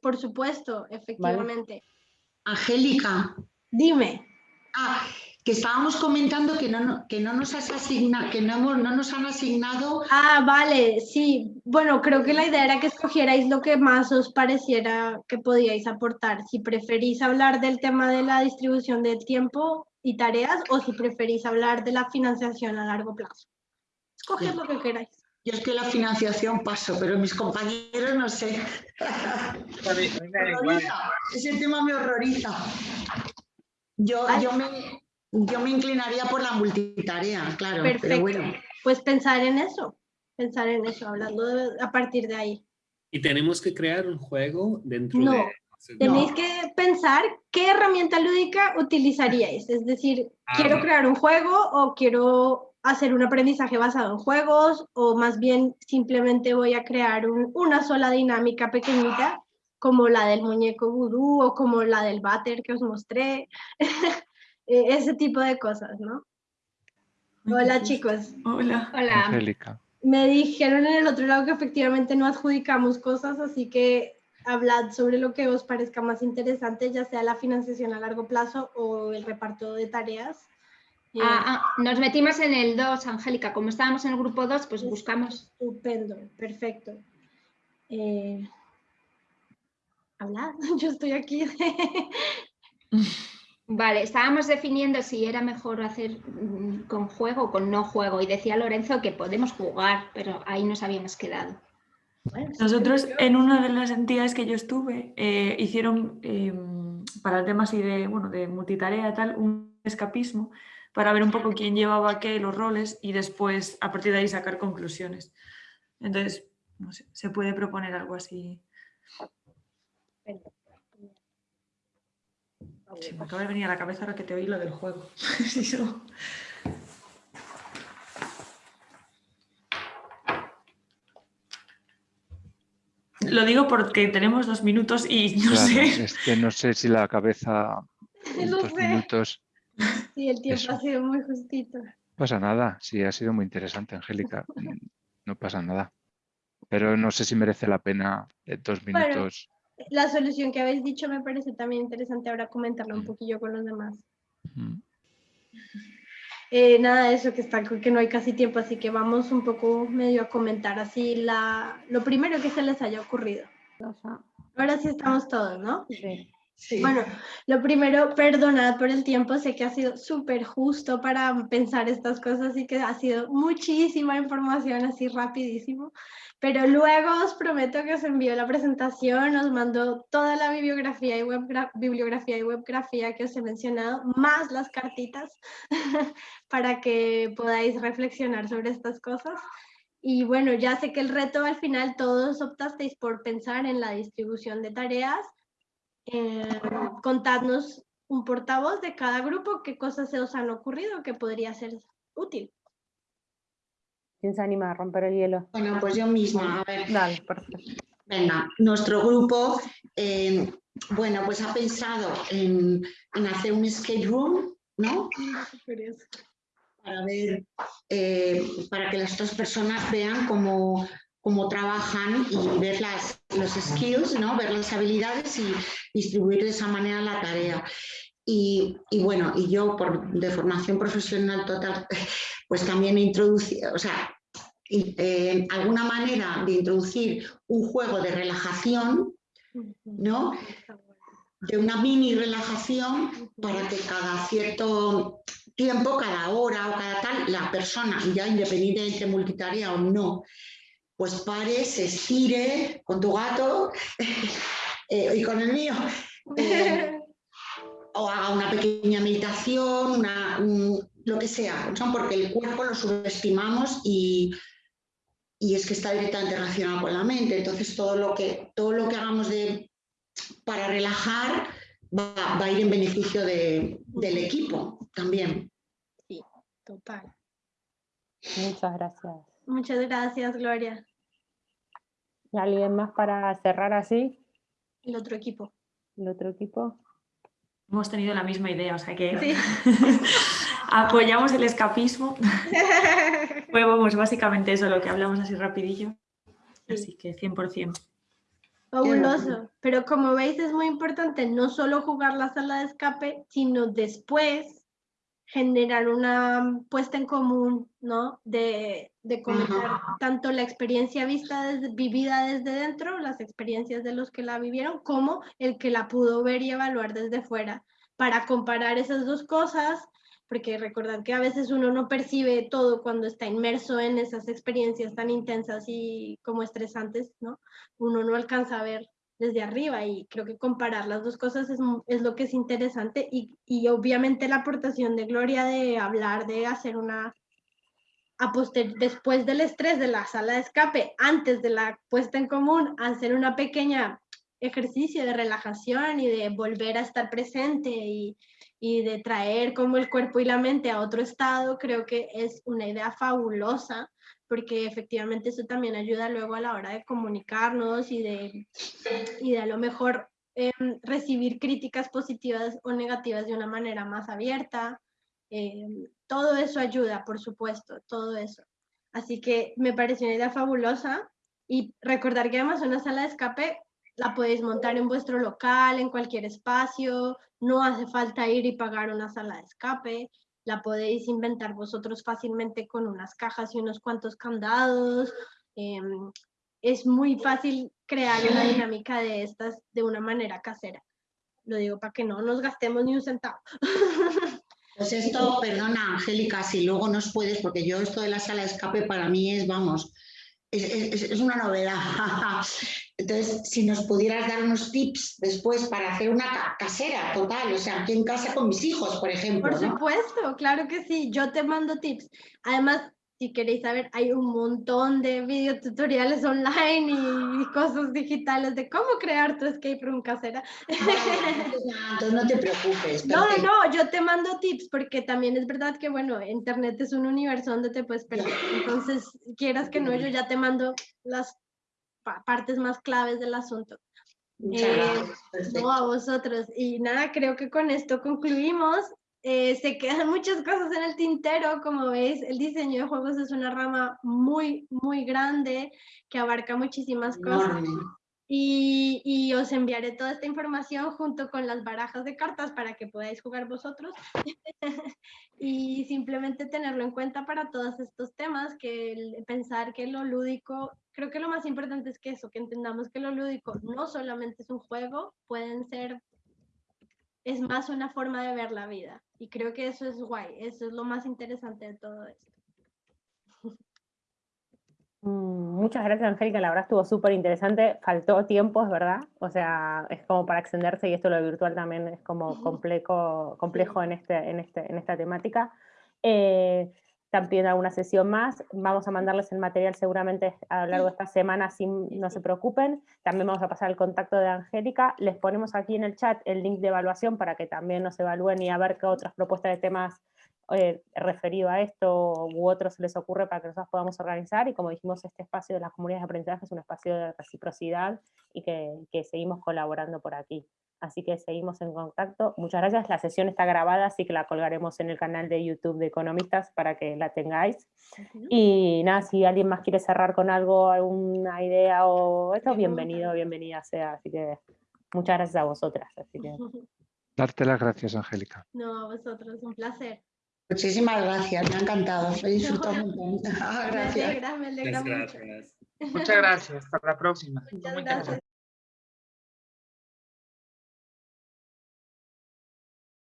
Por supuesto, efectivamente. Angélica. Dime. Ah, que estábamos comentando que no, que no nos has asignado, que no, no nos han asignado. Ah, vale, sí. Bueno, creo que la idea era que escogierais lo que más os pareciera que podíais aportar. Si preferís hablar del tema de la distribución de tiempo y tareas o si preferís hablar de la financiación a largo plazo. Escoged lo que queráis. Yo es que la financiación paso, pero mis compañeros no sé. Ese tema me horroriza. Yo, yo, me, yo me inclinaría por la multitarea, claro. Perfecto. bueno. Pues pensar en eso, pensar en eso, hablando a partir de ahí. ¿Y tenemos que crear un juego dentro de Tenéis que pensar qué herramienta lúdica utilizaríais. Es decir, ah, quiero crear un juego o quiero hacer un aprendizaje basado en juegos o más bien simplemente voy a crear una sola dinámica pequeñita como la del muñeco vudú o como la del váter que os mostré. E, ese tipo de cosas, ¿no? Hola chicos. Hola. Hola. Angélica. Me dijeron en el otro lado que efectivamente no adjudicamos cosas, así que hablad sobre lo que os parezca más interesante, ya sea la financiación a largo plazo o el reparto de tareas. Ah, ah, nos metimos en el 2, Angélica. Como estábamos en el grupo 2, pues buscamos. Estupendo, perfecto. Eh, hablad, yo estoy aquí. Vale, estábamos definiendo si era mejor hacer mm, con juego o con no juego y decía Lorenzo que podemos jugar, pero ahí nos habíamos quedado. Nosotros en una de las entidades que yo estuve eh, hicieron em, para el tema así de, bueno, de multitarea tal, un escapismo para ver un poco quién llevaba qué, los roles y después a partir de ahí sacar conclusiones. Entonces, no sé, se puede proponer algo así. Sí, me acaba de venir a la cabeza ahora que te oí lo del juego. Lo digo porque tenemos dos minutos y no sé. Es que no sé si la cabeza en dos minutos. Sí, el tiempo ha sido muy justito. No pasa nada, sí, ha sido muy interesante, Angélica. No pasa nada. Pero no sé si merece la pena eh, dos minutos. La solución que habéis dicho me parece también interesante ahora comentarlo un poquillo con los demás. Eh, nada de eso, que, está, que no hay casi tiempo, así que vamos un poco medio a comentar así la, lo primero que se les haya ocurrido. Ahora sí estamos todos, ¿no? Sí. Bueno, lo primero, perdonad por el tiempo, sé que ha sido súper justo para pensar estas cosas y que ha sido muchísima información así rapidísimo. Pero luego os prometo que os envío la presentación, os mando toda la bibliografía y, web, bibliografía y webgrafía que os he mencionado, más las cartitas, para que podáis reflexionar sobre estas cosas. Y bueno, ya sé que el reto al final todos optasteis por pensar en la distribución de tareas. Eh, contadnos un portavoz de cada grupo, qué cosas se os han ocurrido que podría ser útil. ¿Quién se anima a romper el hielo? Bueno, pues yo misma, a ver. Dale, perfecto. Venga, nuestro grupo, eh, bueno, pues ha pensado en, hacer un escape room, ¿no? Para ver, eh, para que las otras personas vean cómo, cómo trabajan y ver las, los skills, ¿no? ver las habilidades y distribuir de esa manera la tarea. Y, bueno, y yo por, de formación profesional total, pues también he introducido, o sea, eh, alguna manera de introducir un juego de relajación, ¿no? De una mini relajación para que cada cierto tiempo, cada hora o cada tal, la persona, ya independientemente multitarea o no, pues pare, se estire con tu gato eh, y con el mío. Eh, o haga una pequeña meditación, una, lo que sea, porque el cuerpo lo subestimamos y, y, es que está directamente relacionado con la mente. Entonces todo lo que, todo lo que hagamos de, para relajar va, a ir en beneficio de, del equipo también. Sí, total. Muchas gracias. Muchas gracias, Gloria. ¿Y alguien más para cerrar así? El otro equipo. El otro equipo. Hemos tenido la misma idea, o sea que apoyamos el escapismo. Fue vamos, básicamente eso lo que hablamos así rapidillo. Así que 100%. Fabuloso, pero como veis es muy importante no solo jugar la sala de escape, sino después generar una puesta en común, ¿no? De, de comentar tanto la experiencia vista vivida desde dentro, las experiencias de los que la vivieron, como el que la pudo ver y evaluar desde fuera, para comparar esas dos cosas, porque recordad que a veces uno no percibe todo cuando está inmerso en esas experiencias tan intensas y como estresantes, ¿no? Uno no alcanza a ver desde arriba y creo que comparar las dos cosas es, es lo que es interesante y, y, obviamente la aportación de Gloria de hablar, de hacer una, a después del estrés de la sala de escape, antes de la puesta en común, hacer una pequeña ejercicio de relajación y de volver a estar presente y, y de traer como el cuerpo y la mente a otro estado, creo que es una idea fabulosa porque efectivamente eso también ayuda luego a la hora de comunicarnos y de, y de a lo mejor em, recibir críticas positivas o negativas de una manera más abierta. Em, todo eso ayuda, por supuesto, todo eso. Así que me pareció una idea fabulosa y recordar que además una sala de escape la podéis montar en vuestro local, en cualquier espacio, no hace falta ir y pagar una sala de escape, la podéis inventar vosotros fácilmente con unas cajas y unos cuantos candados. Em, es muy fácil crear una dinámica de estas de una manera casera. Lo digo para que no nos gastemos ni un centavo. Pues esto, perdona Angélica, si luego nos puedes, porque yo esto de la sala de escape para mí es, vamos, es, una novedad. Entonces, si nos pudieras dar unos tips después para hacer una casera total, o sea, aquí en casa con mis hijos, por ejemplo. Por supuesto, claro que sí, yo te mando tips. Además, si queréis saber, hay un montón de videotutoriales online y cosas digitales de cómo crear tu escape room casera. No, no te preocupes. No, no, yo te mando tips porque también es verdad que, bueno, Internet es un universo donde te puedes perder. Entonces, quieras que no, yo ya te mando las partes más claves del asunto. Eh, no, a vosotros. Y nada, creo que con esto concluimos. Eh, se quedan muchas cosas en el tintero, como veis, el diseño de juegos es una rama muy, muy grande que abarca muchísimas cosas. Y, y, os enviaré toda esta información junto con las barajas de cartas para que podáis jugar vosotros y simplemente tenerlo en cuenta para todos estos temas, que pensar que lo lúdico, creo que lo más importante es que eso, que entendamos que lo lúdico no solamente es un juego, pueden ser es más una forma de ver la vida. Y creo que eso es guay, eso es lo más interesante de todo esto. Mm, muchas gracias, Angélica. La verdad estuvo súper interesante. Faltó tiempo, es verdad. O sea, es como para extenderse y esto lo virtual también es como complejo, complejo en, este, en, este, en esta temática. Eh, también alguna sesión más. Vamos a mandarles el material seguramente a lo largo de esta semana, si no se preocupen. También vamos a pasar el contacto de Angélica. Les ponemos aquí en el chat el link de evaluación para que también nos evalúen y a ver qué otras propuestas de temas eh, referido a esto u otros les ocurre para que nosotros podamos organizar y como dijimos, este espacio de las comunidades de aprendizaje es un espacio de reciprocidad y que, que seguimos colaborando por aquí. Así que seguimos en contacto. Muchas gracias. La sesión está grabada, así que la colgaremos en el canal de YouTube de Economistas para que la tengáis. Y nada, si alguien más quiere cerrar con algo, alguna idea o esto, bienvenido, bienvenida sea. Así que muchas gracias a vosotras. Así que... Darte las gracias, Angélica. No, a vosotros, un placer. Muchísimas gracias, me ha encantado. He disfrutado montón. gracias. Me alegra, me alegra Muchas gracias. Hasta la próxima. Muchas gracias.